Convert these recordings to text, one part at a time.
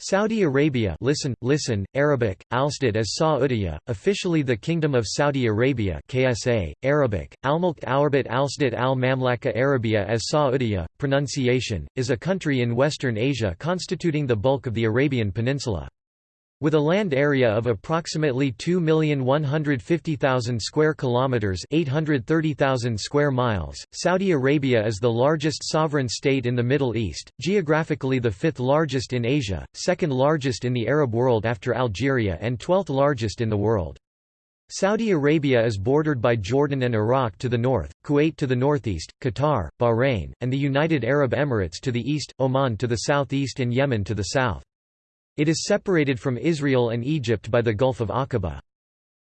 Saudi Arabia listen, listen, Arabic, Alstad as Saudiya, officially the Kingdom of Saudi Arabia KSA, Arabic, Almulk Arabat Alstad al-Mamlaka Arabia as Saudiya, pronunciation, is a country in Western Asia constituting the bulk of the Arabian Peninsula. With a land area of approximately 2,150,000 square kilometers, 830,000 square miles, Saudi Arabia is the largest sovereign state in the Middle East, geographically the fifth largest in Asia, second largest in the Arab world after Algeria and twelfth largest in the world. Saudi Arabia is bordered by Jordan and Iraq to the north, Kuwait to the northeast, Qatar, Bahrain, and the United Arab Emirates to the east, Oman to the southeast and Yemen to the south. It is separated from Israel and Egypt by the Gulf of Aqaba.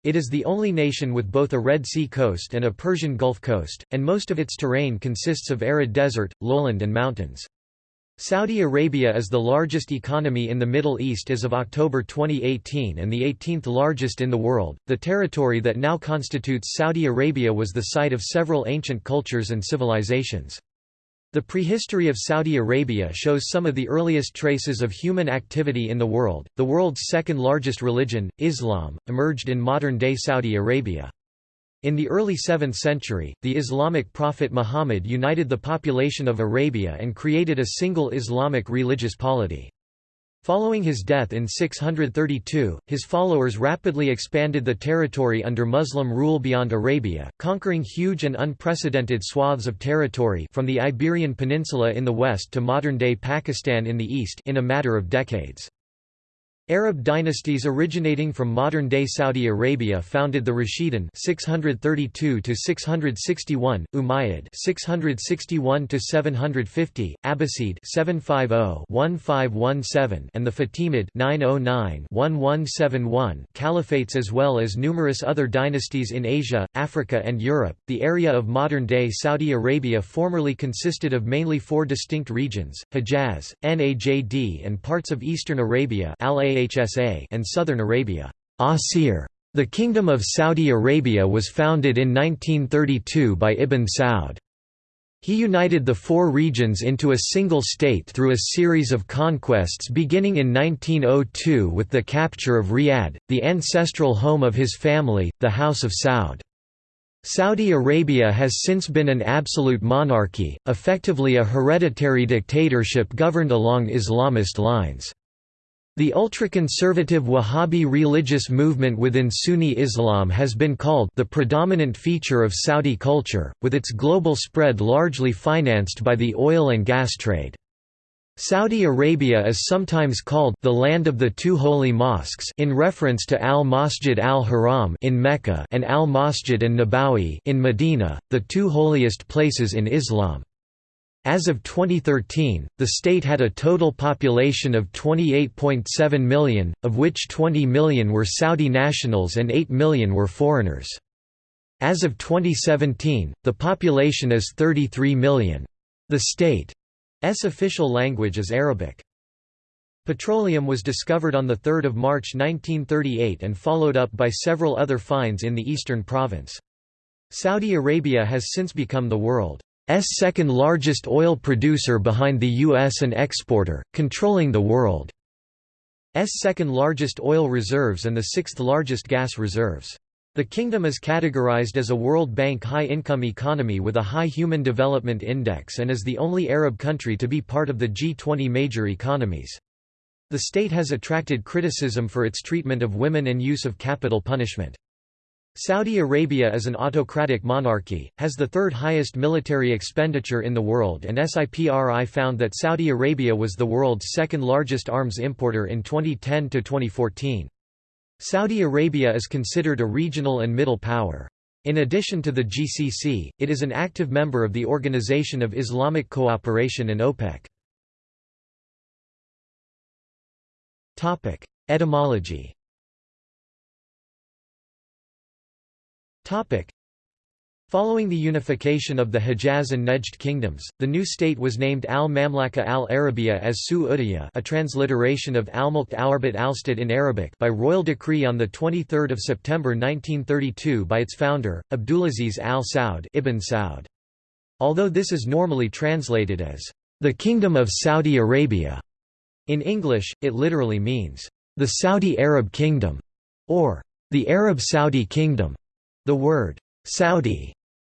It is the only nation with both a Red Sea coast and a Persian Gulf coast, and most of its terrain consists of arid desert, lowland and mountains. Saudi Arabia is the largest economy in the Middle East as of October 2018 and the 18th largest in the world. The territory that now constitutes Saudi Arabia was the site of several ancient cultures and civilizations. The prehistory of Saudi Arabia shows some of the earliest traces of human activity in the world. The world's second largest religion, Islam, emerged in modern day Saudi Arabia. In the early 7th century, the Islamic prophet Muhammad united the population of Arabia and created a single Islamic religious polity. Following his death in 632, his followers rapidly expanded the territory under Muslim rule beyond Arabia, conquering huge and unprecedented swaths of territory from the Iberian Peninsula in the west to modern-day Pakistan in the east in a matter of decades. Arab dynasties originating from modern-day Saudi Arabia founded the Rashidun 632 to 661, Umayyad 661 to 750, Abbasid 750-1517, and the Fatimid 909-1171 caliphates as well as numerous other dynasties in Asia, Africa and Europe. The area of modern-day Saudi Arabia formerly consisted of mainly four distinct regions: Hejaz, Najd and parts of eastern Arabia, Al Hsa and southern Arabia. Asir. The Kingdom of Saudi Arabia was founded in 1932 by Ibn Saud. He united the four regions into a single state through a series of conquests beginning in 1902 with the capture of Riyadh, the ancestral home of his family, the House of Saud. Saudi Arabia has since been an absolute monarchy, effectively a hereditary dictatorship governed along Islamist lines. The ultra-conservative Wahhabi religious movement within Sunni Islam has been called the predominant feature of Saudi culture, with its global spread largely financed by the oil and gas trade. Saudi Arabia is sometimes called the land of the two holy mosques in reference to Al-Masjid al-Haram in Mecca and Al-Masjid an-Nabawi in Medina, the two holiest places in Islam. As of 2013, the state had a total population of 28.7 million, of which 20 million were Saudi nationals and 8 million were foreigners. As of 2017, the population is 33 million. The state's official language is Arabic. Petroleum was discovered on 3 March 1938 and followed up by several other finds in the eastern province. Saudi Arabia has since become the world second largest oil producer behind the U.S. and exporter, controlling the world's second largest oil reserves and the sixth largest gas reserves. The kingdom is categorized as a World Bank high-income economy with a high Human Development Index and is the only Arab country to be part of the G20 major economies. The state has attracted criticism for its treatment of women and use of capital punishment. Saudi Arabia is an autocratic monarchy, has the third highest military expenditure in the world and SIPRI found that Saudi Arabia was the world's second largest arms importer in 2010–2014. Saudi Arabia is considered a regional and middle power. In addition to the GCC, it is an active member of the Organization of Islamic Cooperation and OPEC. Etymology Following the unification of the Hejaz and Nejd kingdoms, the new state was named Al-Mamlaka al-Arabiya as Su a transliteration of Al-Mulk Arabat Alstad in Arabic by royal decree on 23 September 1932 by its founder, Abdulaziz al-Saud Ibn Saud. Although this is normally translated as, "...the Kingdom of Saudi Arabia", In English, it literally means, "...the Saudi Arab Kingdom", or "...the Arab Saudi Kingdom". The word, "...Saudi",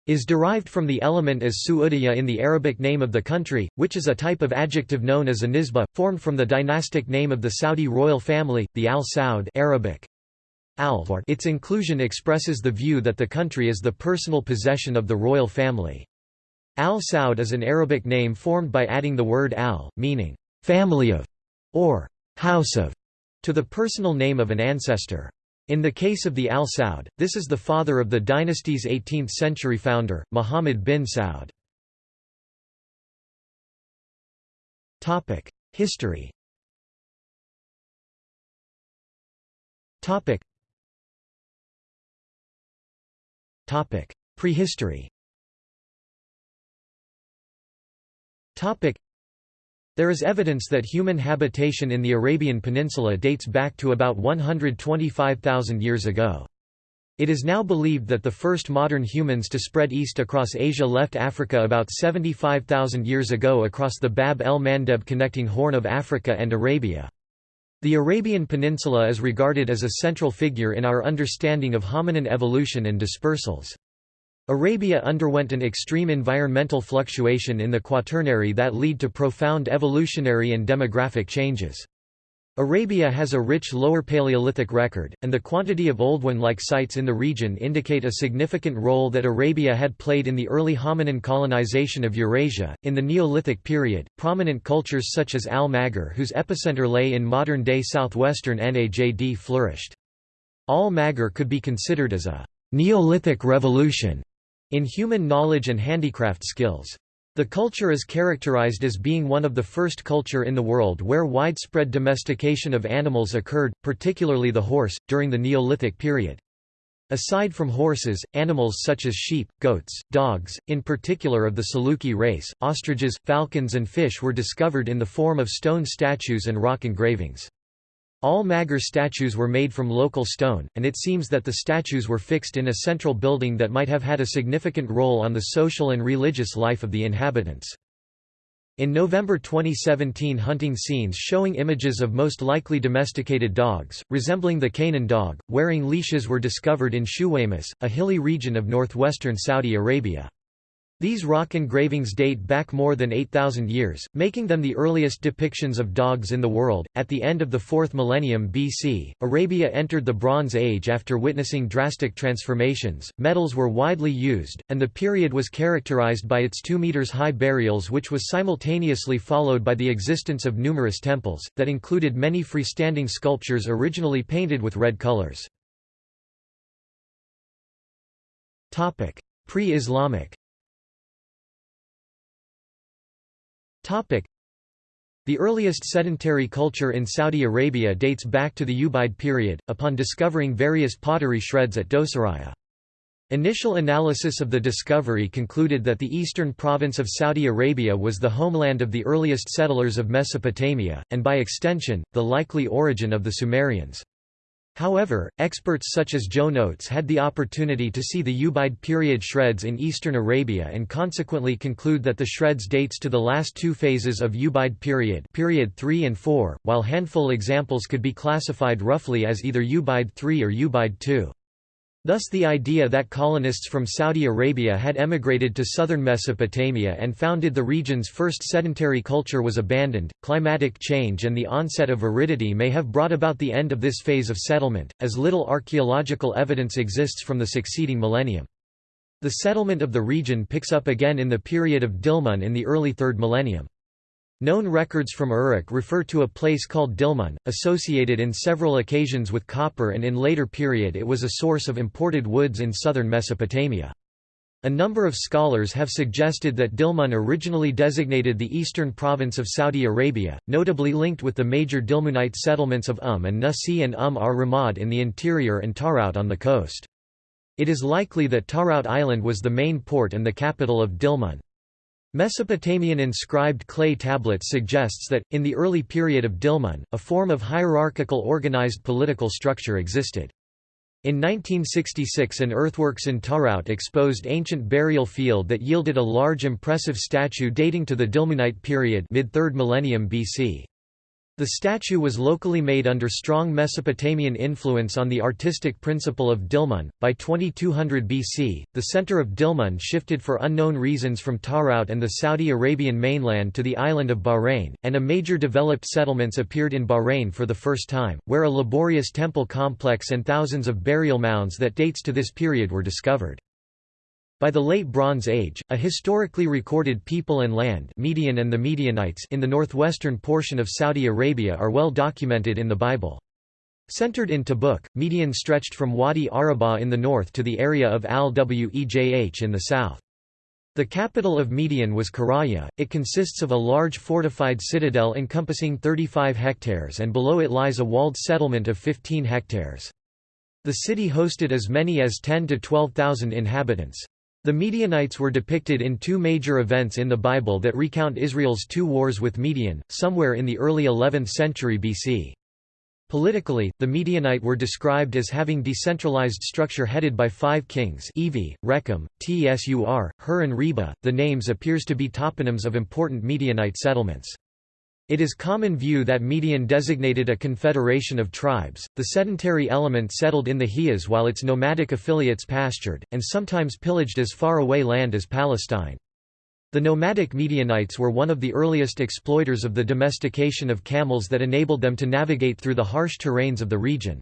is derived from the element as Su'udiyya in the Arabic name of the country, which is a type of adjective known as a nisba, formed from the dynastic name of the Saudi royal family, the Al Saud Arabic. Al its inclusion expresses the view that the country is the personal possession of the royal family. Al Saud is an Arabic name formed by adding the word al, meaning, family of, or house of, to the personal name of an ancestor. In the case of the Al Saud, this is the father of the dynasty's 18th-century founder, Muhammad bin Saud. History Prehistory There is evidence that human habitation in the Arabian Peninsula dates back to about 125,000 years ago. It is now believed that the first modern humans to spread east across Asia left Africa about 75,000 years ago across the Bab el-Mandeb connecting Horn of Africa and Arabia. The Arabian Peninsula is regarded as a central figure in our understanding of hominin evolution and dispersals. Arabia underwent an extreme environmental fluctuation in the Quaternary that lead to profound evolutionary and demographic changes. Arabia has a rich Lower Paleolithic record, and the quantity of Oldowan-like sites in the region indicate a significant role that Arabia had played in the early hominin colonization of Eurasia. In the Neolithic period, prominent cultures such as Al-Maghar whose epicenter lay in modern-day southwestern Najd flourished. Al-Maghar could be considered as a Neolithic revolution in human knowledge and handicraft skills. The culture is characterized as being one of the first culture in the world where widespread domestication of animals occurred, particularly the horse, during the Neolithic period. Aside from horses, animals such as sheep, goats, dogs, in particular of the Saluki race, ostriches, falcons and fish were discovered in the form of stone statues and rock engravings. Al-Maghar statues were made from local stone, and it seems that the statues were fixed in a central building that might have had a significant role on the social and religious life of the inhabitants. In November 2017 hunting scenes showing images of most likely domesticated dogs, resembling the Canaan dog, wearing leashes were discovered in Shuwaymas, a hilly region of northwestern Saudi Arabia. These rock engravings date back more than 8,000 years, making them the earliest depictions of dogs in the world. At the end of the 4th millennium BC, Arabia entered the Bronze Age after witnessing drastic transformations. Metals were widely used, and the period was characterized by its 2 meters high burials, which was simultaneously followed by the existence of numerous temples, that included many freestanding sculptures originally painted with red colors. Pre-Islamic The earliest sedentary culture in Saudi Arabia dates back to the Ubaid period, upon discovering various pottery shreds at Dosariyah. Initial analysis of the discovery concluded that the eastern province of Saudi Arabia was the homeland of the earliest settlers of Mesopotamia, and by extension, the likely origin of the Sumerians. However, experts such as Joan Oates had the opportunity to see the Ubaid period shreds in eastern Arabia and consequently conclude that the shreds dates to the last two phases of Ubaid period period 3 and 4, while handful examples could be classified roughly as either Ubaid 3 or Ubaid 2. Thus the idea that colonists from Saudi Arabia had emigrated to southern Mesopotamia and founded the region's first sedentary culture was abandoned. Climatic change and the onset of aridity may have brought about the end of this phase of settlement, as little archaeological evidence exists from the succeeding millennium. The settlement of the region picks up again in the period of Dilmun in the early 3rd millennium. Known records from Uruk refer to a place called Dilmun, associated in several occasions with copper and in later period it was a source of imported woods in southern Mesopotamia. A number of scholars have suggested that Dilmun originally designated the eastern province of Saudi Arabia, notably linked with the major Dilmunite settlements of Um and Nasi and Um ar-Ramad in the interior and Tarout on the coast. It is likely that Tarout Island was the main port and the capital of Dilmun. Mesopotamian inscribed clay tablets suggests that, in the early period of Dilmun, a form of hierarchical organized political structure existed. In 1966 an earthworks in Tarout exposed ancient burial field that yielded a large impressive statue dating to the Dilmunite period mid-3rd millennium BC. The statue was locally made under strong Mesopotamian influence on the artistic principle of Dilmun. By 2200 BC, the center of Dilmun shifted for unknown reasons from Tarout and the Saudi Arabian mainland to the island of Bahrain, and a major developed settlements appeared in Bahrain for the first time, where a laborious temple complex and thousands of burial mounds that dates to this period were discovered. By the Late Bronze Age, a historically recorded people and land Midian and the Midianites in the northwestern portion of Saudi Arabia are well documented in the Bible. Centered in Tabuk, Midian stretched from Wadi Arabah in the north to the area of Al-Wejh in the south. The capital of Midian was Qurayyah, it consists of a large fortified citadel encompassing 35 hectares and below it lies a walled settlement of 15 hectares. The city hosted as many as 10 to 12,000 inhabitants. The Midianites were depicted in two major events in the Bible that recount Israel's two wars with Midian, somewhere in the early 11th century BC. Politically, the Midianite were described as having decentralized structure headed by five kings Evi, Rechem, Tsur, Hur and Reba. The names appears to be toponyms of important Midianite settlements. It is common view that Midian designated a confederation of tribes, the sedentary element settled in the Hijaz while its nomadic affiliates pastured, and sometimes pillaged as far away land as Palestine. The nomadic Midianites were one of the earliest exploiters of the domestication of camels that enabled them to navigate through the harsh terrains of the region.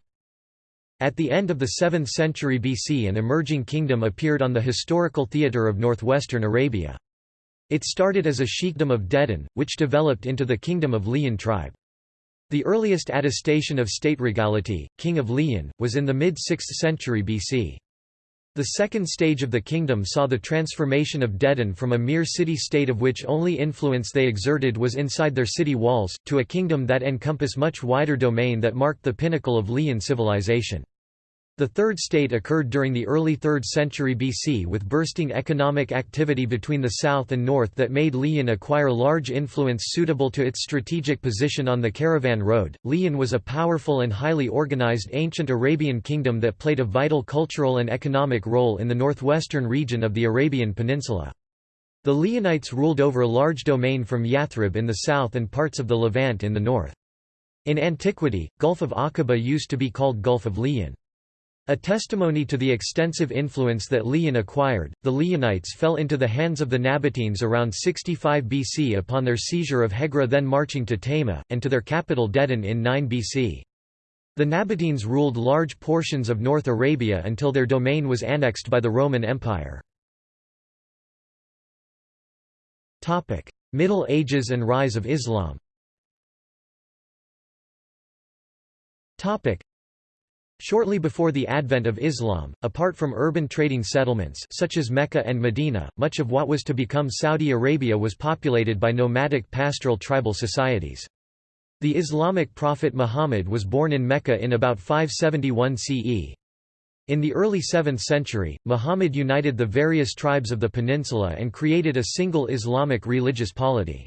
At the end of the 7th century BC an emerging kingdom appeared on the historical theatre of northwestern Arabia. It started as a sheikdom of Dedan, which developed into the kingdom of Lihyan tribe. The earliest attestation of state regality, king of Lihyan, was in the mid-6th century BC. The second stage of the kingdom saw the transformation of Dedan from a mere city-state of which only influence they exerted was inside their city walls, to a kingdom that encompass much wider domain that marked the pinnacle of Lihyan civilization. The Third State occurred during the early 3rd century BC with bursting economic activity between the south and north that made Lihyan acquire large influence suitable to its strategic position on the caravan road. Lihyan was a powerful and highly organized ancient Arabian kingdom that played a vital cultural and economic role in the northwestern region of the Arabian Peninsula. The Lihyanites ruled over a large domain from Yathrib in the south and parts of the Levant in the north. In antiquity, Gulf of Aqaba used to be called Gulf of Lihyan. A testimony to the extensive influence that Lihyan acquired, the Lihyanites fell into the hands of the Nabateans around 65 BC upon their seizure of Hegra then marching to Tayma, and to their capital Dedan in 9 BC. The Nabateans ruled large portions of North Arabia until their domain was annexed by the Roman Empire. Middle Ages and rise of Islam Shortly before the advent of Islam, apart from urban trading settlements such as Mecca and Medina, much of what was to become Saudi Arabia was populated by nomadic pastoral tribal societies. The Islamic prophet Muhammad was born in Mecca in about 571 CE. In the early 7th century, Muhammad united the various tribes of the peninsula and created a single Islamic religious polity.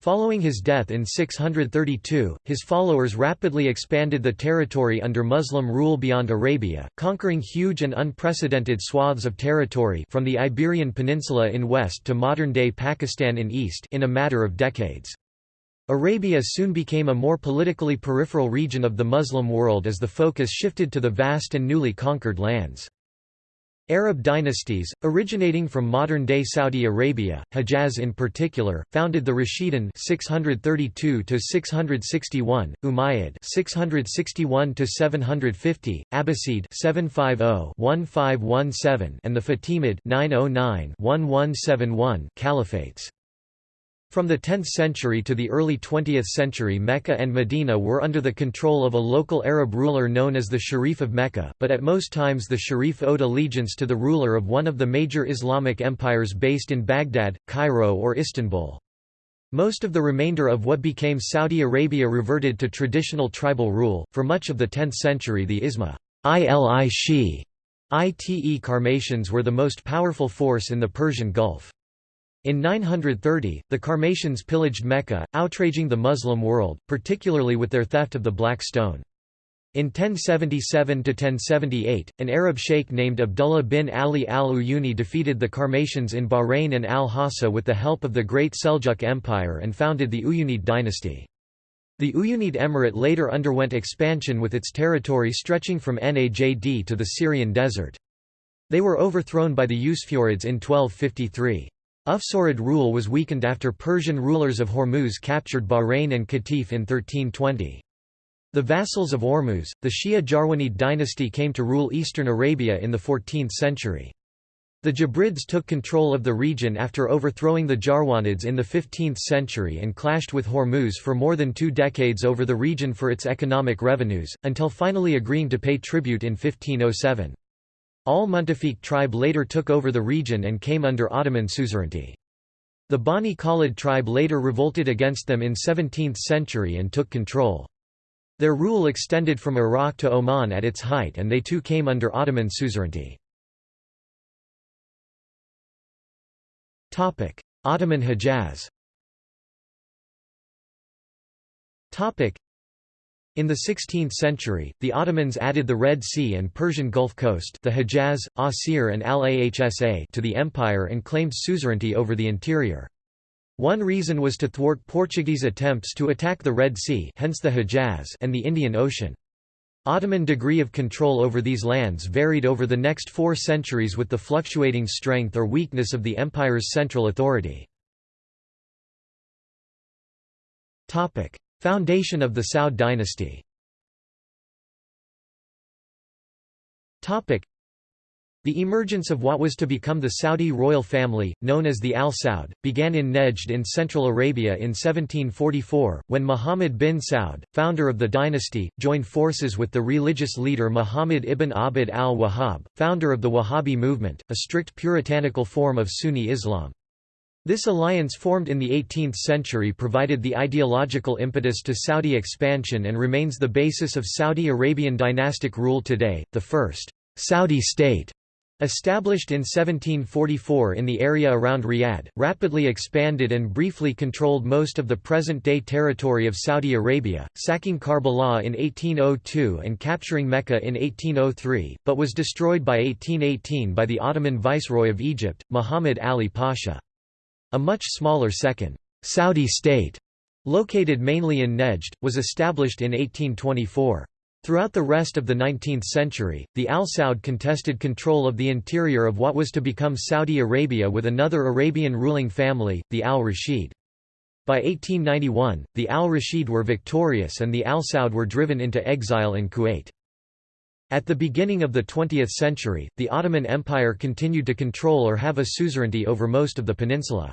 Following his death in 632, his followers rapidly expanded the territory under Muslim rule beyond Arabia, conquering huge and unprecedented swaths of territory from the Iberian Peninsula in west to modern-day Pakistan in east in a matter of decades. Arabia soon became a more politically peripheral region of the Muslim world as the focus shifted to the vast and newly conquered lands. Arab dynasties, originating from modern-day Saudi Arabia, Hejaz in particular, founded the Rashidun 632–661, Umayyad 661–750, Abbasid 750–1517 and the Fatimid 909–1171 caliphates. From the 10th century to the early 20th century Mecca and Medina were under the control of a local Arab ruler known as the Sharif of Mecca, but at most times the Sharif owed allegiance to the ruler of one of the major Islamic empires based in Baghdad, Cairo or Istanbul. Most of the remainder of what became Saudi Arabia reverted to traditional tribal rule. For much of the 10th century the Isma ili Shi ite Qarmatians were the most powerful force in the Persian Gulf. In 930, the Qarmatians pillaged Mecca, outraging the Muslim world, particularly with their theft of the Black Stone. In 1077–1078, an Arab sheikh named Abdullah bin Ali al-Uyuni defeated the Qarmatians in Bahrain and al-Hassa with the help of the Great Seljuk Empire and founded the Uyunid dynasty. The Uyunid Emirate later underwent expansion with its territory stretching from Najd to the Syrian desert. They were overthrown by the Usfurids in 1253. Usfurid rule was weakened after Persian rulers of Hormuz captured Bahrain and Qatif in 1320. The vassals of Ormuz, the Shia Jarwanid dynasty came to rule eastern Arabia in the 14th century. The Jabrids took control of the region after overthrowing the Jarwanids in the 15th century and clashed with Hormuz for more than two decades over the region for its economic revenues, until finally agreeing to pay tribute in 1507. Al-Muntafiq tribe later took over the region and came under Ottoman suzerainty. The Bani Khalid tribe later revolted against them in 17th century and took control. Their rule extended from Iraq to Oman at its height and they too came under Ottoman suzerainty. Ottoman Hejaz in the 16th century, the Ottomans added the Red Sea and Persian Gulf Coast the Hejaz, Asir and Al-Ahsa to the empire and claimed suzerainty over the interior. One reason was to thwart Portuguese attempts to attack the Red Sea hence the Hejaz and the Indian Ocean. Ottoman degree of control over these lands varied over the next four centuries with the fluctuating strength or weakness of the empire's central authority. Foundation of the Saud dynasty the emergence of what was to become the Saudi royal family, known as the Al Saud, began in Nejd in Central Arabia in 1744, when Muhammad bin Saud, founder of the dynasty, joined forces with the religious leader Muhammad ibn Abd al-Wahhab, founder of the Wahhabi movement, a strict puritanical form of Sunni Islam. This alliance formed in the 18th century provided the ideological impetus to Saudi expansion and remains the basis of Saudi Arabian dynastic rule today. The first Saudi state Established in 1744 in the area around Riyadh, rapidly expanded and briefly controlled most of the present-day territory of Saudi Arabia, sacking Karbala in 1802 and capturing Mecca in 1803, but was destroyed by 1818 by the Ottoman viceroy of Egypt, Muhammad Ali Pasha. A much smaller second, Saudi state, located mainly in Nejd, was established in 1824. Throughout the rest of the 19th century, the Al Saud contested control of the interior of what was to become Saudi Arabia with another Arabian ruling family, the Al Rashid. By 1891, the Al Rashid were victorious and the Al Saud were driven into exile in Kuwait. At the beginning of the 20th century, the Ottoman Empire continued to control or have a suzerainty over most of the peninsula.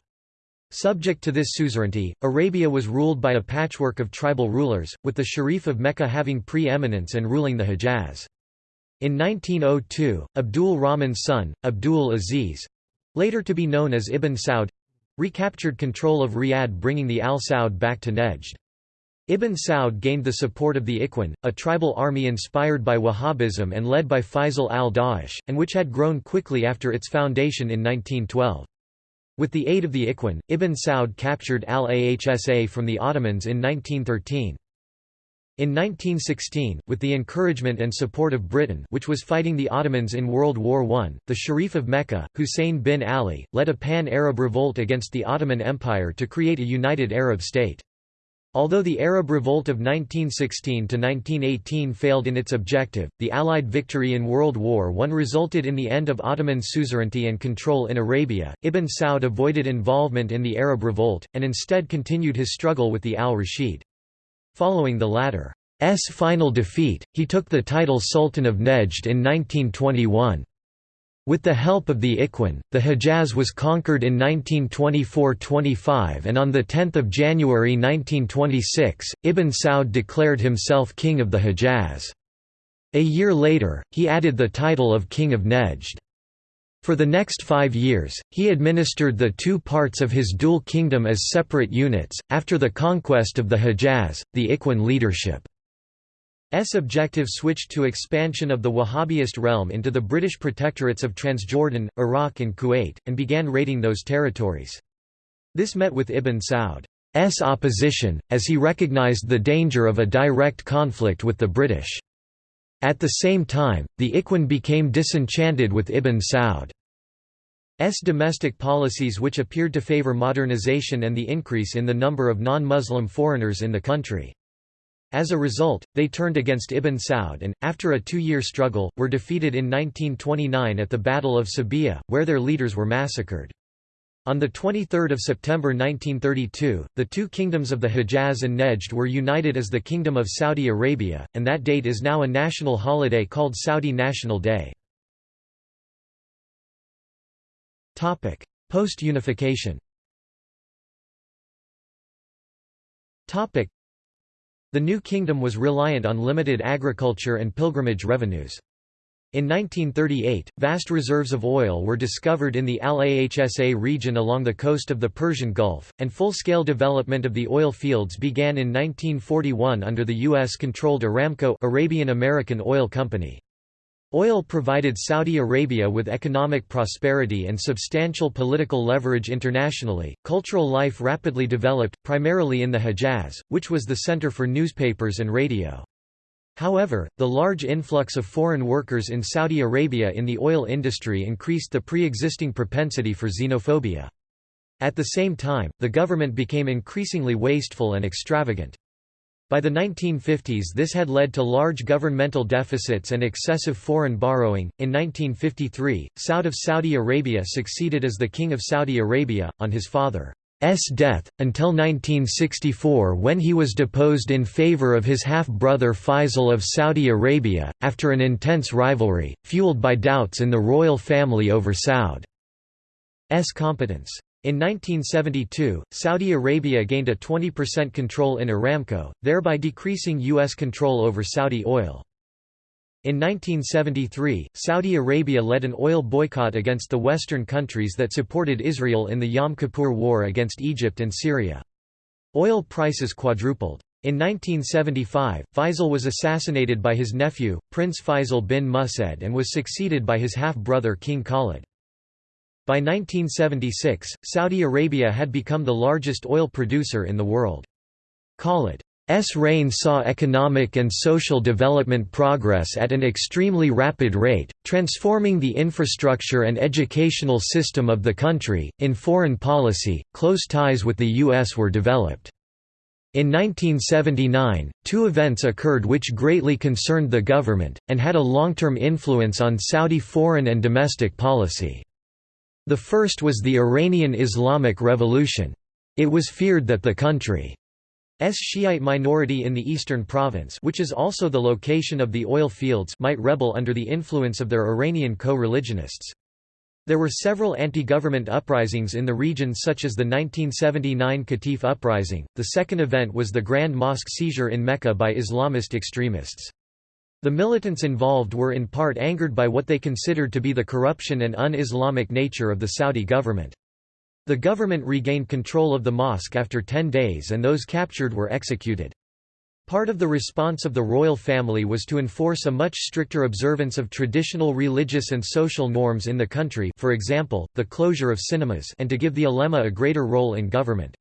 Subject to this suzerainty, Arabia was ruled by a patchwork of tribal rulers, with the Sharif of Mecca having pre-eminence and ruling the Hejaz. In 1902, Abdul Rahman's son, Abdul Aziz—later to be known as Ibn Saud—recaptured control of Riyadh bringing the Al Saud back to Nejd. Ibn Saud gained the support of the Ikhwan, a tribal army inspired by Wahhabism and led by Faisal al-Duwaish, and which had grown quickly after its foundation in 1912. With the aid of the Ikhwan, Ibn Saud captured al-Ahsa from the Ottomans in 1913. In 1916, with the encouragement and support of Britain which was fighting the Ottomans in World War I, the Sharif of Mecca, Hussein bin Ali, led a pan-Arab revolt against the Ottoman Empire to create a united Arab state. Although the Arab Revolt of 1916–1918 failed in its objective, the Allied victory in World War I resulted in the end of Ottoman suzerainty and control in Arabia. Ibn Saud avoided involvement in the Arab Revolt, and instead continued his struggle with the al-Rashid. Following the latter's final defeat, he took the title Sultan of Nejd in 1921. With the help of the Ikhwan, the Hejaz was conquered in 1924–25 and on 10 January 1926, Ibn Saud declared himself King of the Hejaz. A year later, he added the title of King of Nejd. For the next five years, he administered the two parts of his dual kingdom as separate units. After the conquest of the Hejaz, the Ikhwan leadership S objective switched to expansion of the Wahhabist realm into the British protectorates of Transjordan, Iraq and Kuwait, and began raiding those territories. This met with Ibn Saud's opposition, as he recognized the danger of a direct conflict with the British. At the same time, the Ikhwan became disenchanted with Ibn Saud's domestic policies which appeared to favor modernization and the increase in the number of non-Muslim foreigners in the country. As a result, they turned against Ibn Saud and, after a two-year struggle, were defeated in 1929 at the Battle of Sabilla, where their leaders were massacred. On 23 September 1932, the two kingdoms of the Hejaz and Nejd were united as the Kingdom of Saudi Arabia, and that date is now a national holiday called Saudi National Day. Post-unification the new kingdom was reliant on limited agriculture and pilgrimage revenues. In 1938, vast reserves of oil were discovered in the Al-Ahsa region along the coast of the Persian Gulf, and full-scale development of the oil fields began in 1941 under the U.S.-controlled Aramco Arabian American Oil Company. Oil provided Saudi Arabia with economic prosperity and substantial political leverage internationally. Cultural life rapidly developed, primarily in the Hejaz, which was the center for newspapers and radio. However, the large influx of foreign workers in Saudi Arabia in the oil industry increased the pre-existing propensity for xenophobia. At the same time, the government became increasingly wasteful and extravagant. By the 1950s, this had led to large governmental deficits and excessive foreign borrowing. In 1953, Saud of Saudi Arabia succeeded as the King of Saudi Arabia, on his father's death, until 1964 when he was deposed in favor of his half-brother Faisal of Saudi Arabia, after an intense rivalry, fueled by doubts in the royal family over Saud's competence. In 1972, Saudi Arabia gained a 20% control in Aramco, thereby decreasing U.S. control over Saudi oil. In 1973, Saudi Arabia led an oil boycott against the Western countries that supported Israel in the Yom Kippur War against Egypt and Syria. Oil prices quadrupled. In 1975, Faisal was assassinated by his nephew, Prince Faisal bin Musaid and was succeeded by his half-brother King Khalid. By 1976, Saudi Arabia had become the largest oil producer in the world. Khalid's reign saw economic and social development progress at an extremely rapid rate, transforming the infrastructure and educational system of the country. In foreign policy, close ties with the U.S. were developed. In 1979, two events occurred which greatly concerned the government, and had a long-term influence on Saudi foreign and domestic policy. The first was the Iranian Islamic Revolution. It was feared that the country's Shiite minority in the eastern province which is also the location of the oil fields might rebel under the influence of their Iranian co-religionists. There were several anti-government uprisings in the region such as the 1979 Qatif uprising. The second event was the Grand Mosque seizure in Mecca by Islamist extremists. The militants involved were in part angered by what they considered to be the corruption and un-Islamic nature of the Saudi government. The government regained control of the mosque after 10 days and those captured were executed. Part of the response of the royal family was to enforce a much stricter observance of traditional religious and social norms in the country for example, the closure of cinemas and to give the ulema a greater role in government.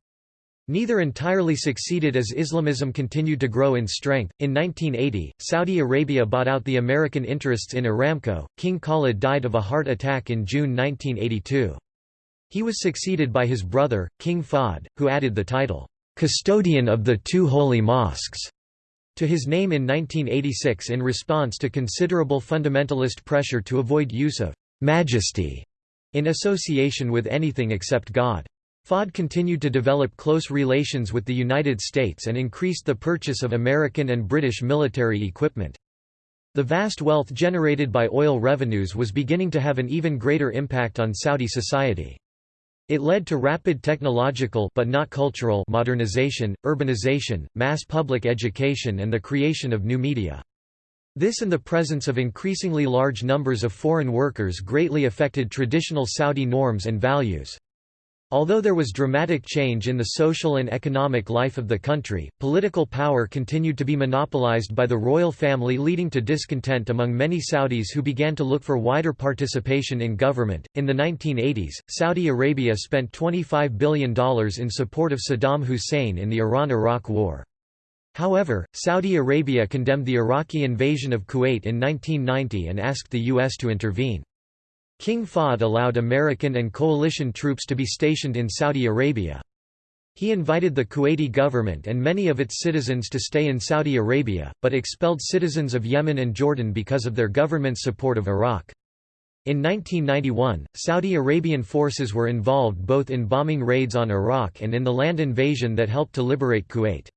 Neither entirely succeeded as Islamism continued to grow in strength. In 1980, Saudi Arabia bought out the American interests in Aramco. King Khalid died of a heart attack in June 1982. He was succeeded by his brother, King Fahd, who added the title, Custodian of the Two Holy Mosques, to his name in 1986 in response to considerable fundamentalist pressure to avoid use of majesty in association with anything except God. Fahd continued to develop close relations with the United States and increased the purchase of American and British military equipment. The vast wealth generated by oil revenues was beginning to have an even greater impact on Saudi society. It led to rapid technological but not cultural modernization, urbanization, mass public education and the creation of new media. This and the presence of increasingly large numbers of foreign workers greatly affected traditional Saudi norms and values. Although there was dramatic change in the social and economic life of the country, political power continued to be monopolized by the royal family leading to discontent among many Saudis who began to look for wider participation in government. In the 1980s, Saudi Arabia spent $25 billion in support of Saddam Hussein in the Iran-Iraq War. However, Saudi Arabia condemned the Iraqi invasion of Kuwait in 1990 and asked the U.S. to intervene. King Fahd allowed American and coalition troops to be stationed in Saudi Arabia. He invited the Kuwaiti government and many of its citizens to stay in Saudi Arabia, but expelled citizens of Yemen and Jordan because of their government's support of Iraq. In 1991, Saudi Arabian forces were involved both in bombing raids on Iraq and in the land invasion that helped to liberate Kuwait.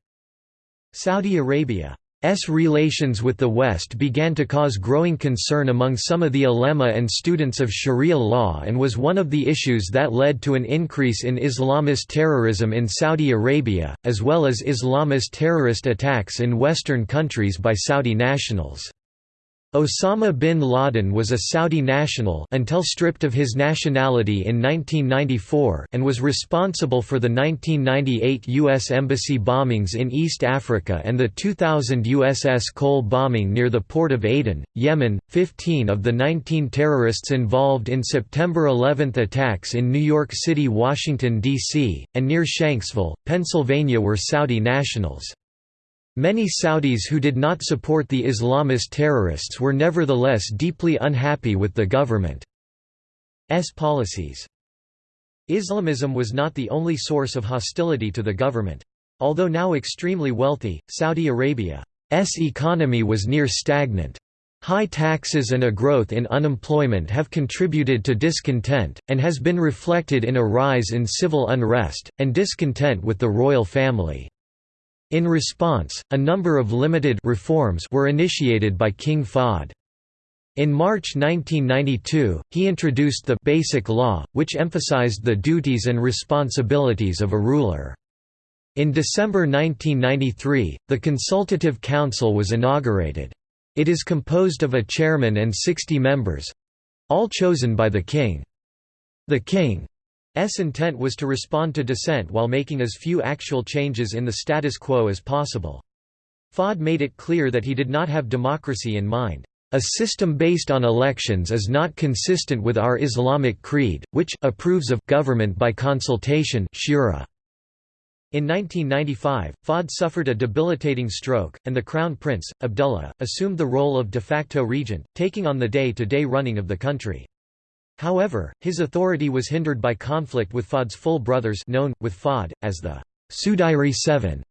Saudi Arabia S relations with the West began to cause growing concern among some of the ulema and students of Sharia law and was one of the issues that led to an increase in Islamist terrorism in Saudi Arabia, as well as Islamist terrorist attacks in Western countries by Saudi nationals. Osama bin Laden was a Saudi national until stripped of his nationality in 1994 and was responsible for the 1998 U.S. Embassy bombings in East Africa and the 2000 USS Cole bombing near the port of Aden, Yemen. Fifteen of the 19 terrorists involved in September 11 attacks in New York City, Washington, D.C., and near Shanksville, Pennsylvania were Saudi nationals. Many Saudis who did not support the Islamist terrorists were nevertheless deeply unhappy with the government's policies. Islamism was not the only source of hostility to the government. Although now extremely wealthy, Saudi Arabia's economy was near stagnant. High taxes and a growth in unemployment have contributed to discontent, and has been reflected in a rise in civil unrest, and discontent with the royal family. In response, a number of limited reforms were initiated by King Fahd. In March 1992, he introduced the Basic Law, which emphasized the duties and responsibilities of a ruler. In December 1993, the Consultative Council was inaugurated. It is composed of a chairman and 60 members—all chosen by the king. The king intent was to respond to dissent while making as few actual changes in the status quo as possible. Fahd made it clear that he did not have democracy in mind. A system based on elections is not consistent with our Islamic creed, which approves of government by consultation shura. In 1995, Fahd suffered a debilitating stroke, and the Crown Prince, Abdullah, assumed the role of de facto regent, taking on the day-to-day -day running of the country. However, his authority was hindered by conflict with Fahd's full brothers known, with Fahd, as the Sudairi Seven.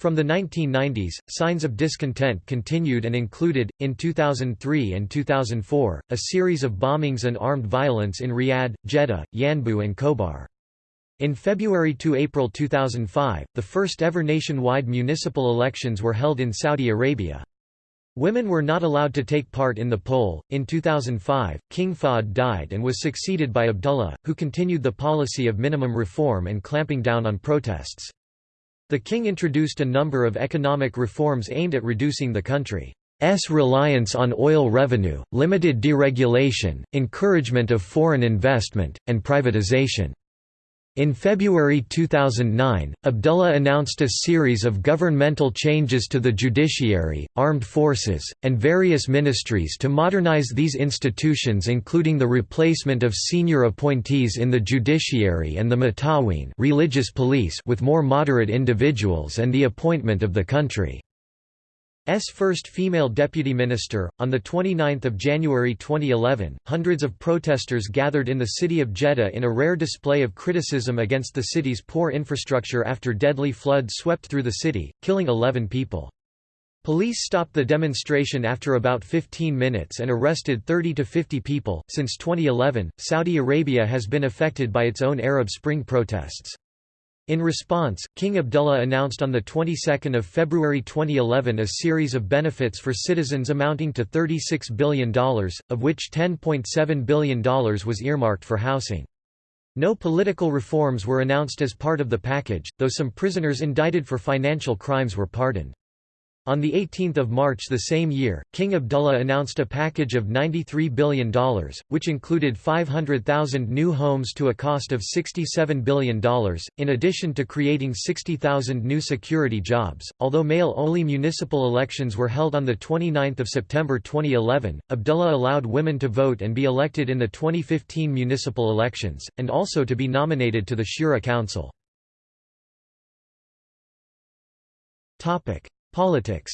From the 1990s, signs of discontent continued and included, in 2003 and 2004, a series of bombings and armed violence in Riyadh, Jeddah, Yanbu and Khobar. In February to April 2005, the first ever nationwide municipal elections were held in Saudi Arabia. Women were not allowed to take part in the poll. In 2005, King Fahd died and was succeeded by Abdullah, who continued the policy of minimum reform and clamping down on protests. The king introduced a number of economic reforms aimed at reducing the country's reliance on oil revenue, limited deregulation, encouragement of foreign investment, and privatization. In February 2009, Abdullah announced a series of governmental changes to the judiciary, armed forces, and various ministries to modernize these institutions including the replacement of senior appointees in the judiciary and the Mutaween religious police with more moderate individuals and the appointment of the country. S first female deputy minister. On the 29th of January 2011, hundreds of protesters gathered in the city of Jeddah in a rare display of criticism against the city's poor infrastructure after deadly flood swept through the city, killing 11 people. Police stopped the demonstration after about 15 minutes and arrested 30 to 50 people. Since 2011, Saudi Arabia has been affected by its own Arab Spring protests. In response, King Abdullah announced on the 22nd of February 2011 a series of benefits for citizens amounting to $36 billion, of which $10.7 billion was earmarked for housing. No political reforms were announced as part of the package, though some prisoners indicted for financial crimes were pardoned. On 18 March the same year, King Abdullah announced a package of $93 billion, which included 500,000 new homes to a cost of $67 billion, in addition to creating 60,000 new security jobs. Although male only municipal elections were held on 29 September 2011, Abdullah allowed women to vote and be elected in the 2015 municipal elections, and also to be nominated to the Shura Council. Politics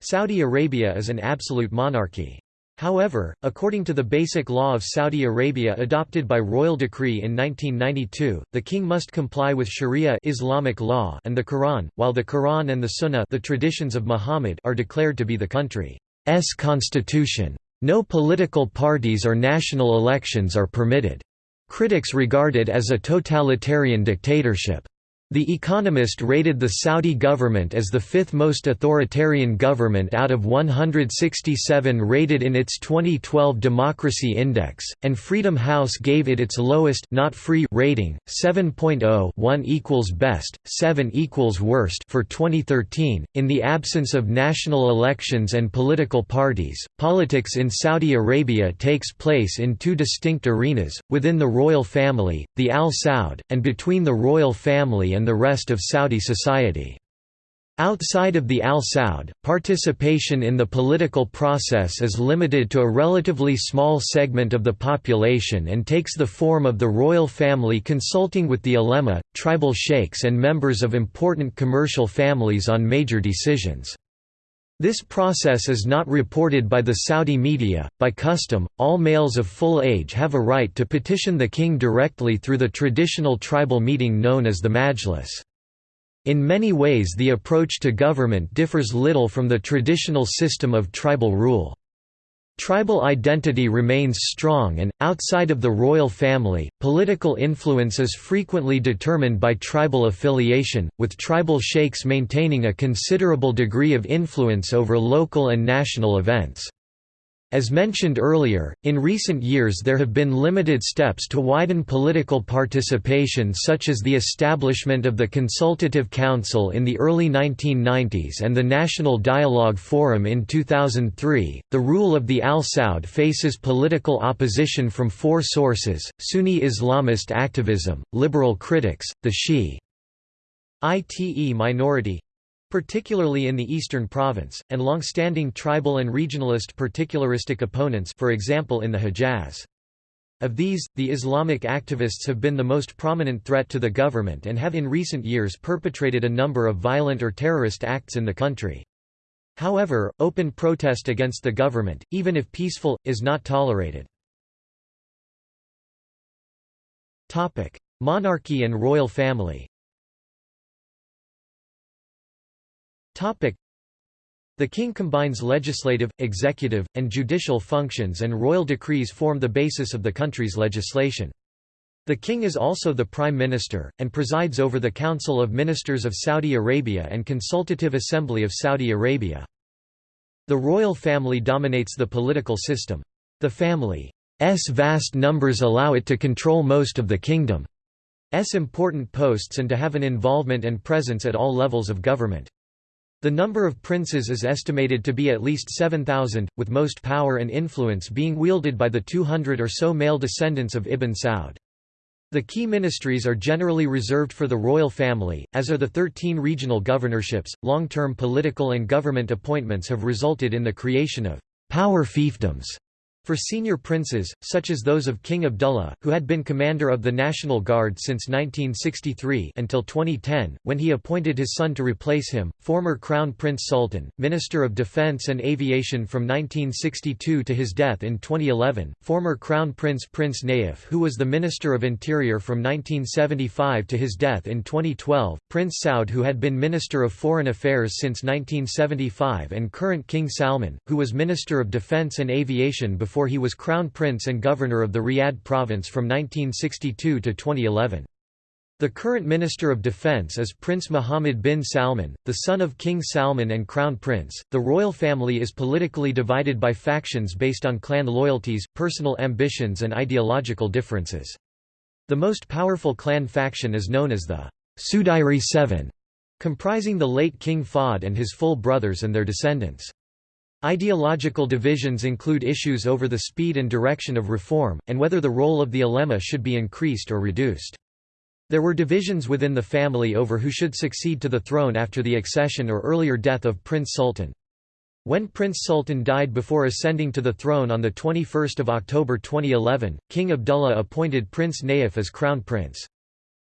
Saudi Arabia is an absolute monarchy. However, according to the Basic Law of Saudi Arabia adopted by royal decree in 1992, the king must comply with Sharia Islamic law and the Quran, while the Quran and the Sunnah the traditions of Muhammad are declared to be the country's constitution. No political parties or national elections are permitted. Critics regard it as a totalitarian dictatorship. The Economist rated the Saudi government as the fifth most authoritarian government out of 167 rated in its 2012 Democracy Index, and Freedom House gave it its lowest not free rating, 7.0 1 equals best, 7 equals worst for 2013. In the absence of national elections and political parties, politics in Saudi Arabia takes place in two distinct arenas, within the royal family, the Al Saud, and between the royal family and and the rest of Saudi society. Outside of the Al Saud, participation in the political process is limited to a relatively small segment of the population and takes the form of the royal family consulting with the ulema, tribal sheikhs and members of important commercial families on major decisions. This process is not reported by the Saudi media. By custom, all males of full age have a right to petition the king directly through the traditional tribal meeting known as the Majlis. In many ways, the approach to government differs little from the traditional system of tribal rule. Tribal identity remains strong and, outside of the royal family, political influence is frequently determined by tribal affiliation, with tribal sheikhs maintaining a considerable degree of influence over local and national events. As mentioned earlier, in recent years there have been limited steps to widen political participation such as the establishment of the Consultative Council in the early 1990s and the National Dialogue Forum in 2003. The rule of the Al Saud faces political opposition from four sources Sunni Islamist activism, liberal critics, the Shi'ite minority, particularly in the eastern province, and long-standing tribal and regionalist particularistic opponents for example in the Hejaz. Of these, the Islamic activists have been the most prominent threat to the government and have in recent years perpetrated a number of violent or terrorist acts in the country. However, open protest against the government, even if peaceful, is not tolerated. Monarchy and royal family The king combines legislative, executive, and judicial functions and royal decrees form the basis of the country's legislation. The king is also the prime minister, and presides over the Council of Ministers of Saudi Arabia and Consultative Assembly of Saudi Arabia. The royal family dominates the political system. The family's vast numbers allow it to control most of the kingdom's important posts and to have an involvement and presence at all levels of government. The number of princes is estimated to be at least 7,000, with most power and influence being wielded by the 200 or so male descendants of Ibn Saud. The key ministries are generally reserved for the royal family, as are the 13 regional governorships. Long term political and government appointments have resulted in the creation of power fiefdoms for senior princes, such as those of King Abdullah, who had been commander of the National Guard since 1963 until 2010, when he appointed his son to replace him, former Crown Prince Sultan, Minister of Defense and Aviation from 1962 to his death in 2011, former Crown Prince Prince Nayef who was the Minister of Interior from 1975 to his death in 2012, Prince Saud who had been Minister of Foreign Affairs since 1975 and current King Salman, who was Minister of Defense and Aviation before before he was Crown Prince and Governor of the Riyadh province from 1962 to 2011. The current Minister of Defense is Prince Mohammed bin Salman, the son of King Salman and Crown Prince. The royal family is politically divided by factions based on clan loyalties, personal ambitions, and ideological differences. The most powerful clan faction is known as the Sudairi Seven, comprising the late King Fahd and his full brothers and their descendants. Ideological divisions include issues over the speed and direction of reform, and whether the role of the ulema should be increased or reduced. There were divisions within the family over who should succeed to the throne after the accession or earlier death of Prince Sultan. When Prince Sultan died before ascending to the throne on 21 October 2011, King Abdullah appointed Prince Nayef as crown prince.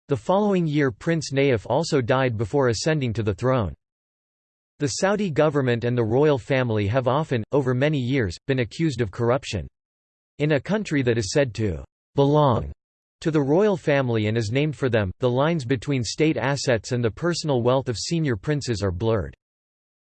The following year Prince Nayef also died before ascending to the throne. The Saudi government and the royal family have often, over many years, been accused of corruption. In a country that is said to belong to the royal family and is named for them, the lines between state assets and the personal wealth of senior princes are blurred.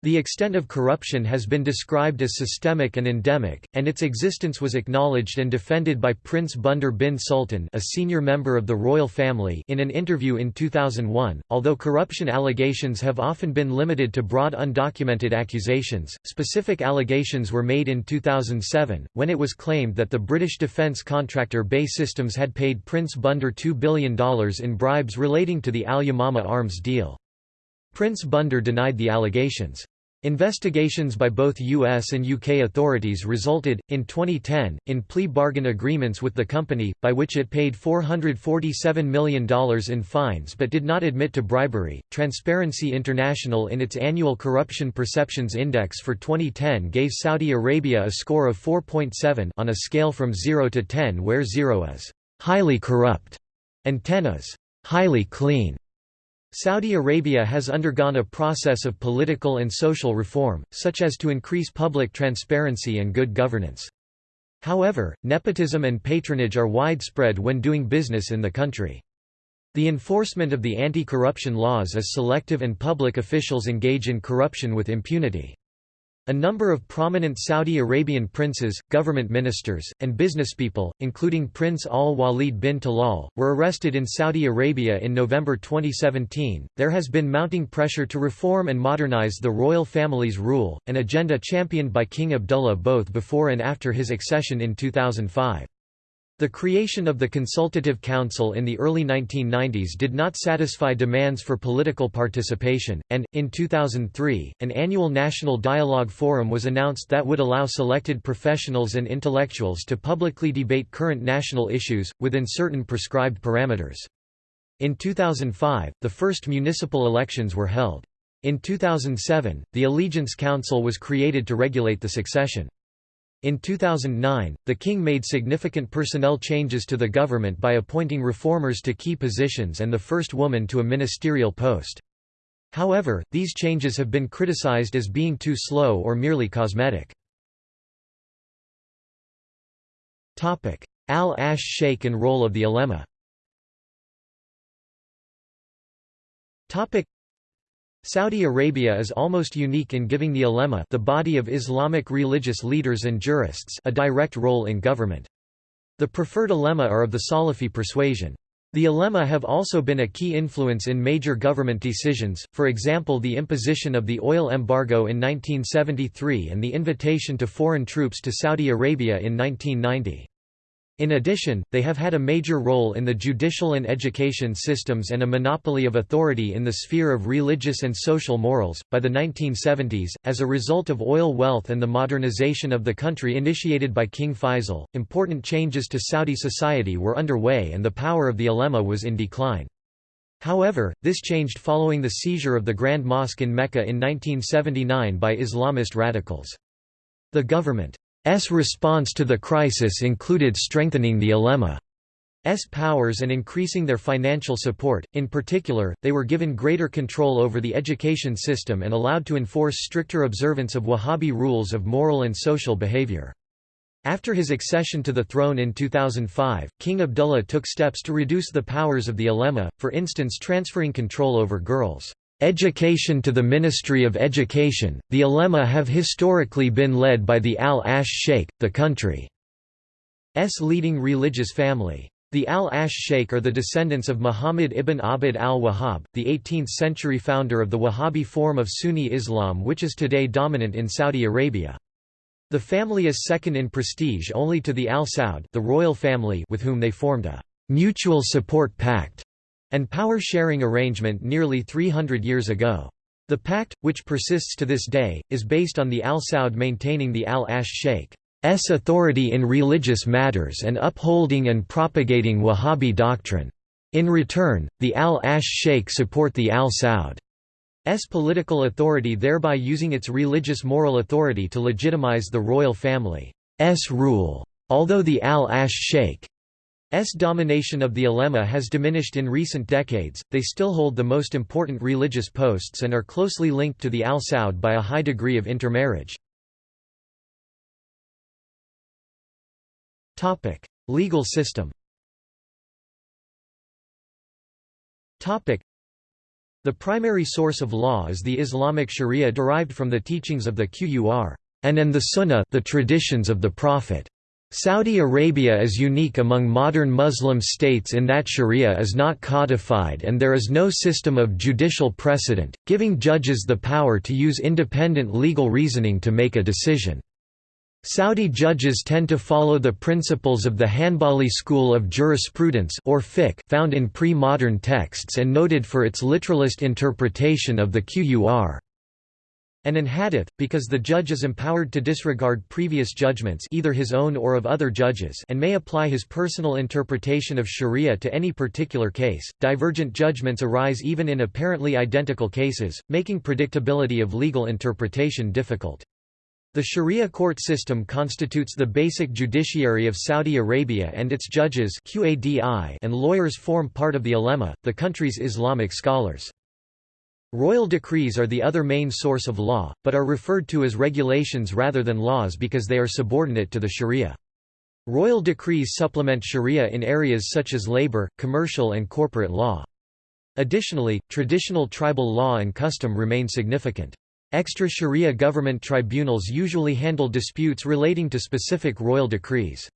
The extent of corruption has been described as systemic and endemic, and its existence was acknowledged and defended by Prince Bandar bin Sultan, a senior member of the royal family, in an interview in 2001. Although corruption allegations have often been limited to broad undocumented accusations, specific allegations were made in 2007 when it was claimed that the British defence contractor BAE Systems had paid Prince Bandar $2 billion in bribes relating to the Al Yamama arms deal. Prince Bandar denied the allegations. Investigations by both US and UK authorities resulted, in 2010, in plea bargain agreements with the company, by which it paid $447 million in fines but did not admit to bribery. Transparency International, in its annual Corruption Perceptions Index for 2010, gave Saudi Arabia a score of 4.7 on a scale from 0 to 10, where 0 is highly corrupt and 10 is highly clean. Saudi Arabia has undergone a process of political and social reform, such as to increase public transparency and good governance. However, nepotism and patronage are widespread when doing business in the country. The enforcement of the anti-corruption laws is selective and public officials engage in corruption with impunity. A number of prominent Saudi Arabian princes, government ministers, and businesspeople, including Prince Al Walid bin Talal, were arrested in Saudi Arabia in November 2017. There has been mounting pressure to reform and modernize the royal family's rule, an agenda championed by King Abdullah both before and after his accession in 2005. The creation of the Consultative Council in the early 1990s did not satisfy demands for political participation, and, in 2003, an annual National Dialogue Forum was announced that would allow selected professionals and intellectuals to publicly debate current national issues, within certain prescribed parameters. In 2005, the first municipal elections were held. In 2007, the Allegiance Council was created to regulate the succession. In 2009, the king made significant personnel changes to the government by appointing reformers to key positions and the first woman to a ministerial post. However, these changes have been criticized as being too slow or merely cosmetic. Al-Ash Sheikh and role of the ulema Saudi Arabia is almost unique in giving the ulema the body of Islamic religious leaders and jurists a direct role in government. The preferred ulema are of the Salafi persuasion. The ulema have also been a key influence in major government decisions, for example the imposition of the oil embargo in 1973 and the invitation to foreign troops to Saudi Arabia in 1990. In addition, they have had a major role in the judicial and education systems and a monopoly of authority in the sphere of religious and social morals. By the 1970s, as a result of oil wealth and the modernization of the country initiated by King Faisal, important changes to Saudi society were underway and the power of the ulema was in decline. However, this changed following the seizure of the Grand Mosque in Mecca in 1979 by Islamist radicals. The government response to the crisis included strengthening the ulema's powers and increasing their financial support, in particular, they were given greater control over the education system and allowed to enforce stricter observance of Wahhabi rules of moral and social behavior. After his accession to the throne in 2005, King Abdullah took steps to reduce the powers of the ulema, for instance transferring control over girls' Education to the Ministry of Education, the ulema have historically been led by the Al-Ash Sheikh, the country's leading religious family. The Al-Ash Sheikh are the descendants of Muhammad ibn Abd al-Wahhab, the 18th-century founder of the Wahhabi form of Sunni Islam which is today dominant in Saudi Arabia. The family is second in prestige only to the Al Saud the royal family with whom they formed a «mutual support pact» and power-sharing arrangement nearly 300 years ago. The pact, which persists to this day, is based on the Al Saud maintaining the Al-Ash Sheikh's authority in religious matters and upholding and propagating Wahhabi doctrine. In return, the Al-Ash Sheikh support the Al Saud's political authority thereby using its religious moral authority to legitimize the royal family's rule. Although the Al-Ash Sheikh domination of the ulema has diminished in recent decades, they still hold the most important religious posts and are closely linked to the al Saud by a high degree of intermarriage. Legal system the primary source of law is the Islamic Sharia derived from the teachings of the Qur'an and the Sunnah the traditions of the Prophet. Saudi Arabia is unique among modern Muslim states in that sharia is not codified and there is no system of judicial precedent, giving judges the power to use independent legal reasoning to make a decision. Saudi judges tend to follow the principles of the Hanbali school of jurisprudence or fiqh found in pre-modern texts and noted for its literalist interpretation of the Qur'an and an hadith, because the judge is empowered to disregard previous judgments either his own or of other judges and may apply his personal interpretation of sharia to any particular case. Divergent judgments arise even in apparently identical cases, making predictability of legal interpretation difficult. The Sharia court system constitutes the basic judiciary of Saudi Arabia and its judges and lawyers form part of the ulema, the country's Islamic scholars. Royal decrees are the other main source of law, but are referred to as regulations rather than laws because they are subordinate to the Sharia. Royal decrees supplement Sharia in areas such as labor, commercial and corporate law. Additionally, traditional tribal law and custom remain significant. Extra sharia government tribunals usually handle disputes relating to specific royal decrees.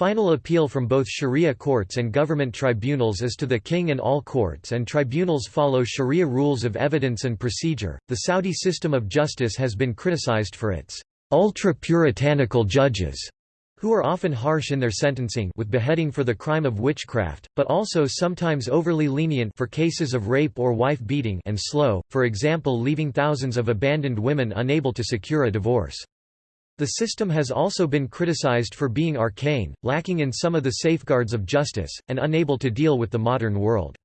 Final appeal from both sharia courts and government tribunals is to the king and all courts and tribunals follow sharia rules of evidence and procedure. The Saudi system of justice has been criticized for its ultra-puritanical judges who are often harsh in their sentencing with beheading for the crime of witchcraft, but also sometimes overly lenient for cases of rape or wife beating and slow, for example leaving thousands of abandoned women unable to secure a divorce. The system has also been criticized for being arcane, lacking in some of the safeguards of justice, and unable to deal with the modern world.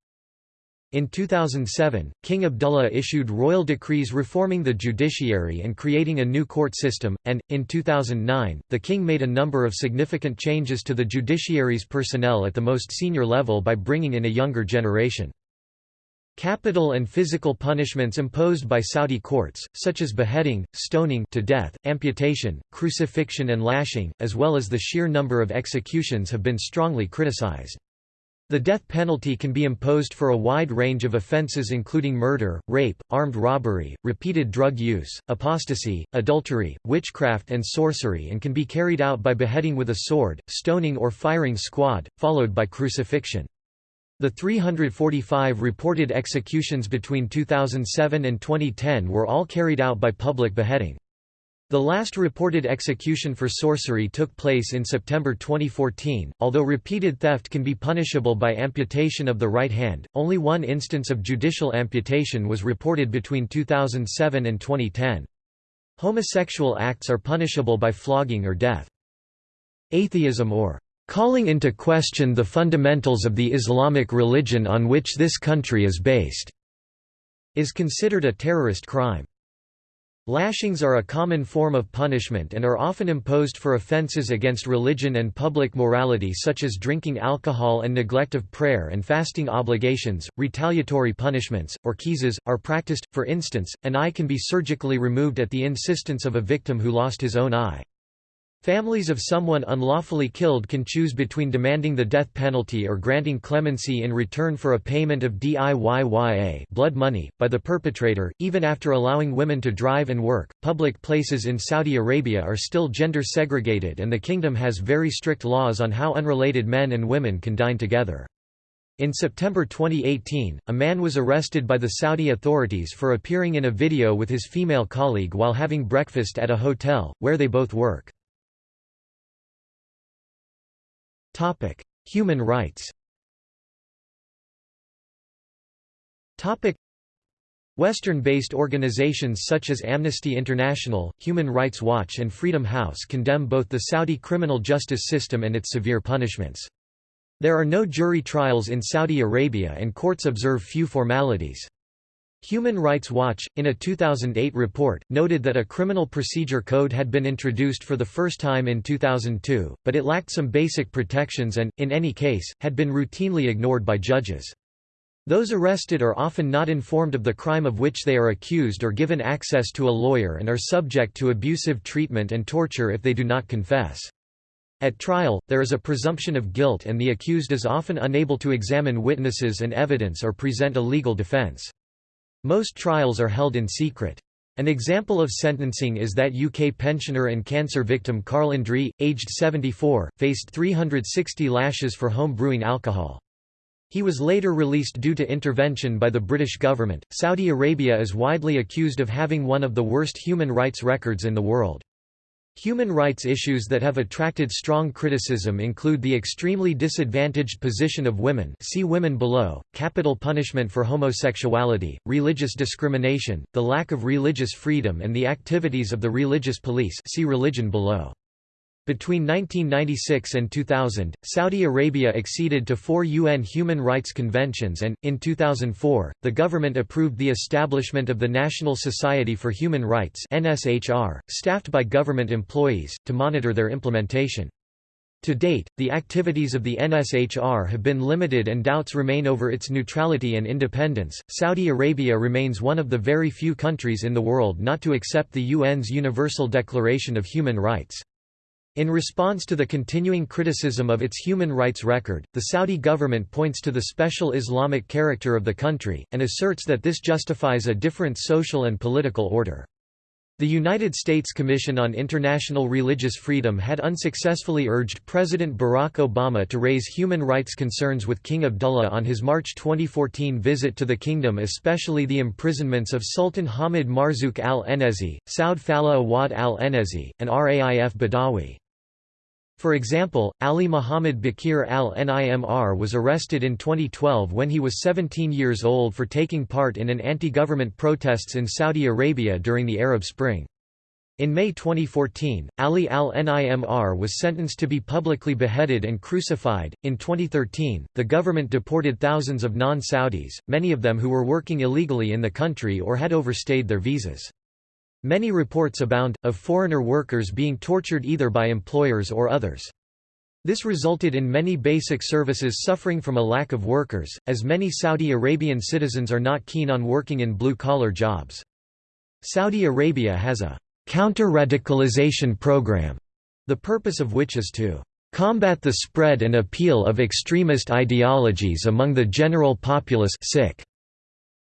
In 2007, King Abdullah issued royal decrees reforming the judiciary and creating a new court system, and, in 2009, the king made a number of significant changes to the judiciary's personnel at the most senior level by bringing in a younger generation. Capital and physical punishments imposed by Saudi courts, such as beheading, stoning to death, amputation, crucifixion and lashing, as well as the sheer number of executions have been strongly criticized. The death penalty can be imposed for a wide range of offences including murder, rape, armed robbery, repeated drug use, apostasy, adultery, witchcraft and sorcery and can be carried out by beheading with a sword, stoning or firing squad, followed by crucifixion. The 345 reported executions between 2007 and 2010 were all carried out by public beheading. The last reported execution for sorcery took place in September 2014. Although repeated theft can be punishable by amputation of the right hand, only one instance of judicial amputation was reported between 2007 and 2010. Homosexual acts are punishable by flogging or death. Atheism or calling into question the fundamentals of the Islamic religion on which this country is based is considered a terrorist crime. Lashings are a common form of punishment and are often imposed for offences against religion and public morality such as drinking alcohol and neglect of prayer and fasting obligations. Retaliatory punishments, or qisaas, are practiced, for instance, an eye can be surgically removed at the insistence of a victim who lost his own eye. Families of someone unlawfully killed can choose between demanding the death penalty or granting clemency in return for a payment of DIYYA blood money, by the perpetrator. Even after allowing women to drive and work, public places in Saudi Arabia are still gender segregated and the kingdom has very strict laws on how unrelated men and women can dine together. In September 2018, a man was arrested by the Saudi authorities for appearing in a video with his female colleague while having breakfast at a hotel, where they both work. Topic: Human rights. Topic: Western-based organizations such as Amnesty International, Human Rights Watch and Freedom House condemn both the Saudi criminal justice system and its severe punishments. There are no jury trials in Saudi Arabia and courts observe few formalities. Human Rights Watch, in a 2008 report, noted that a criminal procedure code had been introduced for the first time in 2002, but it lacked some basic protections and, in any case, had been routinely ignored by judges. Those arrested are often not informed of the crime of which they are accused or given access to a lawyer and are subject to abusive treatment and torture if they do not confess. At trial, there is a presumption of guilt and the accused is often unable to examine witnesses and evidence or present a legal defense. Most trials are held in secret. An example of sentencing is that UK pensioner and cancer victim Karl Andree, aged 74, faced 360 lashes for home brewing alcohol. He was later released due to intervention by the British government. Saudi Arabia is widely accused of having one of the worst human rights records in the world. Human rights issues that have attracted strong criticism include the extremely disadvantaged position of women see women below, capital punishment for homosexuality, religious discrimination, the lack of religious freedom and the activities of the religious police see religion below. Between 1996 and 2000, Saudi Arabia acceded to four UN human rights conventions and, in 2004, the government approved the establishment of the National Society for Human Rights staffed by government employees, to monitor their implementation. To date, the activities of the NSHR have been limited and doubts remain over its neutrality and independence. Saudi Arabia remains one of the very few countries in the world not to accept the UN's Universal Declaration of Human Rights. In response to the continuing criticism of its human rights record, the Saudi government points to the special Islamic character of the country, and asserts that this justifies a different social and political order. The United States Commission on International Religious Freedom had unsuccessfully urged President Barack Obama to raise human rights concerns with King Abdullah on his March 2014 visit to the kingdom especially the imprisonments of Sultan Hamid Marzouk al-Enezi, Saud Fallah Awad al-Enezi, and Raif Badawi. For example, Ali Muhammad Bakir al-Nimr was arrested in 2012 when he was 17 years old for taking part in an anti-government protests in Saudi Arabia during the Arab Spring. In May 2014, Ali al-Nimr was sentenced to be publicly beheaded and crucified. In 2013, the government deported thousands of non-Saudis, many of them who were working illegally in the country or had overstayed their visas. Many reports abound, of foreigner workers being tortured either by employers or others. This resulted in many basic services suffering from a lack of workers, as many Saudi Arabian citizens are not keen on working in blue-collar jobs. Saudi Arabia has a counter-radicalization program, the purpose of which is to combat the spread and appeal of extremist ideologies among the general populace sick,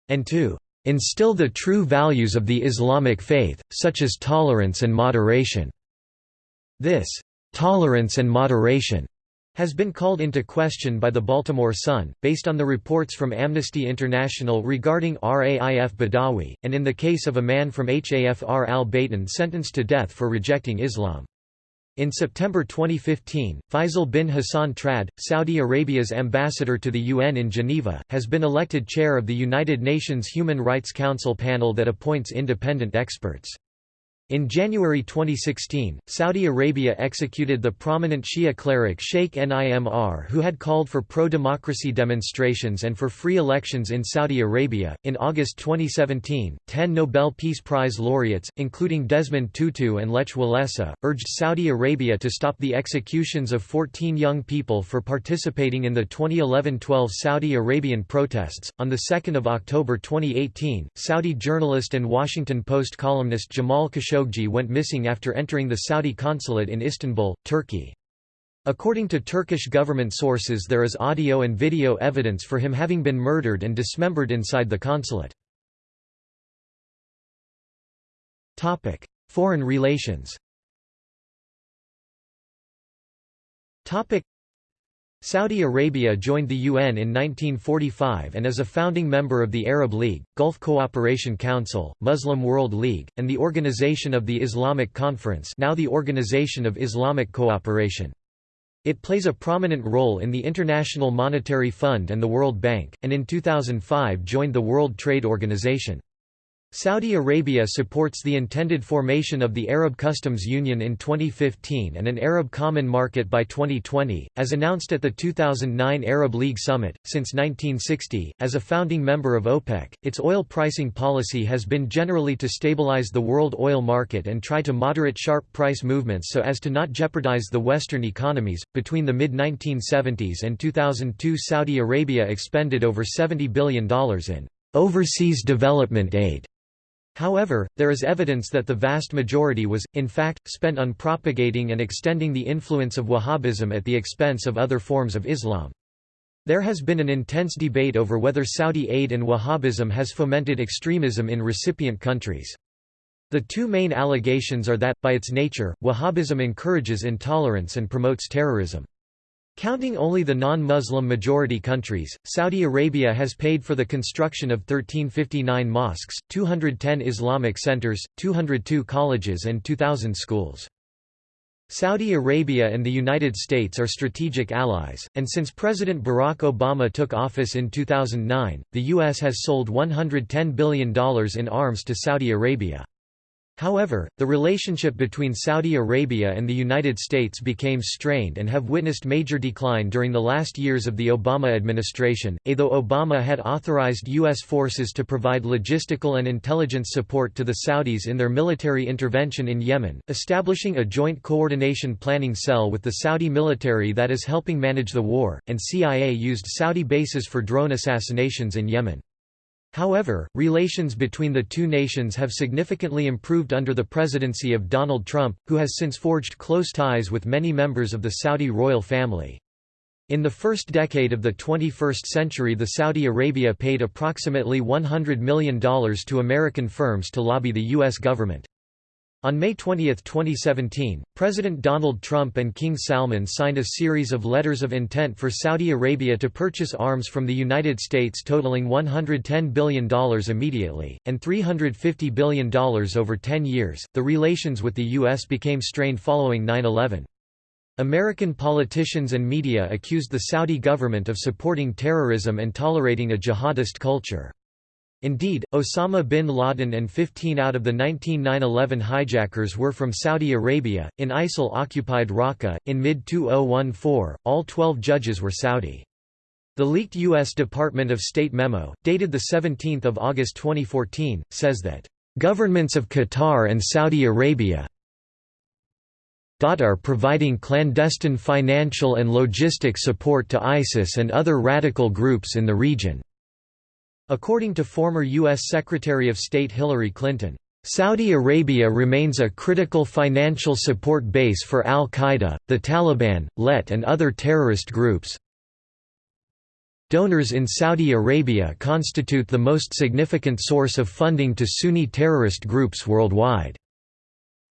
and to instill the true values of the Islamic faith, such as tolerance and moderation." This «tolerance and moderation» has been called into question by the Baltimore Sun, based on the reports from Amnesty International regarding Raif Badawi, and in the case of a man from Hafr al-Batin sentenced to death for rejecting Islam. In September 2015, Faisal bin Hassan Trad, Saudi Arabia's ambassador to the UN in Geneva, has been elected chair of the United Nations Human Rights Council panel that appoints independent experts. In January 2016, Saudi Arabia executed the prominent Shia cleric Sheikh Nimr who had called for pro-democracy demonstrations and for free elections in Saudi Arabia. In August 2017, 10 Nobel Peace Prize laureates, including Desmond Tutu and Lech Walesa, urged Saudi Arabia to stop the executions of 14 young people for participating in the 2011-12 Saudi Arabian protests. On the 2nd of October 2018, Saudi journalist and Washington Post columnist Jamal Khashoggi Khashoggi went missing after entering the Saudi consulate in Istanbul, Turkey. According to Turkish government sources there is audio and video evidence for him having been murdered and dismembered inside the consulate. Foreign relations Saudi Arabia joined the UN in 1945 and is a founding member of the Arab League, Gulf Cooperation Council, Muslim World League, and the Organization of the Islamic Conference now the Organization of Islamic Cooperation. It plays a prominent role in the International Monetary Fund and the World Bank, and in 2005 joined the World Trade Organization. Saudi Arabia supports the intended formation of the Arab Customs Union in 2015 and an Arab Common Market by 2020, as announced at the 2009 Arab League Summit. Since 1960, as a founding member of OPEC, its oil pricing policy has been generally to stabilize the world oil market and try to moderate sharp price movements so as to not jeopardize the Western economies. Between the mid 1970s and 2002, Saudi Arabia expended over $70 billion in overseas development aid However, there is evidence that the vast majority was, in fact, spent on propagating and extending the influence of Wahhabism at the expense of other forms of Islam. There has been an intense debate over whether Saudi aid and Wahhabism has fomented extremism in recipient countries. The two main allegations are that, by its nature, Wahhabism encourages intolerance and promotes terrorism. Counting only the non-Muslim majority countries, Saudi Arabia has paid for the construction of 1359 mosques, 210 Islamic centers, 202 colleges and 2,000 schools. Saudi Arabia and the United States are strategic allies, and since President Barack Obama took office in 2009, the U.S. has sold $110 billion in arms to Saudi Arabia. However, the relationship between Saudi Arabia and the United States became strained and have witnessed major decline during the last years of the Obama administration. Although Obama had authorized U.S. forces to provide logistical and intelligence support to the Saudis in their military intervention in Yemen, establishing a joint coordination planning cell with the Saudi military that is helping manage the war, and CIA used Saudi bases for drone assassinations in Yemen. However, relations between the two nations have significantly improved under the presidency of Donald Trump, who has since forged close ties with many members of the Saudi royal family. In the first decade of the 21st century the Saudi Arabia paid approximately $100 million to American firms to lobby the U.S. government. On May 20, 2017, President Donald Trump and King Salman signed a series of letters of intent for Saudi Arabia to purchase arms from the United States totaling $110 billion immediately, and $350 billion over 10 years. The relations with the U.S. became strained following 9 11. American politicians and media accused the Saudi government of supporting terrorism and tolerating a jihadist culture. Indeed, Osama bin Laden and 15 out of the 19 9-11 hijackers were from Saudi Arabia. In ISIL-occupied Raqqa, in mid-2014, all 12 judges were Saudi. The leaked U.S. Department of State memo, dated 17 August 2014, says that, "...governments of Qatar and Saudi Arabia are providing clandestine financial and logistic support to ISIS and other radical groups in the region." According to former U.S. Secretary of State Hillary Clinton, Saudi Arabia remains a critical financial support base for al-Qaeda, the Taliban, LET and other terrorist groups. Donors in Saudi Arabia constitute the most significant source of funding to Sunni terrorist groups worldwide.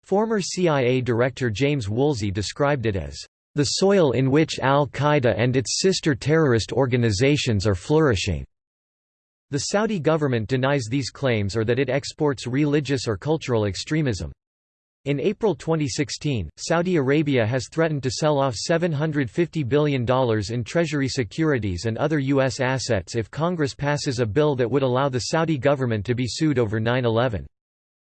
Former CIA Director James Woolsey described it as, "...the soil in which al-Qaeda and its sister terrorist organizations are flourishing." The Saudi government denies these claims or that it exports religious or cultural extremism. In April 2016, Saudi Arabia has threatened to sell off $750 billion in Treasury securities and other U.S. assets if Congress passes a bill that would allow the Saudi government to be sued over 9-11.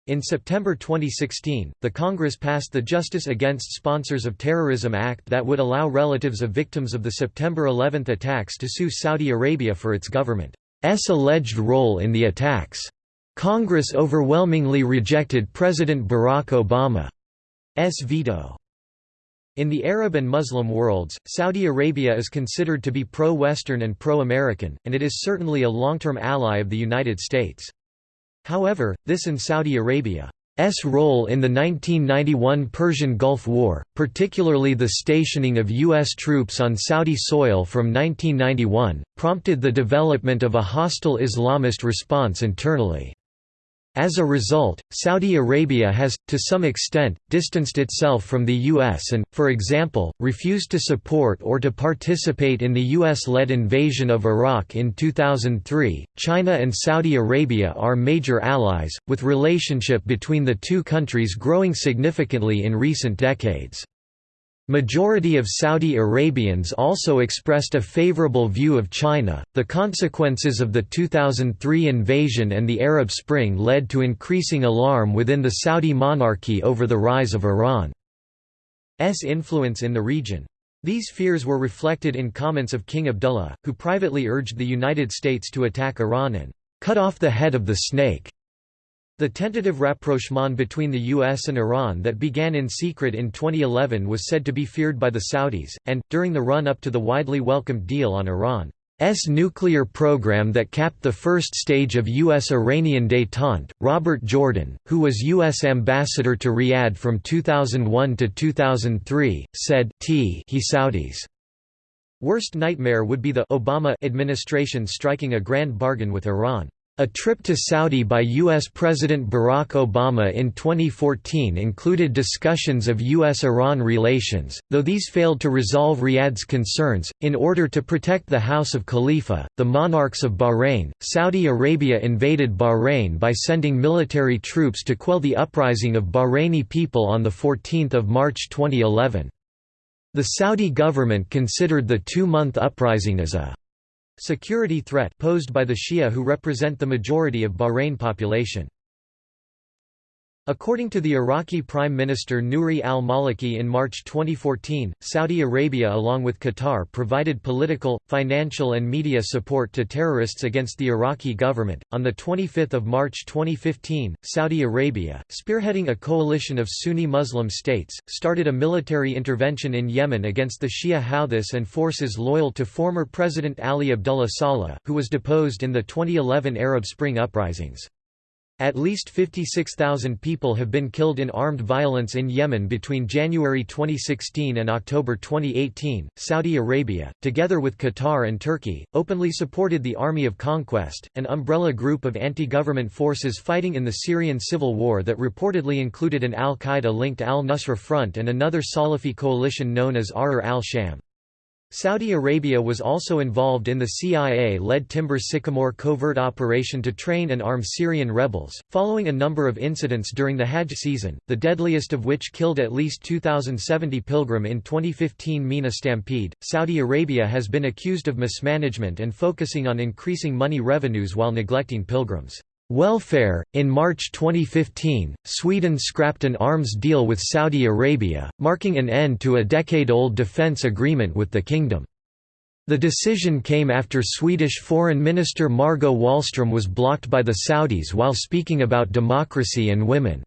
In September 2016, the Congress passed the Justice Against Sponsors of Terrorism Act that would allow relatives of victims of the September 11 attacks to sue Saudi Arabia for its government. Alleged role in the attacks. Congress overwhelmingly rejected President Barack Obama's veto. In the Arab and Muslim worlds, Saudi Arabia is considered to be pro-Western and pro-American, and it is certainly a long-term ally of the United States. However, this in Saudi Arabia role in the 1991 Persian Gulf War, particularly the stationing of U.S. troops on Saudi soil from 1991, prompted the development of a hostile Islamist response internally. As a result, Saudi Arabia has, to some extent, distanced itself from the U.S. and, for example, refused to support or to participate in the U.S.-led invasion of Iraq in 2003. China and Saudi Arabia are major allies, with relationship between the two countries growing significantly in recent decades. Majority of Saudi Arabians also expressed a favorable view of China. The consequences of the 2003 invasion and the Arab Spring led to increasing alarm within the Saudi monarchy over the rise of Iran's influence in the region. These fears were reflected in comments of King Abdullah, who privately urged the United States to attack Iran and cut off the head of the snake. The tentative rapprochement between the US and Iran that began in secret in 2011 was said to be feared by the Saudis, and, during the run-up to the widely welcomed deal on Iran's nuclear program that capped the first stage of U.S.-Iranian détente, Robert Jordan, who was U.S. ambassador to Riyadh from 2001 to 2003, said T he Saudis' worst nightmare would be the Obama administration striking a grand bargain with Iran. A trip to Saudi by U.S. President Barack Obama in 2014 included discussions of U.S.-Iran relations, though these failed to resolve Riyadh's concerns. In order to protect the House of Khalifa, the monarchs of Bahrain, Saudi Arabia invaded Bahrain by sending military troops to quell the uprising of Bahraini people on 14 March 2011. The Saudi government considered the two-month uprising as a Security threat posed by the Shia who represent the majority of Bahrain population. According to the Iraqi Prime Minister Nouri al-Maliki in March 2014, Saudi Arabia along with Qatar provided political, financial and media support to terrorists against the Iraqi government. On the 25th of March 2015, Saudi Arabia, spearheading a coalition of Sunni Muslim states, started a military intervention in Yemen against the Shia Houthis and forces loyal to former President Ali Abdullah Saleh, who was deposed in the 2011 Arab Spring uprisings. At least 56,000 people have been killed in armed violence in Yemen between January 2016 and October 2018. Saudi Arabia, together with Qatar and Turkey, openly supported the Army of Conquest, an umbrella group of anti government forces fighting in the Syrian civil war that reportedly included an al Qaeda linked al Nusra Front and another Salafi coalition known as Ahrar al Sham. Saudi Arabia was also involved in the CIA-led Timber Sycamore covert operation to train and arm Syrian rebels, following a number of incidents during the Hajj season, the deadliest of which killed at least 2,070 pilgrim in 2015 Mina stampede. Saudi Arabia has been accused of mismanagement and focusing on increasing money revenues while neglecting pilgrims. Welfare In March 2015, Sweden scrapped an arms deal with Saudi Arabia, marking an end to a decade-old defence agreement with the kingdom. The decision came after Swedish Foreign Minister Margot Wallström was blocked by the Saudis while speaking about democracy and women's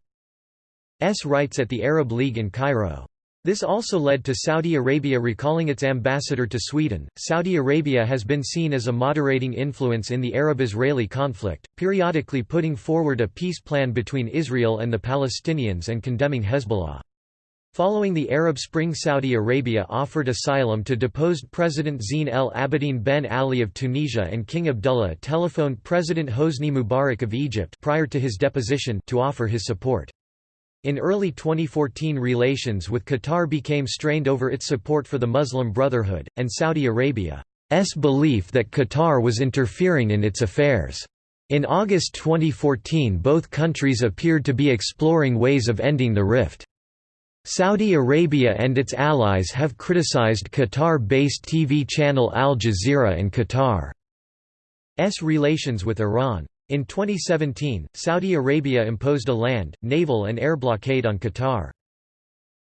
rights at the Arab League in Cairo. This also led to Saudi Arabia recalling its ambassador to Sweden. Saudi Arabia has been seen as a moderating influence in the Arab Israeli conflict, periodically putting forward a peace plan between Israel and the Palestinians and condemning Hezbollah. Following the Arab Spring Saudi Arabia offered asylum to deposed President Zine El Abidine Ben Ali of Tunisia and King Abdullah telephoned President Hosni Mubarak of Egypt prior to his deposition to offer his support. In early 2014 relations with Qatar became strained over its support for the Muslim Brotherhood, and Saudi Arabia's belief that Qatar was interfering in its affairs. In August 2014 both countries appeared to be exploring ways of ending the rift. Saudi Arabia and its allies have criticized Qatar-based TV channel Al Jazeera and Qatar's relations with Iran. In 2017, Saudi Arabia imposed a land, naval and air blockade on Qatar.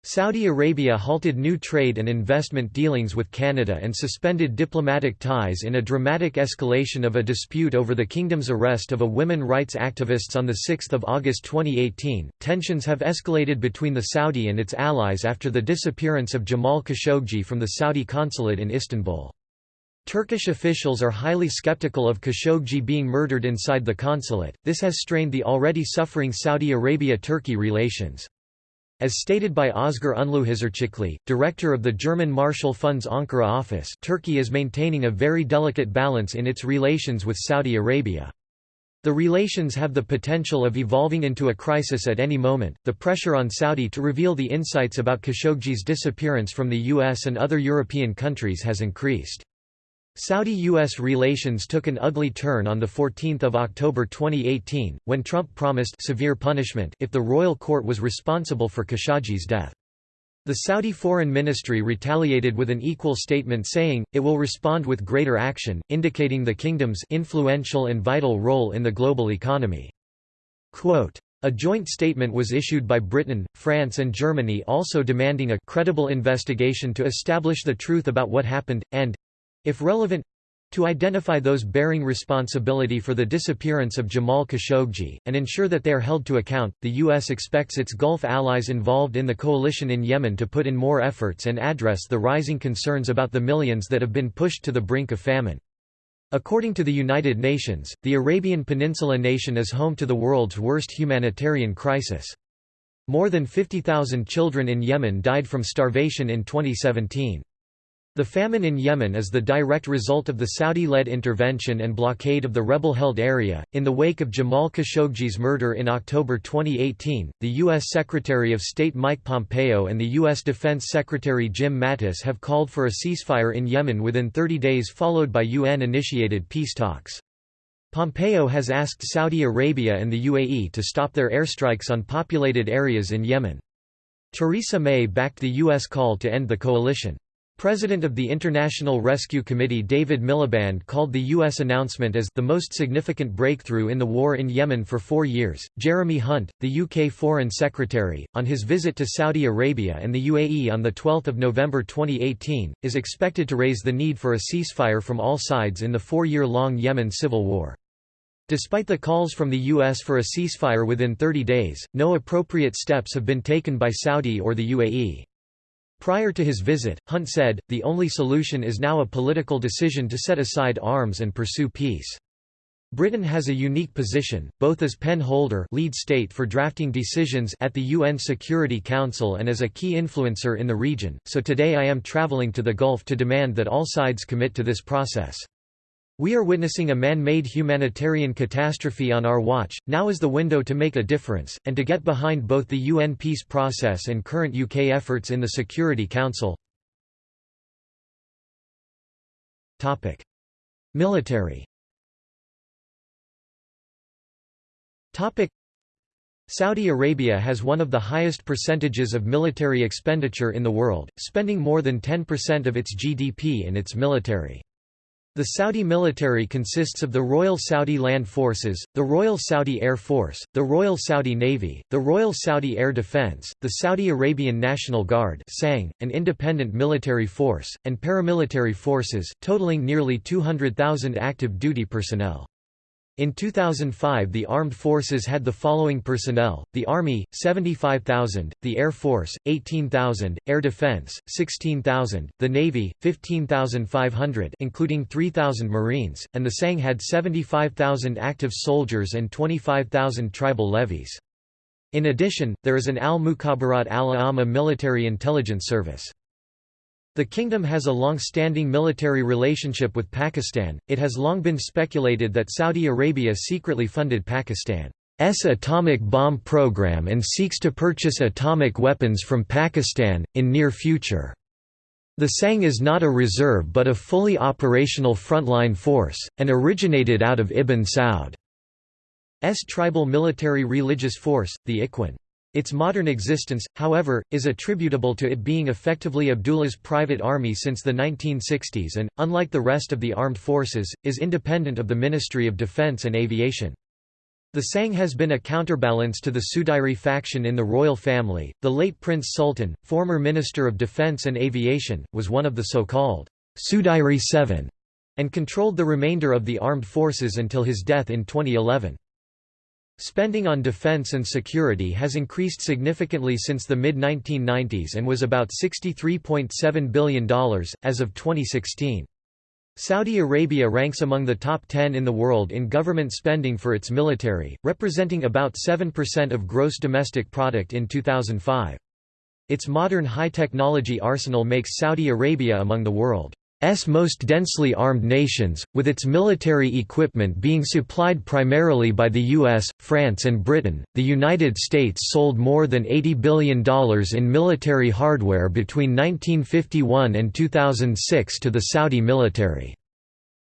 Saudi Arabia halted new trade and investment dealings with Canada and suspended diplomatic ties in a dramatic escalation of a dispute over the kingdom's arrest of a women rights activists on 6 August 2018. Tensions have escalated between the Saudi and its allies after the disappearance of Jamal Khashoggi from the Saudi consulate in Istanbul. Turkish officials are highly skeptical of Khashoggi being murdered inside the consulate, this has strained the already suffering Saudi Arabia-Turkey relations. As stated by Özgür Ünlühisarcıklı, director of the German Marshall Fund's Ankara office Turkey is maintaining a very delicate balance in its relations with Saudi Arabia. The relations have the potential of evolving into a crisis at any moment. The pressure on Saudi to reveal the insights about Khashoggi's disappearance from the US and other European countries has increased. Saudi-US relations took an ugly turn on 14 October 2018, when Trump promised severe punishment if the royal court was responsible for Khashoggi's death. The Saudi Foreign Ministry retaliated with an equal statement saying, it will respond with greater action, indicating the kingdom's influential and vital role in the global economy. Quote, a joint statement was issued by Britain, France and Germany also demanding a credible investigation to establish the truth about what happened, and—if relevant, to identify those bearing responsibility for the disappearance of Jamal Khashoggi, and ensure that they are held to account, the U.S. expects its Gulf allies involved in the coalition in Yemen to put in more efforts and address the rising concerns about the millions that have been pushed to the brink of famine. According to the United Nations, the Arabian Peninsula nation is home to the world's worst humanitarian crisis. More than 50,000 children in Yemen died from starvation in 2017. The famine in Yemen is the direct result of the Saudi-led intervention and blockade of the rebel-held area. In the wake of Jamal Khashoggi's murder in October 2018, the U.S. Secretary of State Mike Pompeo and the U.S. Defense Secretary Jim Mattis have called for a ceasefire in Yemen within 30 days followed by UN-initiated peace talks. Pompeo has asked Saudi Arabia and the UAE to stop their airstrikes on populated areas in Yemen. Theresa May backed the U.S. call to end the coalition. President of the International Rescue Committee David Miliband called the U.S. announcement as the most significant breakthrough in the war in Yemen for four years. Jeremy Hunt, the UK Foreign Secretary, on his visit to Saudi Arabia and the UAE on 12 November 2018, is expected to raise the need for a ceasefire from all sides in the four-year-long Yemen civil war. Despite the calls from the U.S. for a ceasefire within 30 days, no appropriate steps have been taken by Saudi or the UAE. Prior to his visit, Hunt said, the only solution is now a political decision to set aside arms and pursue peace. Britain has a unique position, both as pen holder lead state for drafting decisions at the UN Security Council and as a key influencer in the region, so today I am travelling to the Gulf to demand that all sides commit to this process. We are witnessing a man-made humanitarian catastrophe on our watch, now is the window to make a difference, and to get behind both the UN peace process and current UK efforts in the Security Council. Military Saudi Arabia has one of the highest percentages of military expenditure in the world, spending more than 10% of its GDP in its military. The Saudi military consists of the Royal Saudi Land Forces, the Royal Saudi Air Force, the Royal Saudi Navy, the Royal Saudi Air Defense, the Saudi Arabian National Guard an independent military force, and paramilitary forces, totaling nearly 200,000 active duty personnel. In 2005 the armed forces had the following personnel, the Army, 75,000, the Air Force, 18,000, Air Defense, 16,000, the Navy, 15,500 including 3,000 Marines, and the SANG had 75,000 active soldiers and 25,000 tribal levies. In addition, there is an Al-Mukhabarat al-Amma military intelligence service. The kingdom has a long-standing military relationship with Pakistan. It has long been speculated that Saudi Arabia secretly funded Pakistan's atomic bomb program and seeks to purchase atomic weapons from Pakistan in near future. The SANG is not a reserve but a fully operational frontline force, and originated out of Ibn Saud's tribal military religious force, the Ikhwan. Its modern existence, however, is attributable to it being effectively Abdullah's private army since the 1960s and, unlike the rest of the armed forces, is independent of the Ministry of Defense and Aviation. The Sang has been a counterbalance to the Sudairi faction in the royal family. The late Prince Sultan, former Minister of Defense and Aviation, was one of the so-called Sudairi Seven and controlled the remainder of the armed forces until his death in 2011. Spending on defense and security has increased significantly since the mid-1990s and was about $63.7 billion, as of 2016. Saudi Arabia ranks among the top 10 in the world in government spending for its military, representing about 7% of gross domestic product in 2005. Its modern high-technology arsenal makes Saudi Arabia among the world S most densely armed nations, with its military equipment being supplied primarily by the US, France and Britain. The United States sold more than $80 billion in military hardware between 1951 and 2006 to the Saudi military.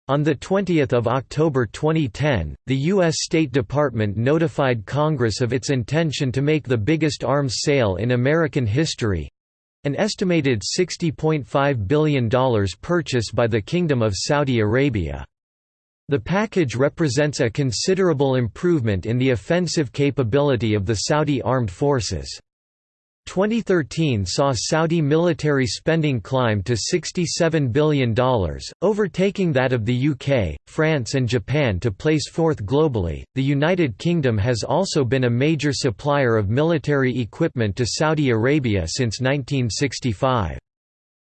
On 20 October 2010, the U.S. State Department notified Congress of its intention to make the biggest arms sale in American history, An estimated $60.5 billion purchase by the Kingdom of Saudi Arabia. The package represents a considerable improvement in the offensive capability of the Saudi armed forces. 2013 saw Saudi military spending climb to $67 billion, overtaking that of the UK, France, and Japan to place fourth globally. The United Kingdom has also been a major supplier of military equipment to Saudi Arabia since 1965.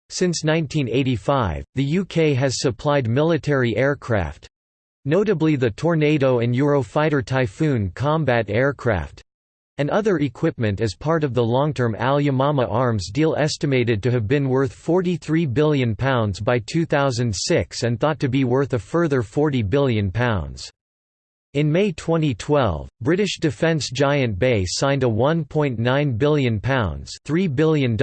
Since 1985, the UK has supplied military aircraft notably the Tornado and Eurofighter Typhoon combat aircraft and other equipment as part of the long-term Al-Yamama arms deal estimated to have been worth £43 billion by 2006 and thought to be worth a further £40 billion. In May 2012, British defence giant BAE signed a £1.9 billion, $3 billion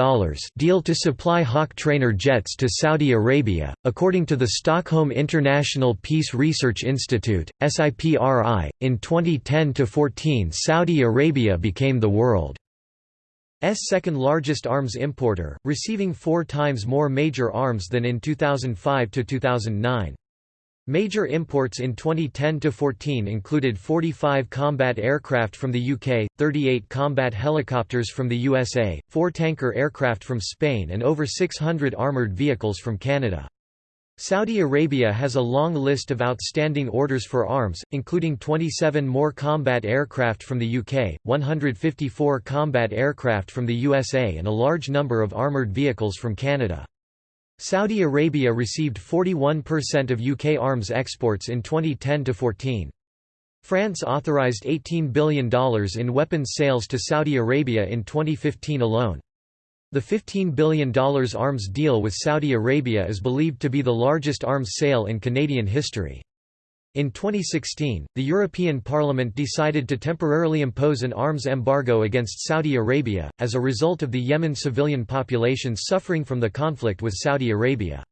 deal to supply Hawk trainer jets to Saudi Arabia. According to the Stockholm International Peace Research Institute, SIPRI, in 2010 14 Saudi Arabia became the world's second largest arms importer, receiving four times more major arms than in 2005 2009. Major imports in 2010–14 included 45 combat aircraft from the UK, 38 combat helicopters from the USA, 4 tanker aircraft from Spain and over 600 armoured vehicles from Canada. Saudi Arabia has a long list of outstanding orders for arms, including 27 more combat aircraft from the UK, 154 combat aircraft from the USA and a large number of armoured vehicles from Canada. Saudi Arabia received 41% of UK arms exports in 2010–14. France authorized $18 billion in weapons sales to Saudi Arabia in 2015 alone. The $15 billion arms deal with Saudi Arabia is believed to be the largest arms sale in Canadian history. In 2016, the European Parliament decided to temporarily impose an arms embargo against Saudi Arabia, as a result of the Yemen civilian population suffering from the conflict with Saudi Arabia.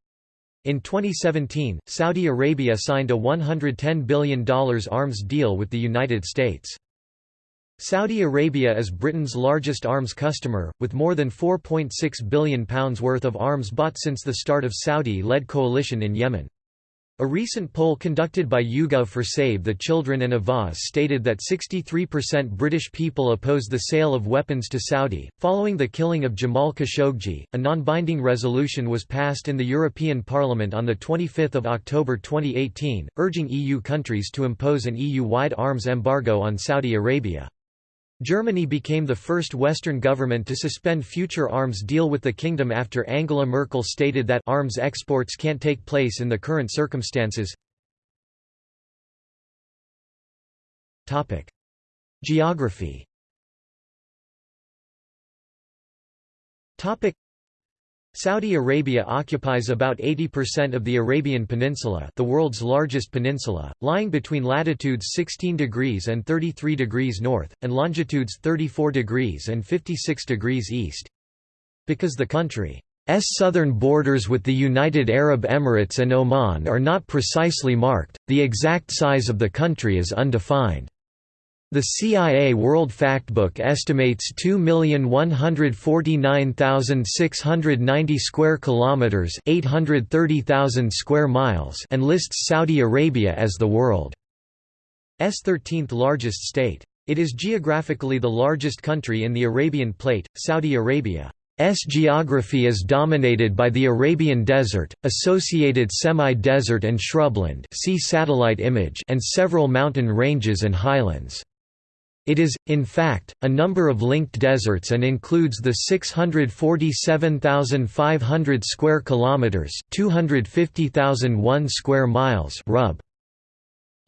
In 2017, Saudi Arabia signed a $110 billion arms deal with the United States. Saudi Arabia is Britain's largest arms customer, with more than £4.6 billion worth of arms bought since the start of Saudi-led coalition in Yemen. A recent poll conducted by YouGov for Save the Children and Avaaz stated that 63% British people oppose the sale of weapons to Saudi. Following the killing of Jamal Khashoggi, a non-binding resolution was passed in the European Parliament on 25 October 2018, urging EU countries to impose an EU-wide arms embargo on Saudi Arabia. Germany became the first Western government to suspend future arms deal with the kingdom after Angela Merkel stated that arms exports can't take place in the current circumstances. Geography Saudi Arabia occupies about 80% of the Arabian Peninsula the world's largest peninsula, lying between latitudes 16 degrees and 33 degrees north, and longitudes 34 degrees and 56 degrees east. Because the country's southern borders with the United Arab Emirates and Oman are not precisely marked, the exact size of the country is undefined. The CIA World Factbook estimates 2,149,690 square kilometers, 830,000 square miles, and lists Saudi Arabia as the world's 13th largest state. It is geographically the largest country in the Arabian Plate. Saudi Arabia's geography is dominated by the Arabian Desert, associated semi-desert and shrubland see satellite image and several mountain ranges and highlands. It is, in fact, a number of linked deserts and includes the 647,500 square kilometers, 250,001 square miles rub.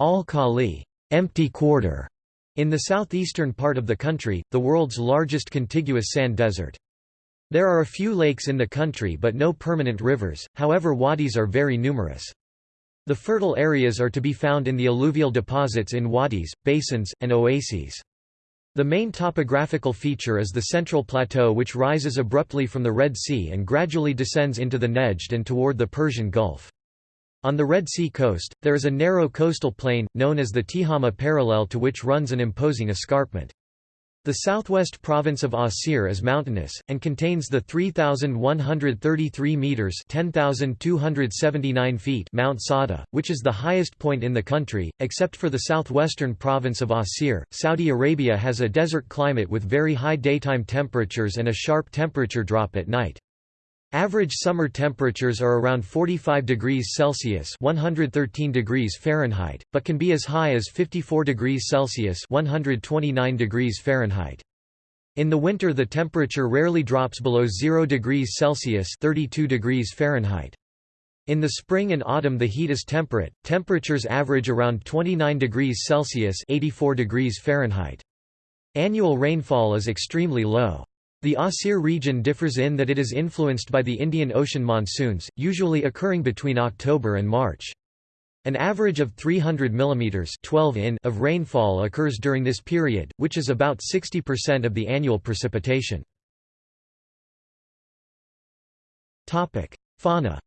Al-Khali, empty quarter, in the southeastern part of the country, the world's largest contiguous sand desert. There are a few lakes in the country but no permanent rivers, however wadis are very numerous. The fertile areas are to be found in the alluvial deposits in wadis, basins, and oases. The main topographical feature is the central plateau which rises abruptly from the Red Sea and gradually descends into the Nejd and toward the Persian Gulf. On the Red Sea coast, there is a narrow coastal plain, known as the Tihama parallel to which runs an imposing escarpment. The southwest province of Asir is mountainous, and contains the 3,133 metres 10,279 feet Mount Sada, which is the highest point in the country, except for the southwestern province of Asir. Saudi Arabia has a desert climate with very high daytime temperatures and a sharp temperature drop at night. Average summer temperatures are around 45 degrees Celsius (113 degrees Fahrenheit), but can be as high as 54 degrees Celsius (129 degrees Fahrenheit). In the winter the temperature rarely drops below 0 degrees Celsius (32 degrees Fahrenheit). In the spring and autumn the heat is temperate. Temperatures average around 29 degrees Celsius (84 degrees Fahrenheit). Annual rainfall is extremely low. The Asir region differs in that it is influenced by the Indian Ocean monsoons, usually occurring between October and March. An average of 300 mm 12 in of rainfall occurs during this period, which is about 60% of the annual precipitation. Fauna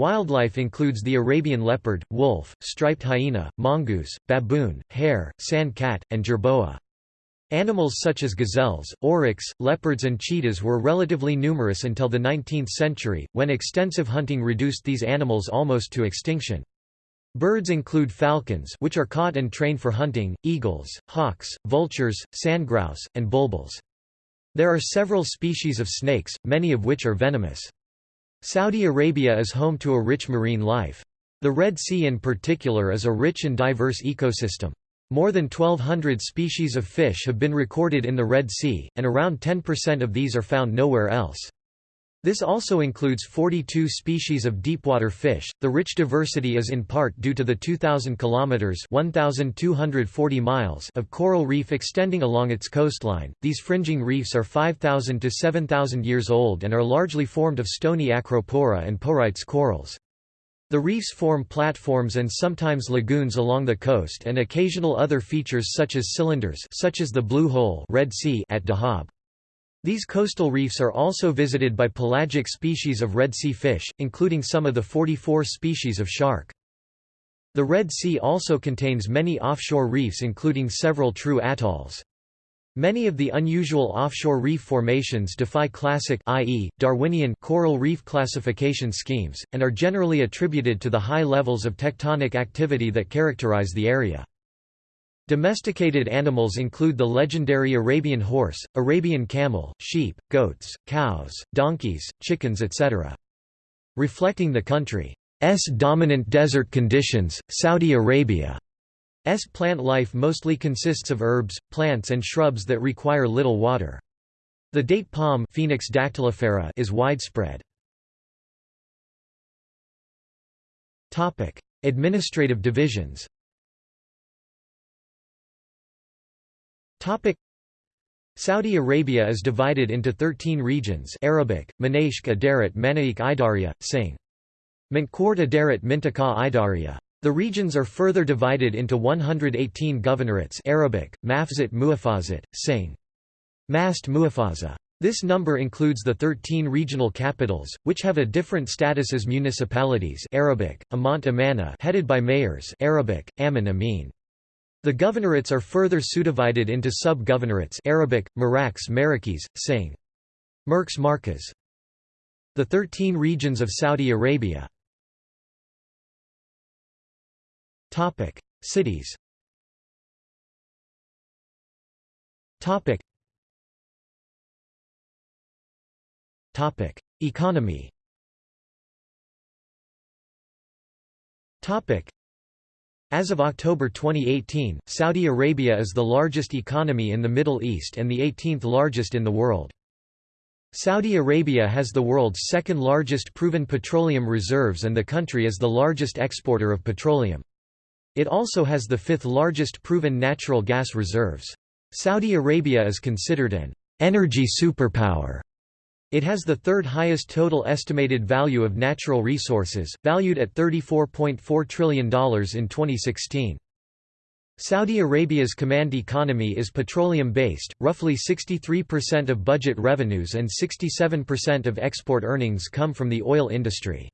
Wildlife includes the Arabian leopard, wolf, striped hyena, mongoose, baboon, hare, sand cat, and jerboa. Animals such as gazelles, oryx, leopards and cheetahs were relatively numerous until the 19th century, when extensive hunting reduced these animals almost to extinction. Birds include falcons which are caught and trained for hunting, eagles, hawks, vultures, sandgrouse, and bulbuls. There are several species of snakes, many of which are venomous. Saudi Arabia is home to a rich marine life. The Red Sea in particular is a rich and diverse ecosystem. More than 1,200 species of fish have been recorded in the Red Sea, and around 10% of these are found nowhere else. This also includes 42 species of deepwater fish. The rich diversity is in part due to the 2000 kilometers (1240 miles) of coral reef extending along its coastline. These fringing reefs are 5000 to 7000 years old and are largely formed of stony acropora and porites corals. The reefs form platforms and sometimes lagoons along the coast and occasional other features such as cylinders such as the Blue Hole Red sea at Dahab. These coastal reefs are also visited by pelagic species of Red Sea fish, including some of the 44 species of shark. The Red Sea also contains many offshore reefs including several true atolls. Many of the unusual offshore reef formations defy classic i.e., Darwinian coral reef classification schemes, and are generally attributed to the high levels of tectonic activity that characterize the area. Domesticated animals include the legendary Arabian horse, Arabian camel, sheep, goats, cows, donkeys, chickens etc. Reflecting the country's dominant desert conditions, Saudi Arabia's plant life mostly consists of herbs, plants and shrubs that require little water. The date palm Phoenix dactylifera is widespread. Administrative divisions Topic Saudi Arabia is divided into 13 regions Arabic, Manashk Adarat Manaik Idaria, Singh. Mantkort Adarat Mintaka Idaria. The regions are further divided into 118 governorates Arabic, Mafzat Muafazat, Singh. Mast Muafaza. This number includes the 13 regional capitals, which have a different status as municipalities Arabic, Amant Amana headed by mayors Arabic, Amin Amin. The governorates are further subdivided into sub-governorates Arabic, Maraks Marakis, Singh. Merks Markas. The Thirteen Regions of Saudi Arabia Cities Topic. Topic. Economy as of October 2018, Saudi Arabia is the largest economy in the Middle East and the 18th largest in the world. Saudi Arabia has the world's second largest proven petroleum reserves and the country is the largest exporter of petroleum. It also has the fifth largest proven natural gas reserves. Saudi Arabia is considered an energy superpower it has the third highest total estimated value of natural resources, valued at $34.4 trillion in 2016. Saudi Arabia's command economy is petroleum-based, roughly 63% of budget revenues and 67% of export earnings come from the oil industry.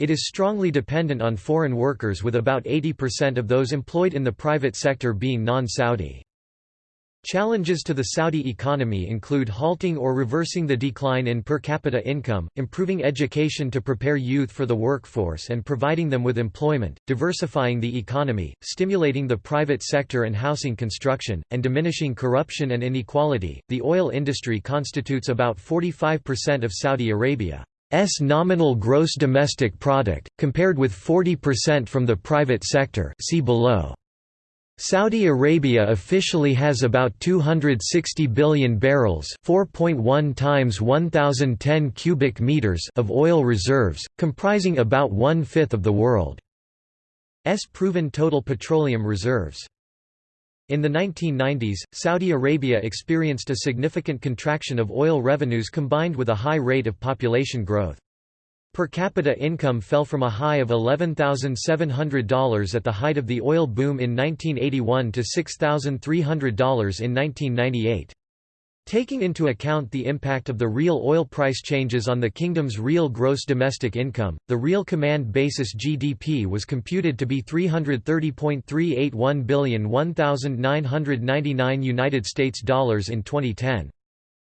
It is strongly dependent on foreign workers with about 80% of those employed in the private sector being non-Saudi. Challenges to the Saudi economy include halting or reversing the decline in per capita income, improving education to prepare youth for the workforce and providing them with employment, diversifying the economy, stimulating the private sector and housing construction, and diminishing corruption and inequality. The oil industry constitutes about 45% of Saudi Arabia's nominal gross domestic product, compared with 40% from the private sector see below. Saudi Arabia officially has about 260 billion barrels 4.1 times 1010 cubic meters of oil reserves, comprising about one-fifth of the world's proven total petroleum reserves. In the 1990s, Saudi Arabia experienced a significant contraction of oil revenues combined with a high rate of population growth. Per capita income fell from a high of $11,700 at the height of the oil boom in 1981 to $6,300 in 1998. Taking into account the impact of the real oil price changes on the kingdom's real gross domestic income, the real command basis GDP was computed to be 330.381 billion 1999 United States dollars in 2010.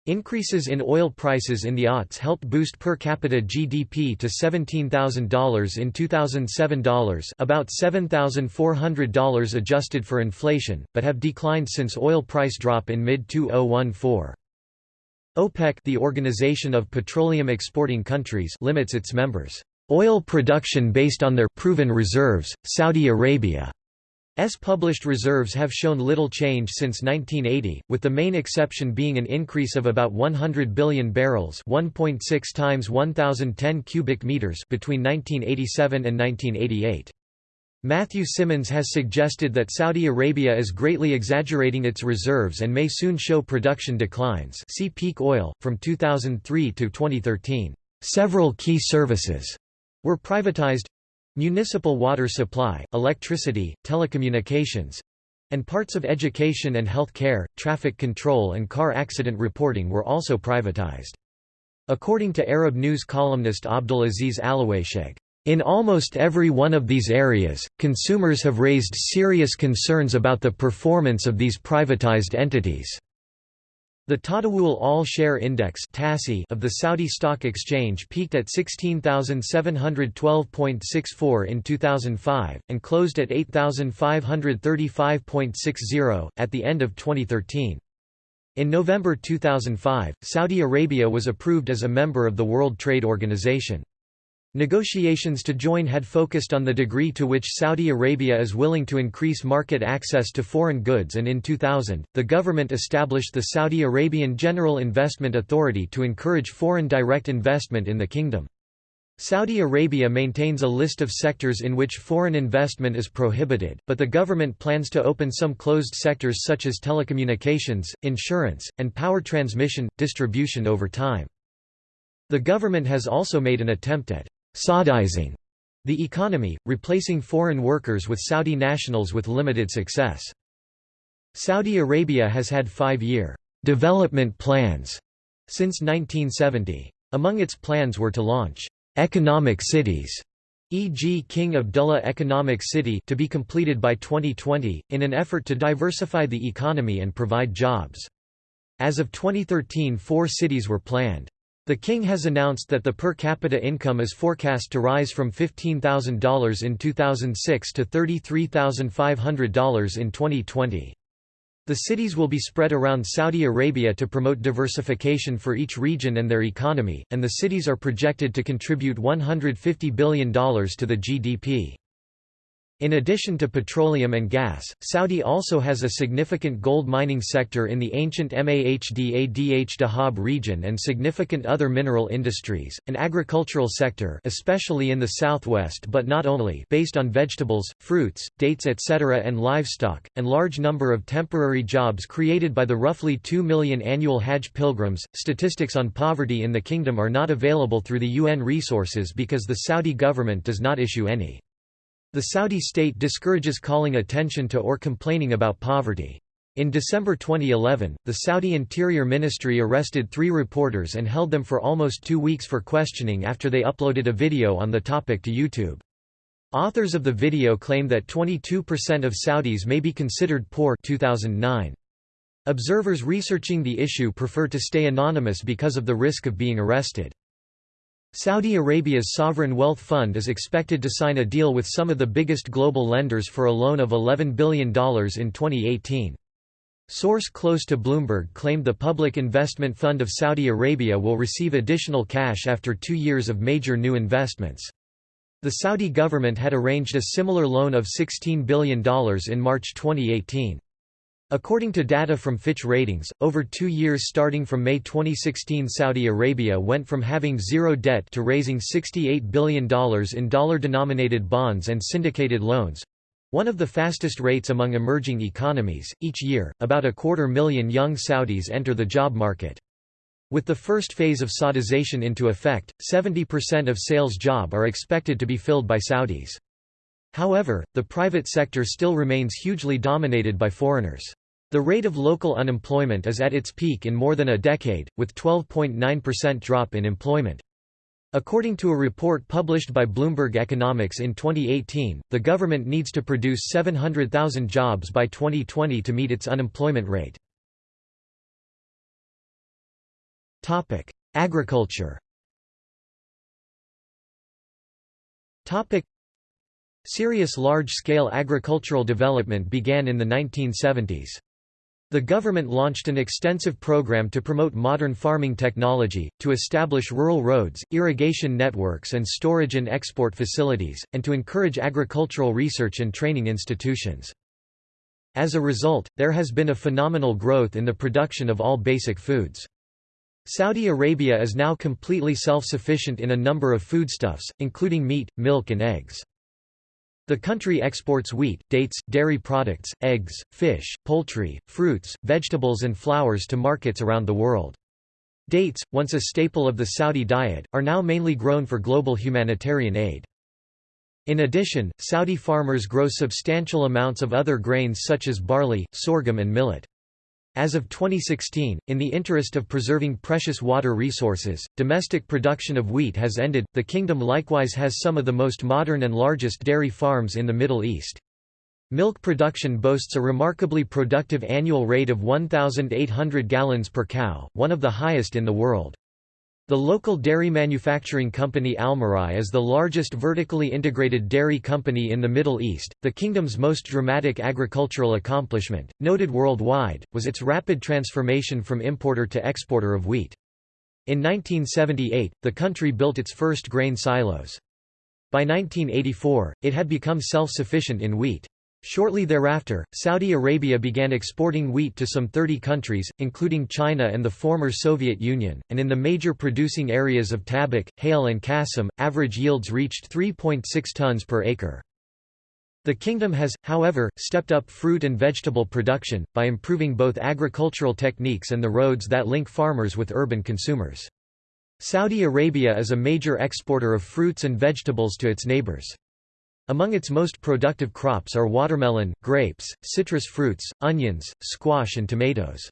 Increases in oil prices in the aughts helped boost per capita GDP to $17,000 in 2007 dollars about $7,400 adjusted for inflation, but have declined since oil price drop in mid-2014. OPEC the Organization of Petroleum Exporting Countries limits its members' oil production based on their proven reserves, Saudi Arabia S published reserves have shown little change since 1980, with the main exception being an increase of about 100 billion barrels 1.6 times 1010 cubic meters between 1987 and 1988. Matthew Simmons has suggested that Saudi Arabia is greatly exaggerating its reserves and may soon show production declines see peak oil, from 2003 to 2013. Several key services were privatized Municipal water supply, electricity, telecommunications and parts of education and health care, traffic control and car accident reporting were also privatized. According to Arab news columnist Abdulaziz Aluwaisheg, in almost every one of these areas, consumers have raised serious concerns about the performance of these privatized entities. The Tadawul All-Share Index of the Saudi Stock Exchange peaked at 16,712.64 in 2005, and closed at 8,535.60, at the end of 2013. In November 2005, Saudi Arabia was approved as a member of the World Trade Organization. Negotiations to join had focused on the degree to which Saudi Arabia is willing to increase market access to foreign goods and in 2000, the government established the Saudi Arabian General Investment Authority to encourage foreign direct investment in the kingdom. Saudi Arabia maintains a list of sectors in which foreign investment is prohibited, but the government plans to open some closed sectors such as telecommunications, insurance, and power transmission, distribution over time. The government has also made an attempt at Saudizing the economy, replacing foreign workers with Saudi nationals with limited success. Saudi Arabia has had five-year development plans since 1970. Among its plans were to launch economic cities, e.g. King Abdullah Economic City to be completed by 2020, in an effort to diversify the economy and provide jobs. As of 2013 four cities were planned. The king has announced that the per capita income is forecast to rise from $15,000 in 2006 to $33,500 in 2020. The cities will be spread around Saudi Arabia to promote diversification for each region and their economy, and the cities are projected to contribute $150 billion to the GDP. In addition to petroleum and gas, Saudi also has a significant gold mining sector in the ancient Mahd-Adh Dahab region and significant other mineral industries, an agricultural sector especially in the southwest but not only based on vegetables, fruits, dates etc. and livestock, and large number of temporary jobs created by the roughly 2 million annual Hajj pilgrims. Statistics on poverty in the kingdom are not available through the UN resources because the Saudi government does not issue any. The Saudi state discourages calling attention to or complaining about poverty. In December 2011, the Saudi Interior Ministry arrested three reporters and held them for almost two weeks for questioning after they uploaded a video on the topic to YouTube. Authors of the video claim that 22% of Saudis may be considered poor 2009. Observers researching the issue prefer to stay anonymous because of the risk of being arrested. Saudi Arabia's sovereign wealth fund is expected to sign a deal with some of the biggest global lenders for a loan of $11 billion in 2018. Source close to Bloomberg claimed the Public Investment Fund of Saudi Arabia will receive additional cash after two years of major new investments. The Saudi government had arranged a similar loan of $16 billion in March 2018. According to data from Fitch Ratings, over two years starting from May 2016 Saudi Arabia went from having zero debt to raising $68 billion in dollar-denominated bonds and syndicated loans, one of the fastest rates among emerging economies. Each year, about a quarter million young Saudis enter the job market. With the first phase of Saudization into effect, 70% of sales job are expected to be filled by Saudis. However, the private sector still remains hugely dominated by foreigners. The rate of local unemployment is at its peak in more than a decade, with 12.9% drop in employment. According to a report published by Bloomberg Economics in 2018, the government needs to produce 700,000 jobs by 2020 to meet its unemployment rate. Agriculture Serious large-scale agricultural development began in the 1970s. The government launched an extensive program to promote modern farming technology, to establish rural roads, irrigation networks and storage and export facilities, and to encourage agricultural research and training institutions. As a result, there has been a phenomenal growth in the production of all basic foods. Saudi Arabia is now completely self-sufficient in a number of foodstuffs, including meat, milk and eggs. The country exports wheat, dates, dairy products, eggs, fish, poultry, fruits, vegetables and flowers to markets around the world. Dates, once a staple of the Saudi diet, are now mainly grown for global humanitarian aid. In addition, Saudi farmers grow substantial amounts of other grains such as barley, sorghum and millet. As of 2016, in the interest of preserving precious water resources, domestic production of wheat has ended. The kingdom likewise has some of the most modern and largest dairy farms in the Middle East. Milk production boasts a remarkably productive annual rate of 1,800 gallons per cow, one of the highest in the world. The local dairy manufacturing company Almarai is the largest vertically integrated dairy company in the Middle East. The kingdom's most dramatic agricultural accomplishment, noted worldwide, was its rapid transformation from importer to exporter of wheat. In 1978, the country built its first grain silos. By 1984, it had become self-sufficient in wheat. Shortly thereafter, Saudi Arabia began exporting wheat to some 30 countries, including China and the former Soviet Union, and in the major producing areas of Tabuk, Hail and Qasim, average yields reached 3.6 tons per acre. The kingdom has, however, stepped up fruit and vegetable production, by improving both agricultural techniques and the roads that link farmers with urban consumers. Saudi Arabia is a major exporter of fruits and vegetables to its neighbors. Among its most productive crops are watermelon, grapes, citrus fruits, onions, squash and tomatoes.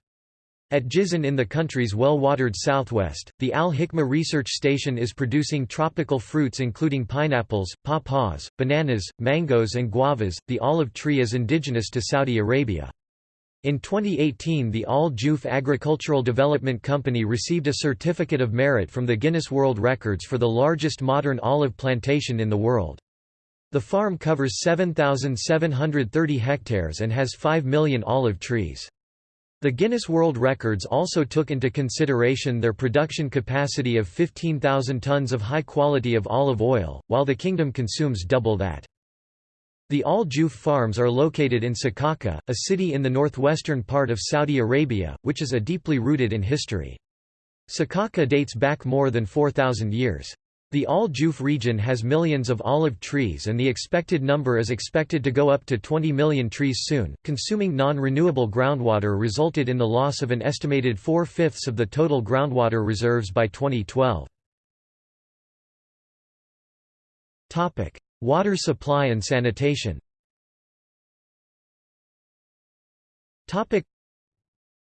At Jizan in the country's well-watered southwest, the Al-Hikma research station is producing tropical fruits including pineapples, pawpaws, bananas, mangoes and guavas. The olive tree is indigenous to Saudi Arabia. In 2018 the Al Jouf Agricultural Development Company received a Certificate of Merit from the Guinness World Records for the largest modern olive plantation in the world. The farm covers 7,730 hectares and has 5 million olive trees. The Guinness World Records also took into consideration their production capacity of 15,000 tons of high quality of olive oil, while the kingdom consumes double that. The Al Jouf farms are located in Sakaka, a city in the northwestern part of Saudi Arabia, which is a deeply rooted in history. Sakaka dates back more than 4,000 years. The Al Jouf region has millions of olive trees and the expected number is expected to go up to 20 million trees soon. Consuming non-renewable groundwater resulted in the loss of an estimated four-fifths of the total groundwater reserves by 2012. Topic: Water supply and sanitation.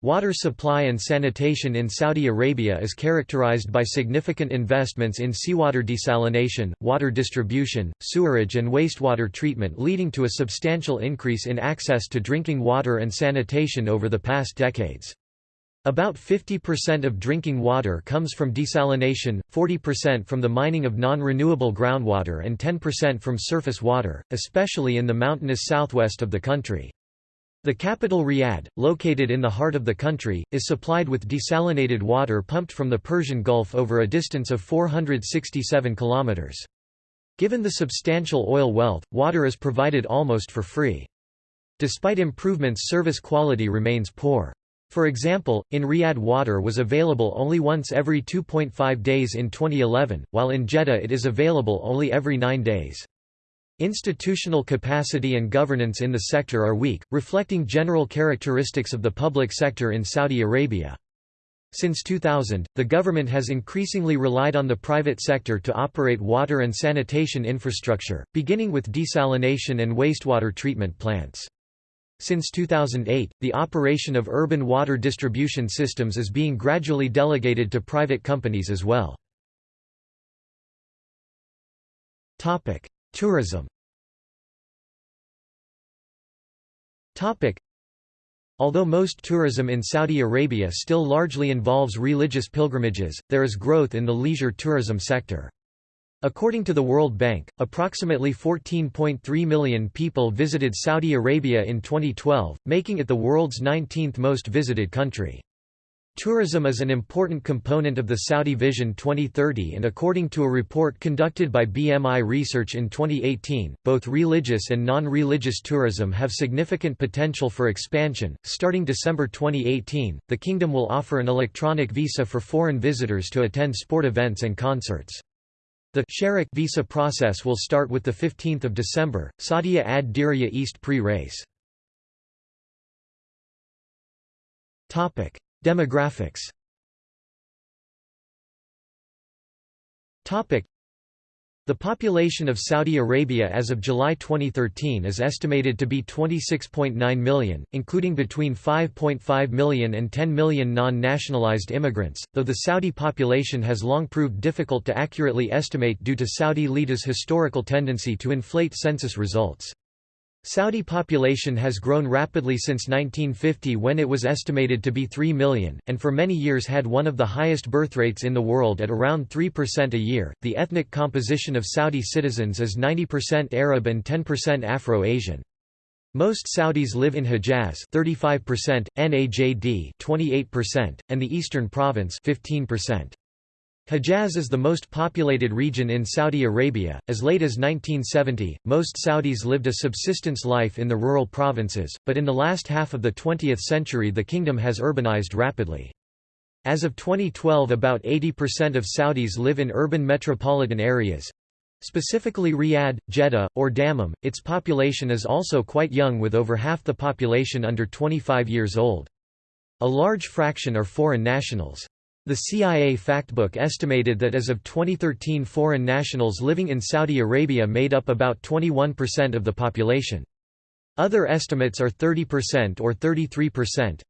Water supply and sanitation in Saudi Arabia is characterized by significant investments in seawater desalination, water distribution, sewerage and wastewater treatment leading to a substantial increase in access to drinking water and sanitation over the past decades. About 50% of drinking water comes from desalination, 40% from the mining of non-renewable groundwater and 10% from surface water, especially in the mountainous southwest of the country. The capital Riyadh, located in the heart of the country, is supplied with desalinated water pumped from the Persian Gulf over a distance of 467 kilometers. Given the substantial oil wealth, water is provided almost for free. Despite improvements service quality remains poor. For example, in Riyadh water was available only once every 2.5 days in 2011, while in Jeddah it is available only every 9 days. Institutional capacity and governance in the sector are weak, reflecting general characteristics of the public sector in Saudi Arabia. Since 2000, the government has increasingly relied on the private sector to operate water and sanitation infrastructure, beginning with desalination and wastewater treatment plants. Since 2008, the operation of urban water distribution systems is being gradually delegated to private companies as well. Tourism Although most tourism in Saudi Arabia still largely involves religious pilgrimages, there is growth in the leisure tourism sector. According to the World Bank, approximately 14.3 million people visited Saudi Arabia in 2012, making it the world's 19th most visited country. Tourism is an important component of the Saudi Vision 2030 and according to a report conducted by BMI Research in 2018, both religious and non-religious tourism have significant potential for expansion. Starting December 2018, the kingdom will offer an electronic visa for foreign visitors to attend sport events and concerts. The Sharek visa process will start with the 15th of December, Saudia ad Diriyah East pre-race. Topic: Demographics the population of Saudi Arabia as of July 2013 is estimated to be 26.9 million, including between 5.5 million and 10 million non-nationalized immigrants, though the Saudi population has long proved difficult to accurately estimate due to Saudi leaders' historical tendency to inflate census results. Saudi population has grown rapidly since 1950 when it was estimated to be 3 million, and for many years had one of the highest birth rates in the world at around 3% a year. The ethnic composition of Saudi citizens is 90% Arab and 10% Afro-Asian. Most Saudis live in Hejaz 35%, Najd 28%, and the Eastern Province 15%. Hejaz is the most populated region in Saudi Arabia. As late as 1970, most Saudis lived a subsistence life in the rural provinces, but in the last half of the 20th century the kingdom has urbanized rapidly. As of 2012 about 80% of Saudis live in urban metropolitan areas. Specifically Riyadh, Jeddah, or Dammam, its population is also quite young with over half the population under 25 years old. A large fraction are foreign nationals. The CIA Factbook estimated that as of 2013 foreign nationals living in Saudi Arabia made up about 21% of the population. Other estimates are 30% or 33%.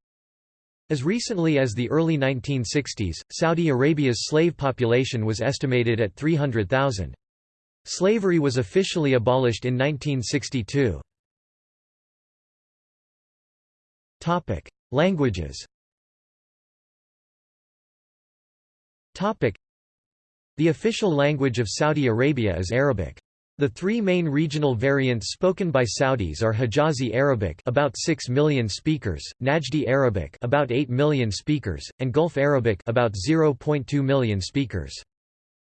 As recently as the early 1960s, Saudi Arabia's slave population was estimated at 300,000. Slavery was officially abolished in 1962. Languages The official language of Saudi Arabia is Arabic. The three main regional variants spoken by Saudis are Hijazi Arabic about 6 million speakers, Najdi Arabic about 8 million speakers, and Gulf Arabic about 0.2 million speakers.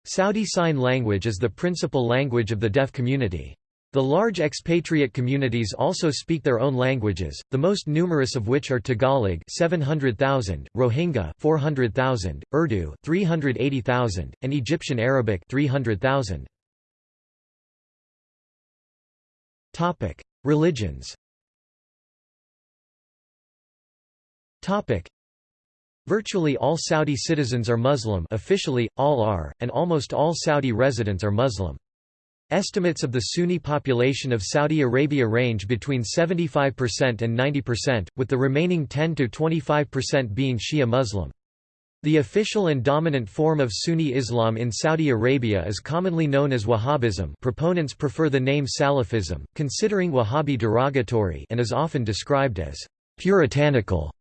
Saudi Sign Language is the principal language of the deaf community. The large expatriate communities also speak their own languages, the most numerous of which are Tagalog 700,000, Rohingya 400,000, Urdu 380,000, and Egyptian Arabic 300,000. Topic: Religions. Topic: Virtually all Saudi citizens are Muslim officially, all are, and almost all Saudi residents are Muslim. Estimates of the Sunni population of Saudi Arabia range between 75% and 90%, with the remaining 10–25% being Shia Muslim. The official and dominant form of Sunni Islam in Saudi Arabia is commonly known as Wahhabism proponents prefer the name Salafism, considering Wahhabi derogatory and is often described as «puritanical»,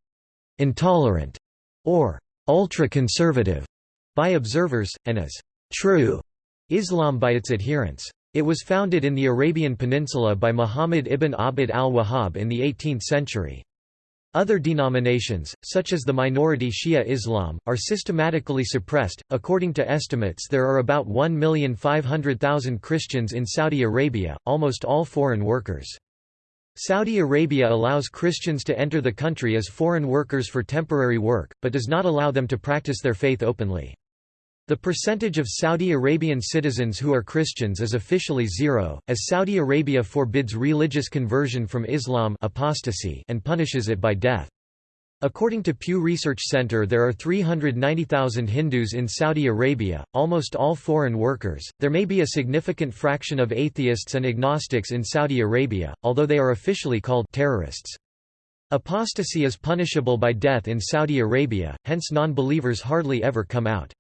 «intolerant» or «ultra-conservative» by observers, and as «true» Islam by its adherents. It was founded in the Arabian Peninsula by Muhammad ibn Abd al-Wahhab in the 18th century. Other denominations, such as the minority Shia Islam, are systematically suppressed. According to estimates, there are about 1,500,000 Christians in Saudi Arabia, almost all foreign workers. Saudi Arabia allows Christians to enter the country as foreign workers for temporary work, but does not allow them to practice their faith openly. The percentage of Saudi Arabian citizens who are Christians is officially zero, as Saudi Arabia forbids religious conversion from Islam apostasy and punishes it by death. According to Pew Research Center, there are 390,000 Hindus in Saudi Arabia, almost all foreign workers. There may be a significant fraction of atheists and agnostics in Saudi Arabia, although they are officially called terrorists. Apostasy is punishable by death in Saudi Arabia, hence non believers hardly ever come out.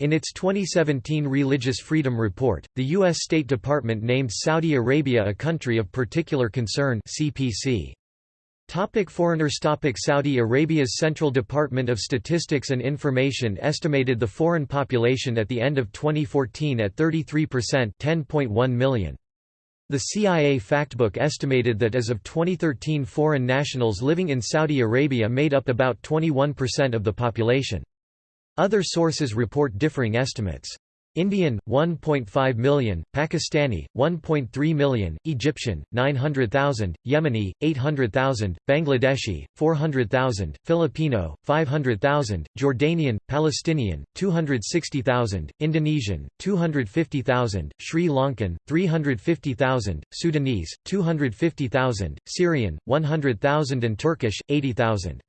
In its 2017 Religious Freedom Report, the U.S. State Department named Saudi Arabia a country of particular concern CPC. Topic foreigners Topic Saudi Arabia's Central Department of Statistics and Information estimated the foreign population at the end of 2014 at 33% 10.1 million. The CIA Factbook estimated that as of 2013 foreign nationals living in Saudi Arabia made up about 21% of the population. Other sources report differing estimates. Indian 1.5 million, Pakistani 1.3 million, Egyptian 900,000, Yemeni 800,000, Bangladeshi 400,000, Filipino 500,000, Jordanian, Palestinian 260,000, Indonesian 250,000, Sri Lankan 350,000, Sudanese 250,000, Syrian 100,000 and Turkish 80,000.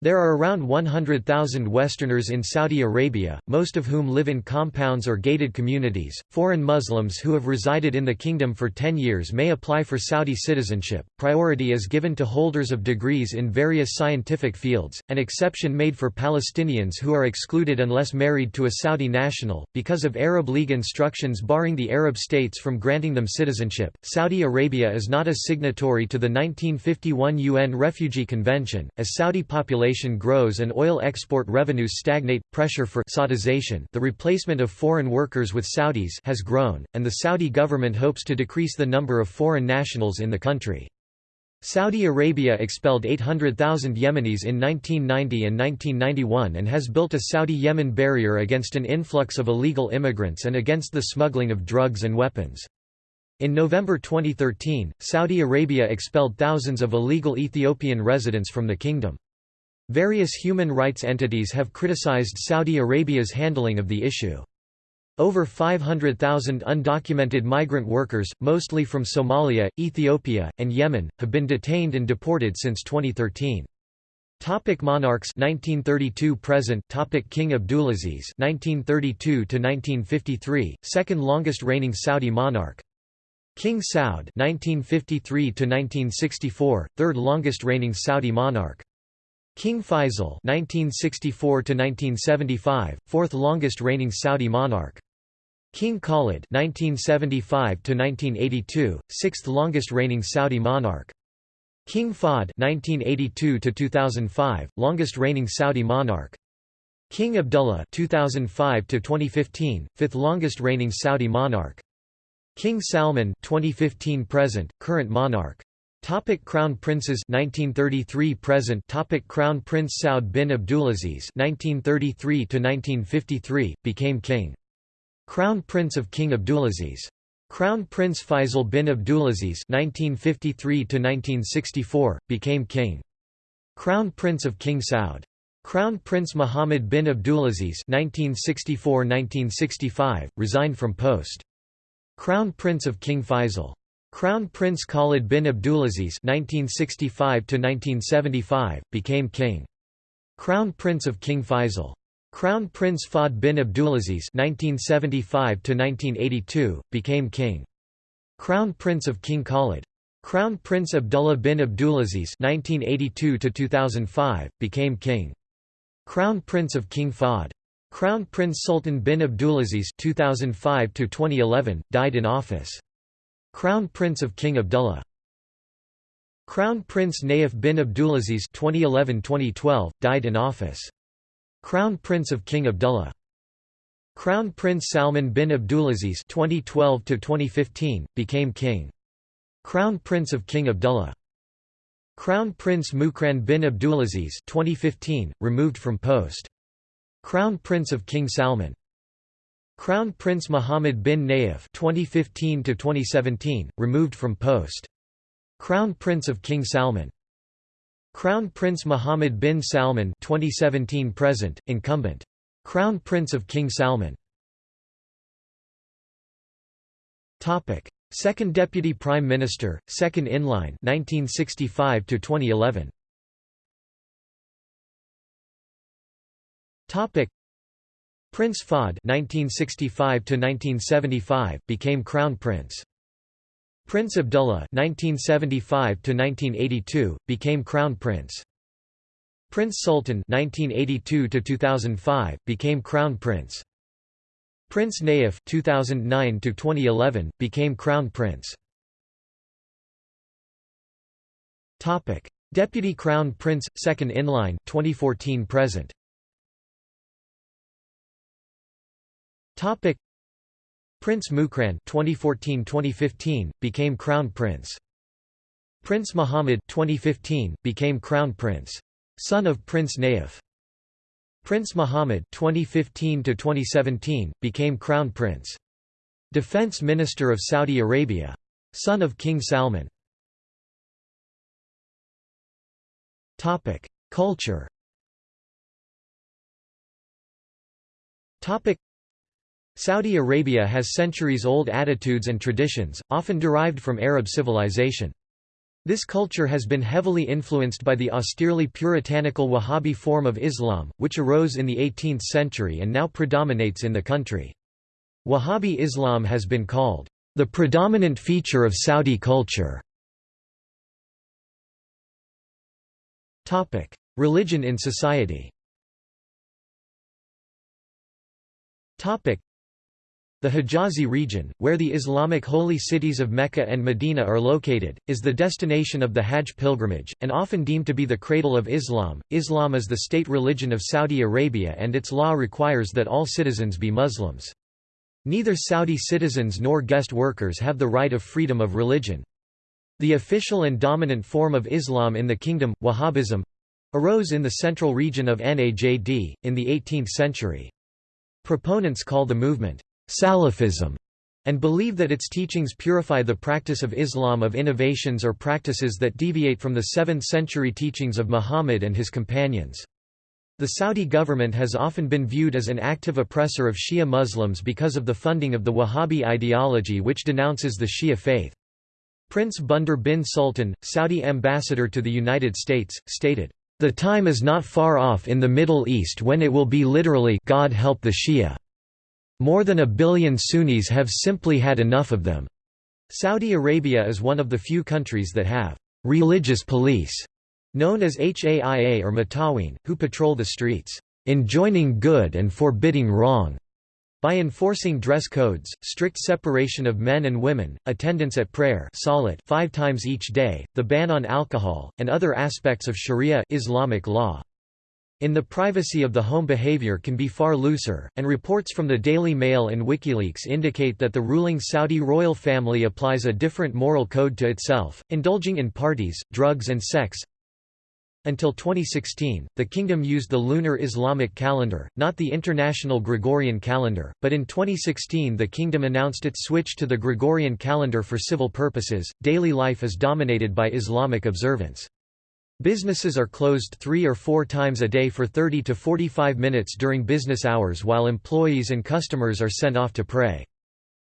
There are around 100,000 Westerners in Saudi Arabia, most of whom live in compounds or gated communities. Foreign Muslims who have resided in the kingdom for 10 years may apply for Saudi citizenship. Priority is given to holders of degrees in various scientific fields, an exception made for Palestinians who are excluded unless married to a Saudi national, because of Arab League instructions barring the Arab states from granting them citizenship. Saudi Arabia is not a signatory to the 1951 UN Refugee Convention, as Saudi population population grows and oil export revenues stagnate, pressure for Saudization the replacement of foreign workers with Saudis has grown, and the Saudi government hopes to decrease the number of foreign nationals in the country. Saudi Arabia expelled 800,000 Yemenis in 1990 and 1991 and has built a Saudi-Yemen barrier against an influx of illegal immigrants and against the smuggling of drugs and weapons. In November 2013, Saudi Arabia expelled thousands of illegal Ethiopian residents from the kingdom. Various human rights entities have criticized Saudi Arabia's handling of the issue. Over 500,000 undocumented migrant workers, mostly from Somalia, Ethiopia, and Yemen, have been detained and deported since 2013. Topic monarchs 1932 present Topic King Abdulaziz 1932 to 1953 second longest reigning Saudi monarch King Saud 1953 to 1964 third longest reigning Saudi monarch King Faisal (1964–1975), fourth longest reigning Saudi monarch. King Khalid (1975–1982), sixth longest reigning Saudi monarch. King Fahd (1982–2005), longest reigning Saudi monarch. King Abdullah (2005–2015), fifth longest reigning Saudi monarch. King Salman (2015–present), current monarch. Topic Crown Princes 1933 present. Topic Crown Prince Saud bin Abdulaziz 1933 to 1953 became king. Crown Prince of King Abdulaziz. Crown Prince Faisal bin Abdulaziz 1953 to 1964 became king. Crown Prince of King Saud. Crown Prince Muhammad bin Abdulaziz 1964-1965 resigned from post. Crown Prince of King Faisal Crown Prince Khalid bin Abdulaziz (1965–1975) became king. Crown Prince of King Faisal. Crown Prince Fahd bin Abdulaziz (1975–1982) became king. Crown Prince of King Khalid. Crown Prince Abdullah bin Abdulaziz (1982–2005) became king. Crown Prince of King Fahd. Crown Prince Sultan bin Abdulaziz (2005–2011) died in office. Crown Prince of King Abdullah. Crown Prince Nayef bin Abdulaziz (2011–2012) died in office. Crown Prince of King Abdullah. Crown Prince Salman bin Abdulaziz (2012–2015) became king. Crown Prince of King Abdullah. Crown Prince Muqrin bin Abdulaziz 2015, removed from post. Crown Prince of King Salman. Crown Prince Mohammed bin Nayef 2015 2017, removed from post. Crown Prince of King Salman. Crown Prince Mohammed bin Salman 2017 present incumbent. Crown Prince of King Salman. Topic. Second Deputy Prime Minister second in line 1965 to 2011 Topic Prince Fahd 1965 to 1975 became Crown Prince Prince Abdullah (1975–1982) became Crown Prince. Prince Sultan (1982–2005) became Crown Prince. Prince Nayef (2009–2011) became Crown Prince. Topic: Deputy Crown Prince, second in line, 2014 present. Topic: Prince Muqrin 2014-2015 became Crown Prince. Prince Muhammad 2015 became Crown Prince. Son of Prince Nayef. Prince Muhammad 2015 to 2017 became Crown Prince. Defense Minister of Saudi Arabia. Son of King Salman. Topic: Culture. Topic: Saudi Arabia has centuries-old attitudes and traditions, often derived from Arab civilization. This culture has been heavily influenced by the austerely puritanical Wahhabi form of Islam, which arose in the 18th century and now predominates in the country. Wahhabi Islam has been called, "...the predominant feature of Saudi culture." Religion in society the Hijazi region, where the Islamic holy cities of Mecca and Medina are located, is the destination of the Hajj pilgrimage, and often deemed to be the cradle of Islam. Islam is the state religion of Saudi Arabia and its law requires that all citizens be Muslims. Neither Saudi citizens nor guest workers have the right of freedom of religion. The official and dominant form of Islam in the kingdom, Wahhabism, arose in the central region of Najd, in the 18th century. Proponents call the movement Salafism, and believe that its teachings purify the practice of Islam of innovations or practices that deviate from the 7th-century teachings of Muhammad and his companions. The Saudi government has often been viewed as an active oppressor of Shia Muslims because of the funding of the Wahhabi ideology which denounces the Shia faith. Prince Bandar bin Sultan, Saudi ambassador to the United States, stated, "...the time is not far off in the Middle East when it will be literally God help the Shia." More than a billion Sunnis have simply had enough of them. Saudi Arabia is one of the few countries that have religious police, known as HAIA or Mutaween, who patrol the streets, enjoining good and forbidding wrong. By enforcing dress codes, strict separation of men and women, attendance at prayer five times each day, the ban on alcohol, and other aspects of Sharia Islamic law. In the privacy of the home behavior can be far looser, and reports from the Daily Mail and WikiLeaks indicate that the ruling Saudi royal family applies a different moral code to itself, indulging in parties, drugs and sex. Until 2016, the kingdom used the lunar Islamic calendar, not the international Gregorian calendar, but in 2016 the kingdom announced its switch to the Gregorian calendar for civil purposes. Daily life is dominated by Islamic observance. Businesses are closed three or four times a day for 30 to 45 minutes during business hours while employees and customers are sent off to pray.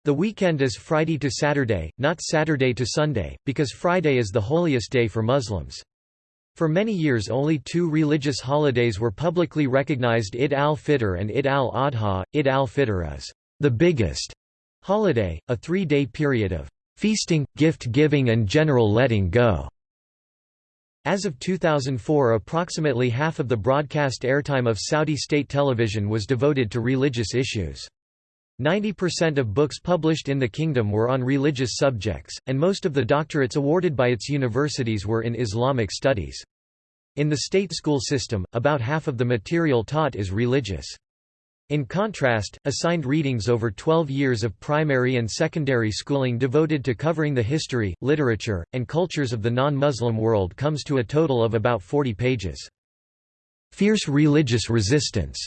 The weekend is Friday to Saturday, not Saturday to Sunday, because Friday is the holiest day for Muslims. For many years only two religious holidays were publicly recognized Eid al-Fitr and Eid al-Adha. Eid al-Fitr is the biggest holiday, a three-day period of feasting, gift-giving and general letting go. As of 2004 approximately half of the broadcast airtime of Saudi state television was devoted to religious issues. 90% of books published in the kingdom were on religious subjects, and most of the doctorates awarded by its universities were in Islamic studies. In the state school system, about half of the material taught is religious. In contrast, assigned readings over 12 years of primary and secondary schooling devoted to covering the history, literature, and cultures of the non-Muslim world comes to a total of about 40 pages. Fierce religious resistance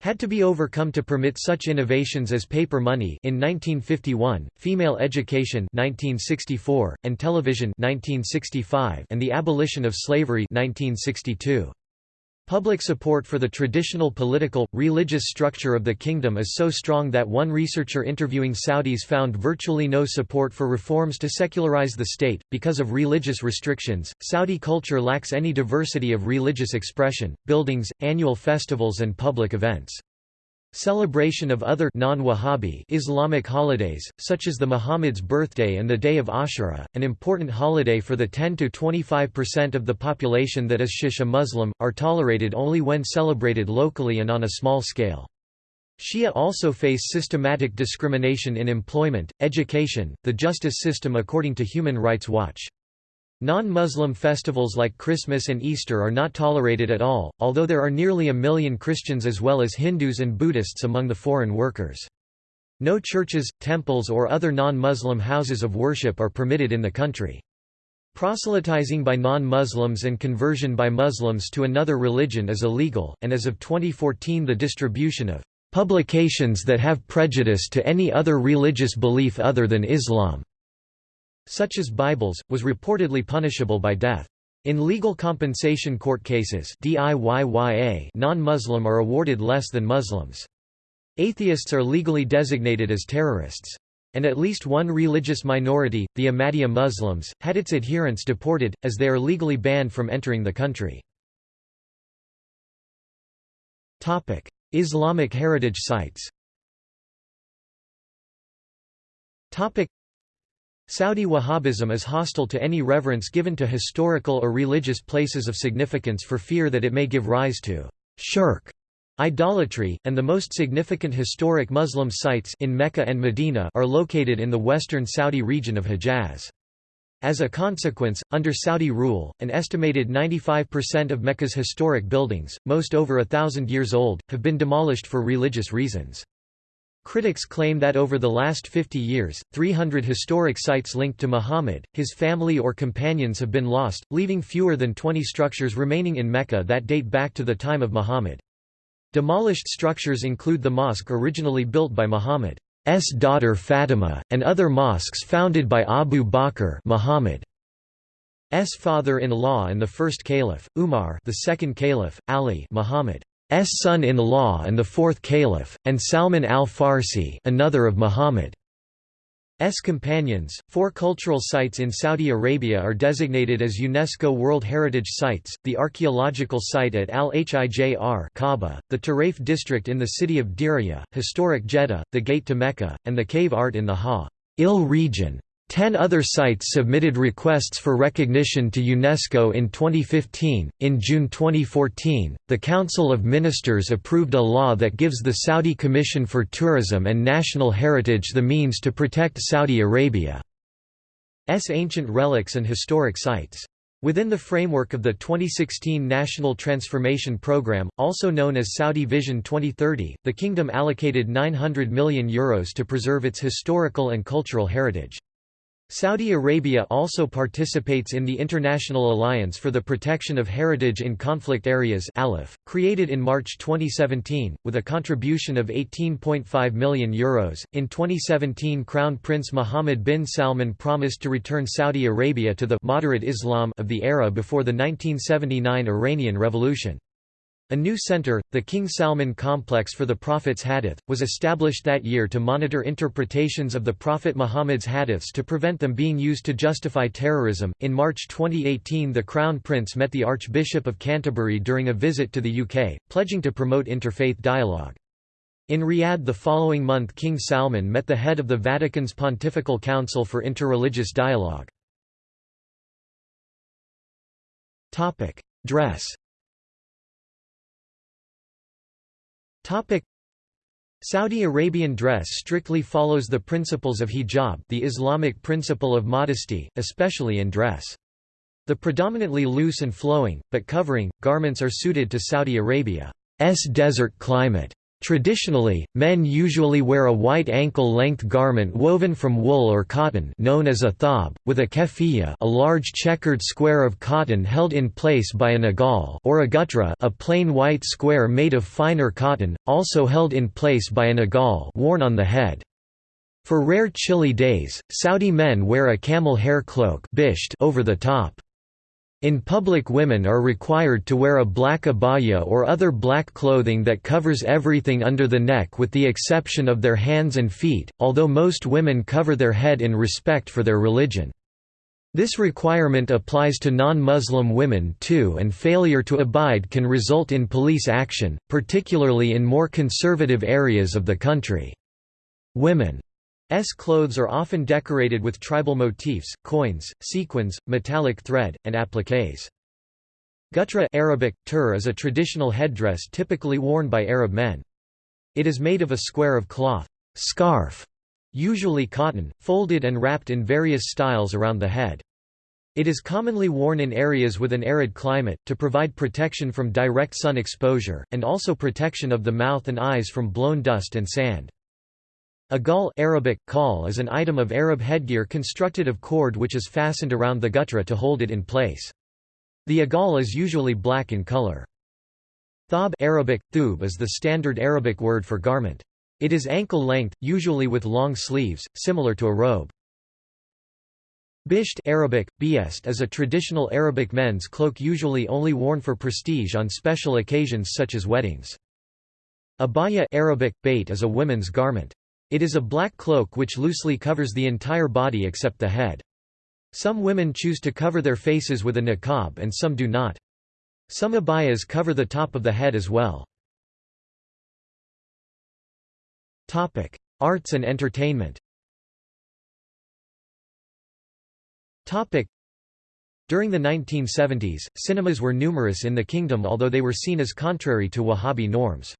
had to be overcome to permit such innovations as paper money in 1951, female education 1964, and television 1965, and the abolition of slavery 1962. Public support for the traditional political, religious structure of the kingdom is so strong that one researcher interviewing Saudis found virtually no support for reforms to secularize the state. Because of religious restrictions, Saudi culture lacks any diversity of religious expression, buildings, annual festivals, and public events. Celebration of other non-Wahhabi Islamic holidays, such as the Muhammad's birthday and the day of Ashura, an important holiday for the 10–25% of the population that is Shia Muslim, are tolerated only when celebrated locally and on a small scale. Shia also face systematic discrimination in employment, education, the justice system according to Human Rights Watch. Non-Muslim festivals like Christmas and Easter are not tolerated at all, although there are nearly a million Christians as well as Hindus and Buddhists among the foreign workers. No churches, temples or other non-Muslim houses of worship are permitted in the country. Proselytizing by non-Muslims and conversion by Muslims to another religion is illegal, and as of 2014 the distribution of publications that have prejudice to any other religious belief other than Islam such as Bibles, was reportedly punishable by death. In legal compensation court cases non-Muslim are awarded less than Muslims. Atheists are legally designated as terrorists. And at least one religious minority, the Ahmadiyya Muslims, had its adherents deported, as they are legally banned from entering the country. Islamic heritage sites Saudi Wahhabism is hostile to any reverence given to historical or religious places of significance for fear that it may give rise to shirk idolatry, and the most significant historic Muslim sites in Mecca and Medina are located in the western Saudi region of Hejaz. As a consequence, under Saudi rule, an estimated 95% of Mecca's historic buildings, most over a thousand years old, have been demolished for religious reasons. Critics claim that over the last 50 years, 300 historic sites linked to Muhammad, his family or companions have been lost, leaving fewer than 20 structures remaining in Mecca that date back to the time of Muhammad. Demolished structures include the mosque originally built by Muhammad's daughter Fatima, and other mosques founded by Abu Bakr Muhammad's father-in-law and the first caliph, Umar the second caliph, Ali Muhammad. S son-in-law and the fourth caliph, and Salman al-Farsi another of Muhammad's companions. Four cultural sites in Saudi Arabia are designated as UNESCO World Heritage Sites, the archaeological site at Al-Hijr Kaaba, the Taraif district in the city of Diriyah, historic Jeddah, the Gate to Mecca, and the cave art in the Hail region. Ten other sites submitted requests for recognition to UNESCO in 2015. In June 2014, the Council of Ministers approved a law that gives the Saudi Commission for Tourism and National Heritage the means to protect Saudi Arabia's ancient relics and historic sites. Within the framework of the 2016 National Transformation Programme, also known as Saudi Vision 2030, the kingdom allocated €900 million Euros to preserve its historical and cultural heritage. Saudi Arabia also participates in the International Alliance for the Protection of Heritage in Conflict Areas created in March 2017, with a contribution of €18.5 million. Euros. In 2017 Crown Prince Mohammed bin Salman promised to return Saudi Arabia to the «moderate Islam» of the era before the 1979 Iranian Revolution. A new center, the King Salman Complex for the Prophet's Hadith, was established that year to monitor interpretations of the Prophet Muhammad's hadiths to prevent them being used to justify terrorism. In March 2018, the Crown Prince met the Archbishop of Canterbury during a visit to the UK, pledging to promote interfaith dialogue. In Riyadh the following month King Salman met the head of the Vatican's Pontifical Council for Interreligious Dialogue. Dress Saudi Arabian dress strictly follows the principles of hijab the Islamic principle of modesty, especially in dress. The predominantly loose and flowing, but covering, garments are suited to Saudi Arabia's desert climate. Traditionally, men usually wear a white ankle-length garment woven from wool or cotton known as a thob, with a keffiyeh a large checkered square of cotton held in place by an agal or a gutra a plain white square made of finer cotton, also held in place by an agal worn on the head. For rare chilly days, Saudi men wear a camel hair cloak over the top. In public women are required to wear a black abaya or other black clothing that covers everything under the neck with the exception of their hands and feet, although most women cover their head in respect for their religion. This requirement applies to non-Muslim women too and failure to abide can result in police action, particularly in more conservative areas of the country. Women S clothes are often decorated with tribal motifs, coins, sequins, metallic thread, and appliques. Gutra Arabic, tur is a traditional headdress typically worn by Arab men. It is made of a square of cloth scarf, usually cotton, folded and wrapped in various styles around the head. It is commonly worn in areas with an arid climate, to provide protection from direct sun exposure, and also protection of the mouth and eyes from blown dust and sand. A Arabic, call is an item of Arab headgear constructed of cord which is fastened around the gutra to hold it in place. The agal is usually black in color. Thob Arabic, thub is the standard Arabic word for garment. It is ankle length, usually with long sleeves, similar to a robe. Bisht Arabic, biest is a traditional Arabic men's cloak usually only worn for prestige on special occasions such as weddings. Abaya Arabic, bait is a women's garment. It is a black cloak which loosely covers the entire body except the head. Some women choose to cover their faces with a niqab and some do not. Some abayas cover the top of the head as well. Topic: Arts and entertainment Topic: During the 1970s, cinemas were numerous in the kingdom although they were seen as contrary to Wahhabi norms.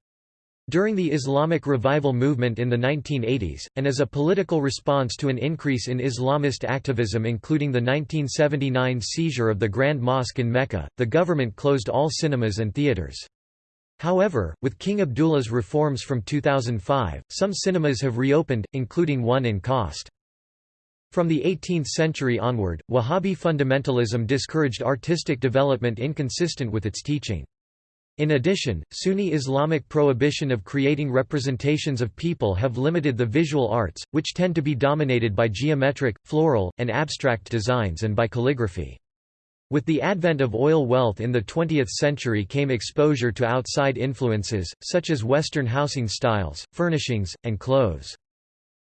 During the Islamic revival movement in the 1980s, and as a political response to an increase in Islamist activism including the 1979 seizure of the Grand Mosque in Mecca, the government closed all cinemas and theaters. However, with King Abdullah's reforms from 2005, some cinemas have reopened, including one in Khost. From the 18th century onward, Wahhabi fundamentalism discouraged artistic development inconsistent with its teaching. In addition, Sunni Islamic prohibition of creating representations of people have limited the visual arts, which tend to be dominated by geometric, floral, and abstract designs and by calligraphy. With the advent of oil wealth in the 20th century came exposure to outside influences, such as Western housing styles, furnishings, and clothes.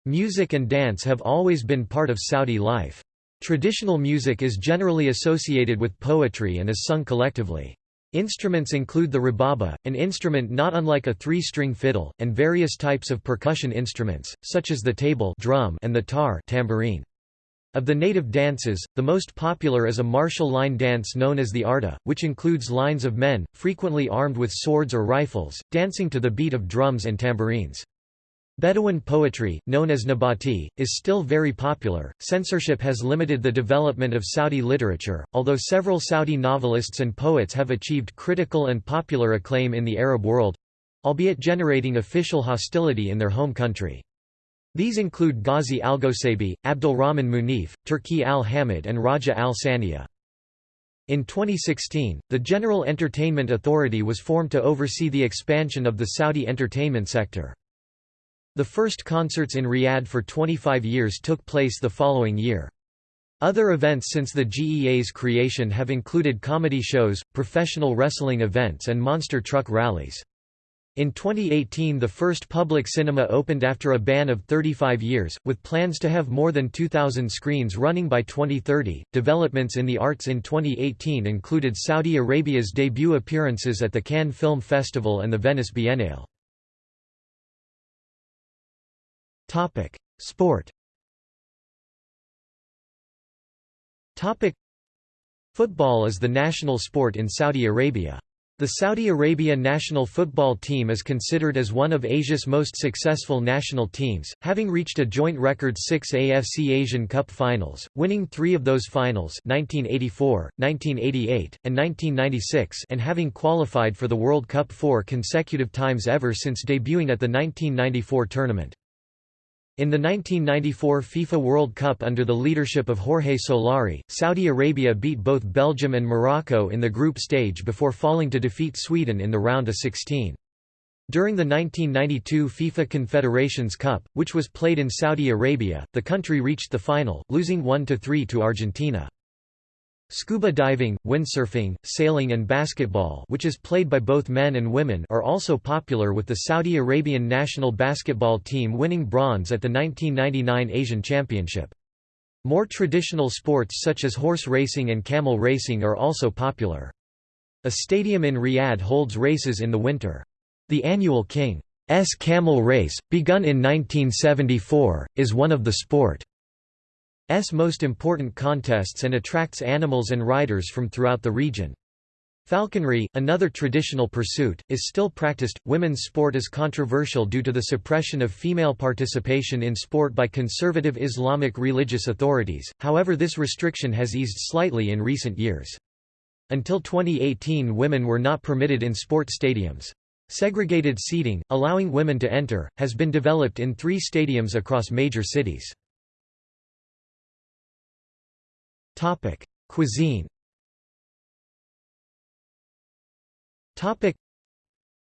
Music and dance have always been part of Saudi life. Traditional music is generally associated with poetry and is sung collectively. Instruments include the rababa, an instrument not unlike a three-string fiddle, and various types of percussion instruments, such as the table drum and the tar tambourine. Of the native dances, the most popular is a martial line dance known as the arda, which includes lines of men, frequently armed with swords or rifles, dancing to the beat of drums and tambourines. Bedouin poetry, known as Nabati, is still very popular. Censorship has limited the development of Saudi literature, although several Saudi novelists and poets have achieved critical and popular acclaim in the Arab world albeit generating official hostility in their home country. These include Ghazi Algosaibi, Abdulrahman Munif, Turki al-Hamad and Rajaa al-Sanea. In 2016, the General Entertainment Authority was formed to oversee the expansion of the Saudi entertainment sector. The first concerts in Riyadh for 25 years took place the following year. Other events since the GEA's creation have included comedy shows, professional wrestling events and monster truck rallies. In 2018 the first public cinema opened after a ban of 35 years, with plans to have more than 2,000 screens running by 2030. Developments in the arts in 2018 included Saudi Arabia's debut appearances at the Cannes Film Festival and the Venice Biennale. Sport Football is the national sport in Saudi Arabia. The Saudi Arabia national football team is considered as one of Asia's most successful national teams, having reached a joint record six AFC Asian Cup finals, winning three of those finals 1984, 1988, and 1996 and having qualified for the World Cup four consecutive times ever since debuting at the 1994 tournament. In the 1994 FIFA World Cup under the leadership of Jorge Solari, Saudi Arabia beat both Belgium and Morocco in the group stage before falling to defeat Sweden in the round of 16. During the 1992 FIFA Confederations Cup, which was played in Saudi Arabia, the country reached the final, losing 1–3 to Argentina. Scuba diving, windsurfing, sailing and basketball which is played by both men and women are also popular with the Saudi Arabian national basketball team winning bronze at the 1999 Asian Championship. More traditional sports such as horse racing and camel racing are also popular. A stadium in Riyadh holds races in the winter. The annual King's Camel Race, begun in 1974, is one of the sport. S most important contests and attracts animals and riders from throughout the region. Falconry, another traditional pursuit, is still practiced. Women's sport is controversial due to the suppression of female participation in sport by conservative Islamic religious authorities, however, this restriction has eased slightly in recent years. Until 2018, women were not permitted in sport stadiums. Segregated seating, allowing women to enter, has been developed in three stadiums across major cities. Topic: Cuisine. Topic: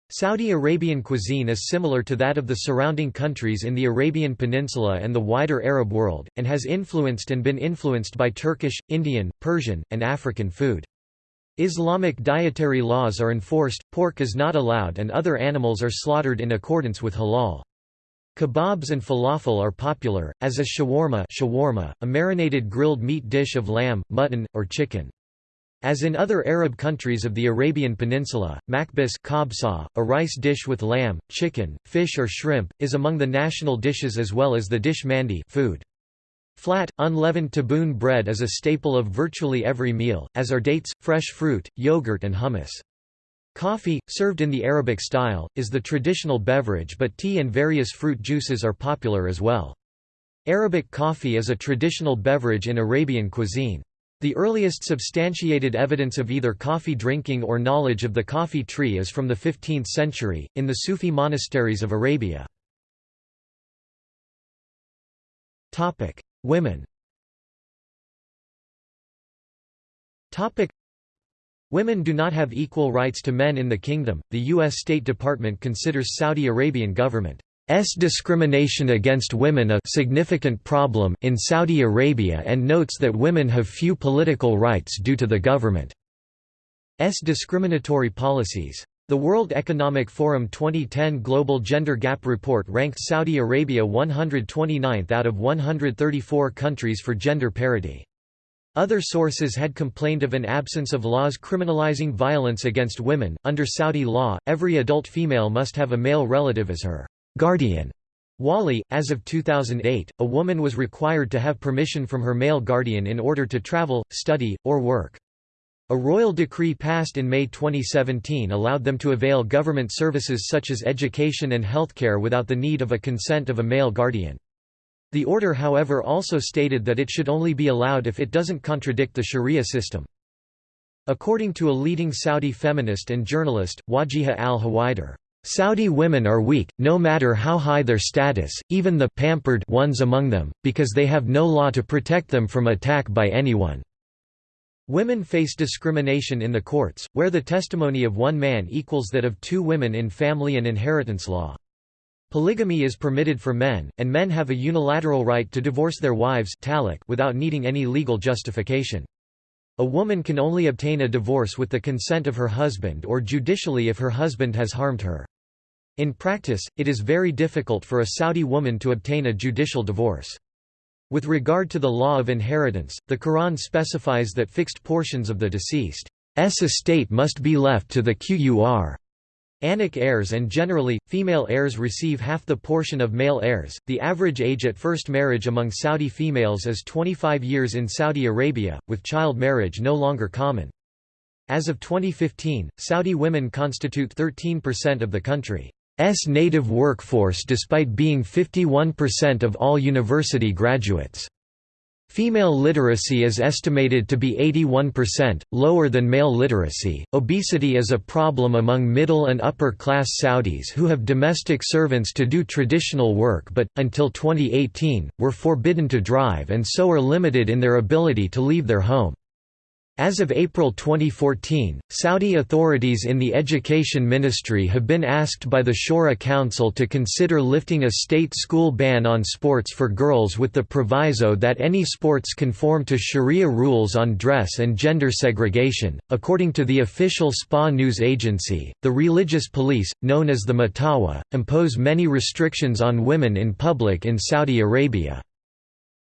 Saudi Arabian cuisine is similar to that of the surrounding countries in the Arabian Peninsula and the wider Arab world, and has influenced and been influenced by Turkish, Indian, Persian, and African food. Islamic dietary laws are enforced, pork is not allowed and other animals are slaughtered in accordance with halal. Kebabs and falafel are popular, as is shawarma, shawarma a marinated grilled meat dish of lamb, mutton, or chicken. As in other Arab countries of the Arabian Peninsula, makbis kabsa, a rice dish with lamb, chicken, fish or shrimp, is among the national dishes as well as the dish mandi food. Flat, unleavened taboon bread is a staple of virtually every meal, as are dates, fresh fruit, yogurt and hummus. Coffee, served in the Arabic style, is the traditional beverage but tea and various fruit juices are popular as well. Arabic coffee is a traditional beverage in Arabian cuisine. The earliest substantiated evidence of either coffee drinking or knowledge of the coffee tree is from the 15th century, in the Sufi monasteries of Arabia. Women Women do not have equal rights to men in the kingdom. The U.S. State Department considers Saudi Arabian government's discrimination against women a significant problem in Saudi Arabia and notes that women have few political rights due to the government's discriminatory policies. The World Economic Forum 2010 Global Gender Gap Report ranked Saudi Arabia 129th out of 134 countries for gender parity. Other sources had complained of an absence of laws criminalizing violence against women. Under Saudi law, every adult female must have a male relative as her guardian. Wali, as of 2008, a woman was required to have permission from her male guardian in order to travel, study, or work. A royal decree passed in May 2017 allowed them to avail government services such as education and healthcare without the need of a consent of a male guardian. The order however also stated that it should only be allowed if it doesn't contradict the sharia system. According to a leading Saudi feminist and journalist, Wajiha al-Huwaidar, Saudi women are weak, no matter how high their status, even the pampered ones among them, because they have no law to protect them from attack by anyone. Women face discrimination in the courts, where the testimony of one man equals that of two women in family and inheritance law. Polygamy is permitted for men, and men have a unilateral right to divorce their wives without needing any legal justification. A woman can only obtain a divorce with the consent of her husband or judicially if her husband has harmed her. In practice, it is very difficult for a Saudi woman to obtain a judicial divorce. With regard to the law of inheritance, the Quran specifies that fixed portions of the deceased's estate must be left to the Qur Anak heirs and generally, female heirs receive half the portion of male heirs. The average age at first marriage among Saudi females is 25 years in Saudi Arabia, with child marriage no longer common. As of 2015, Saudi women constitute 13% of the country's native workforce despite being 51% of all university graduates. Female literacy is estimated to be 81%, lower than male literacy. Obesity is a problem among middle and upper class Saudis who have domestic servants to do traditional work but, until 2018, were forbidden to drive and so are limited in their ability to leave their home. As of April 2014, Saudi authorities in the Education Ministry have been asked by the Shura Council to consider lifting a state school ban on sports for girls with the proviso that any sports conform to Sharia rules on dress and gender segregation. According to the official SPA news agency, the religious police, known as the Matawa, impose many restrictions on women in public in Saudi Arabia.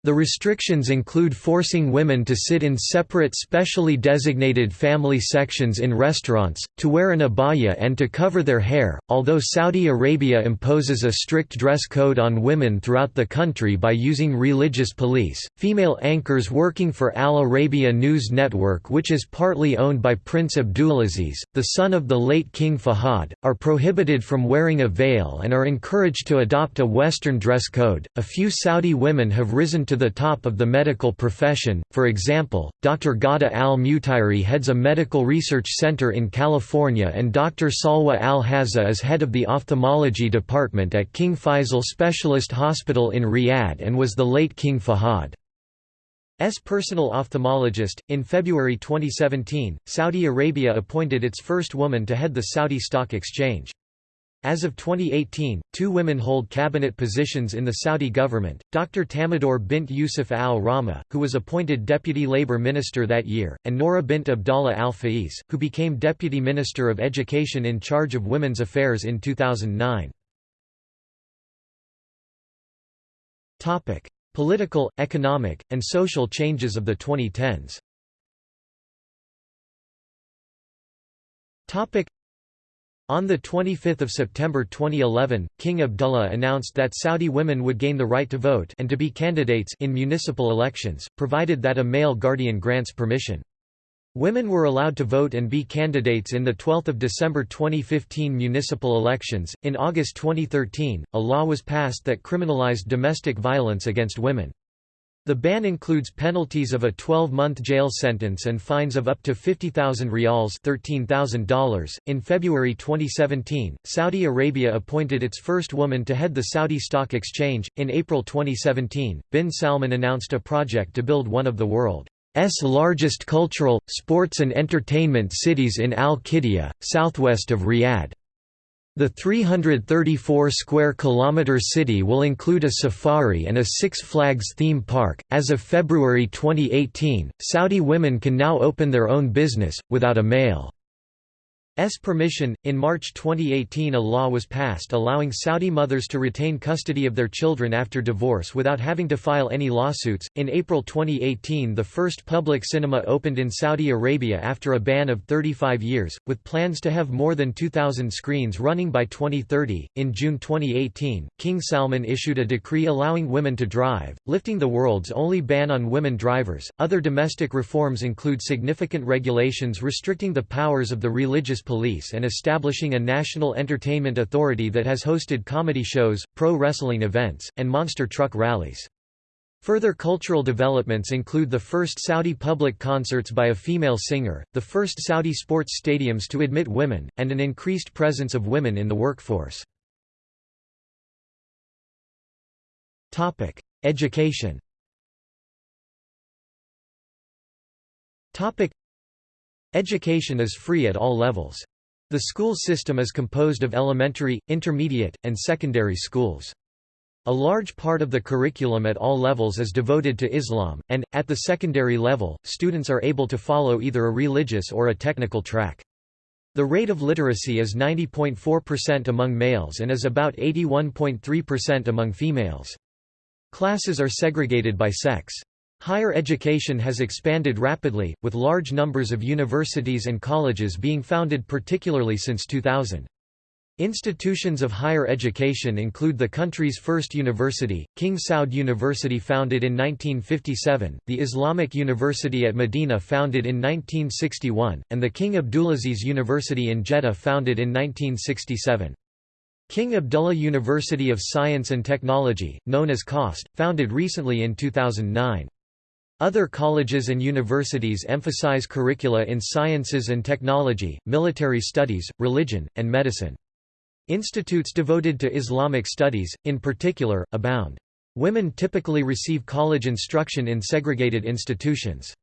The restrictions include forcing women to sit in separate specially designated family sections in restaurants, to wear an abaya and to cover their hair. Although Saudi Arabia imposes a strict dress code on women throughout the country by using religious police, female anchors working for Al Arabiya News Network, which is partly owned by Prince Abdulaziz, the son of the late King Fahad, are prohibited from wearing a veil and are encouraged to adopt a Western dress code. A few Saudi women have risen to to the top of the medical profession, for example, Dr. Ghada al-Mutairi heads a medical research center in California and Dr. Salwa al-Hazza is head of the ophthalmology department at King Faisal Specialist Hospital in Riyadh and was the late King Fahad. S personal ophthalmologist. In February 2017, Saudi Arabia appointed its first woman to head the Saudi Stock Exchange. As of 2018, two women hold cabinet positions in the Saudi government, Dr. Tamador bint Yusuf al-Rahma, who was appointed Deputy Labour Minister that year, and Nora bint Abdallah al-Faiz, who became Deputy Minister of Education in charge of women's affairs in 2009. Political, economic, and social changes of the 2010s on 25 September 2011, King Abdullah announced that Saudi women would gain the right to vote and to be candidates in municipal elections, provided that a male guardian grants permission. Women were allowed to vote and be candidates in the 12th of December 2015 municipal elections. In August 2013, a law was passed that criminalized domestic violence against women. The ban includes penalties of a 12-month jail sentence and fines of up to 50,000 rials $13,000. In February 2017, Saudi Arabia appointed its first woman to head the Saudi Stock Exchange. In April 2017, bin Salman announced a project to build one of the world's largest cultural, sports and entertainment cities in Al-Qiddiya, southwest of Riyadh. The 334 square kilometer city will include a safari and a Six Flags theme park. As of February 2018, Saudi women can now open their own business without a male S permission. In March 2018, a law was passed allowing Saudi mothers to retain custody of their children after divorce without having to file any lawsuits. In April 2018, the first public cinema opened in Saudi Arabia after a ban of 35 years, with plans to have more than 2,000 screens running by 2030. In June 2018, King Salman issued a decree allowing women to drive, lifting the world's only ban on women drivers. Other domestic reforms include significant regulations restricting the powers of the religious police and establishing a national entertainment authority that has hosted comedy shows, pro wrestling events, and monster truck rallies. Further cultural developments include the first Saudi public concerts by a female singer, the first Saudi sports stadiums to admit women, and an increased presence of women in the workforce. Topic: Education Education is free at all levels. The school system is composed of elementary, intermediate, and secondary schools. A large part of the curriculum at all levels is devoted to Islam, and, at the secondary level, students are able to follow either a religious or a technical track. The rate of literacy is 90.4% among males and is about 81.3% among females. Classes are segregated by sex. Higher education has expanded rapidly, with large numbers of universities and colleges being founded particularly since 2000. Institutions of higher education include the country's first university, King Saud University founded in 1957, the Islamic University at Medina founded in 1961, and the King Abdulaziz University in Jeddah founded in 1967. King Abdullah University of Science and Technology, known as KAUST, founded recently in 2009. Other colleges and universities emphasize curricula in sciences and technology, military studies, religion, and medicine. Institutes devoted to Islamic studies, in particular, abound. Women typically receive college instruction in segregated institutions.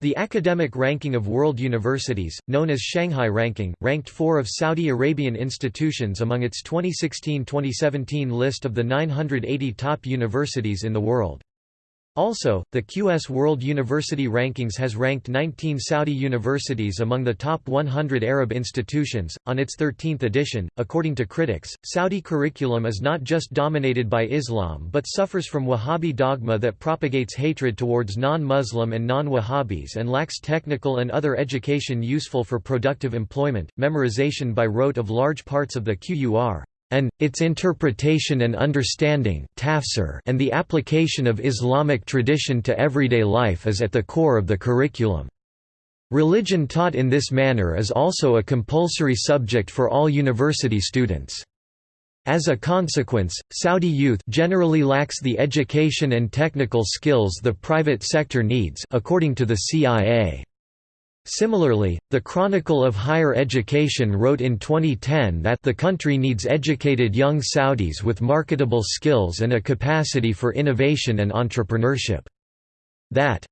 The academic ranking of world universities, known as Shanghai Ranking, ranked four of Saudi Arabian institutions among its 2016-2017 list of the 980 top universities in the world. Also, the QS World University Rankings has ranked 19 Saudi universities among the top 100 Arab institutions. On its 13th edition, according to critics, Saudi curriculum is not just dominated by Islam but suffers from Wahhabi dogma that propagates hatred towards non Muslim and non Wahhabis and lacks technical and other education useful for productive employment, memorization by rote of large parts of the Qur and, its interpretation and understanding and the application of Islamic tradition to everyday life is at the core of the curriculum. Religion taught in this manner is also a compulsory subject for all university students. As a consequence, Saudi youth generally lacks the education and technical skills the private sector needs according to the CIA. Similarly, the Chronicle of Higher Education wrote in 2010 that the country needs educated young Saudis with marketable skills and a capacity for innovation and entrepreneurship. That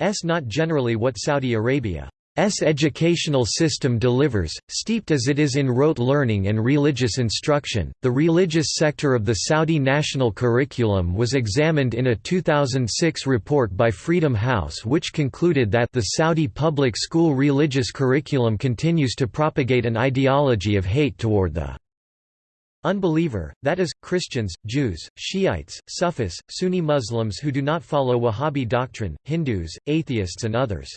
is not generally what Saudi Arabia S educational system delivers, steeped as it is in rote learning and religious instruction. The religious sector of the Saudi national curriculum was examined in a 2006 report by Freedom House, which concluded that the Saudi public school religious curriculum continues to propagate an ideology of hate toward the unbeliever, that is, Christians, Jews, Shiites, Sufis, Sunni Muslims who do not follow Wahhabi doctrine, Hindus, atheists, and others.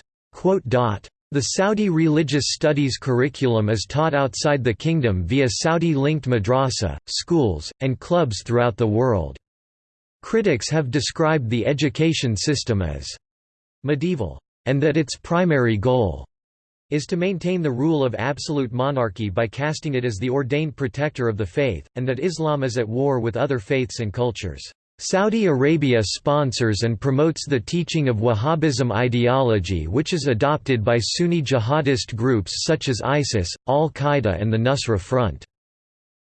The Saudi religious studies curriculum is taught outside the kingdom via Saudi-linked madrasa, schools, and clubs throughout the world. Critics have described the education system as medieval, and that its primary goal is to maintain the rule of absolute monarchy by casting it as the ordained protector of the faith, and that Islam is at war with other faiths and cultures. Saudi Arabia sponsors and promotes the teaching of Wahhabism ideology which is adopted by Sunni jihadist groups such as ISIS, al-Qaeda and the Nusra Front.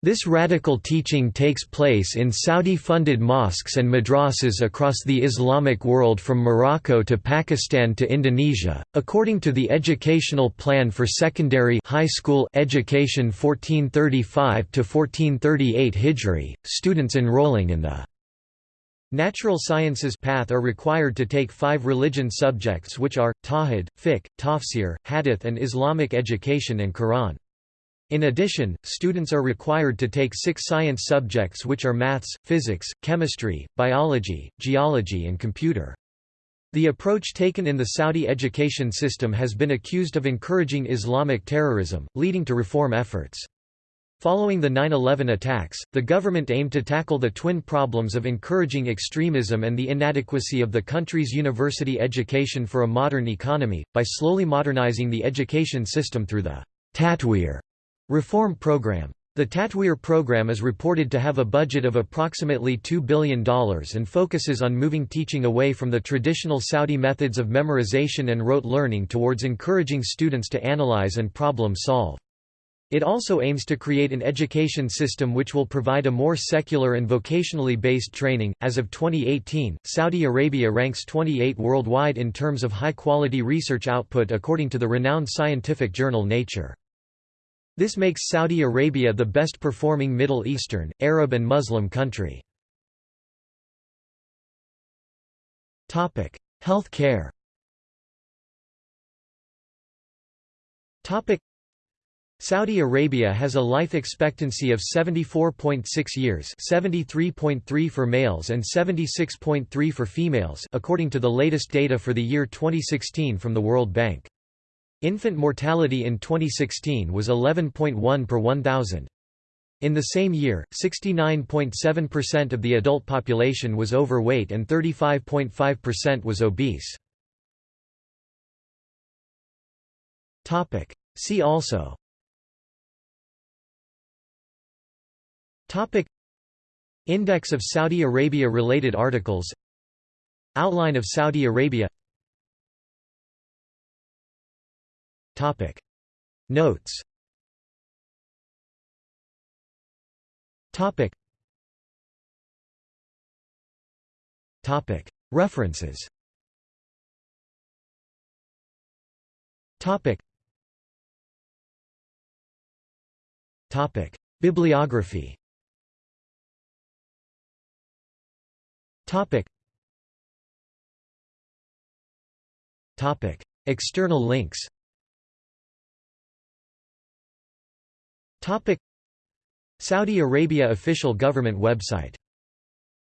This radical teaching takes place in Saudi-funded mosques and madrasas across the Islamic world from Morocco to Pakistan to Indonesia. According to the Educational Plan for Secondary High School Education 1435 to 1438 Hijri, students enrolling in the Natural sciences path are required to take five religion subjects which are, Tawhid, Fiqh, Tafsir, Hadith and Islamic education and Quran. In addition, students are required to take six science subjects which are maths, physics, chemistry, biology, geology and computer. The approach taken in the Saudi education system has been accused of encouraging Islamic terrorism, leading to reform efforts. Following the 9-11 attacks, the government aimed to tackle the twin problems of encouraging extremism and the inadequacy of the country's university education for a modern economy, by slowly modernizing the education system through the Tatweer reform program. The Tatweer program is reported to have a budget of approximately $2 billion and focuses on moving teaching away from the traditional Saudi methods of memorization and rote learning towards encouraging students to analyze and problem solve. It also aims to create an education system which will provide a more secular and vocationally based training. As of 2018, Saudi Arabia ranks 28 worldwide in terms of high quality research output according to the renowned scientific journal Nature. This makes Saudi Arabia the best performing Middle Eastern, Arab and Muslim country. Health care Saudi Arabia has a life expectancy of 74.6 years 73.3 for males and 76.3 for females according to the latest data for the year 2016 from the World Bank. Infant mortality in 2016 was 11.1 per 1,000. In the same year, 69.7% of the adult population was overweight and 35.5% was obese. See also Topic. Index of Saudi Arabia related articles. Outline of Saudi Arabia. Topic. Notes. Topic. Topic. References. Topic. Topic. Bibliography Topic. Topic. External links. Topic. Saudi Arabia official government website.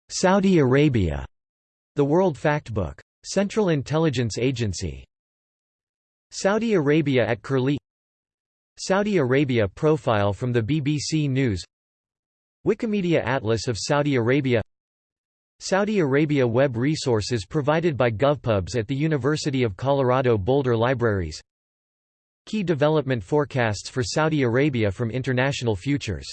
Saudi Arabia. The World Factbook. Central Intelligence Agency. Saudi Arabia at Curlie. Saudi Arabia profile from the BBC News. Wikimedia Atlas of Saudi Arabia Saudi Arabia web resources provided by GovPubs at the University of Colorado Boulder Libraries. Key development forecasts for Saudi Arabia from International Futures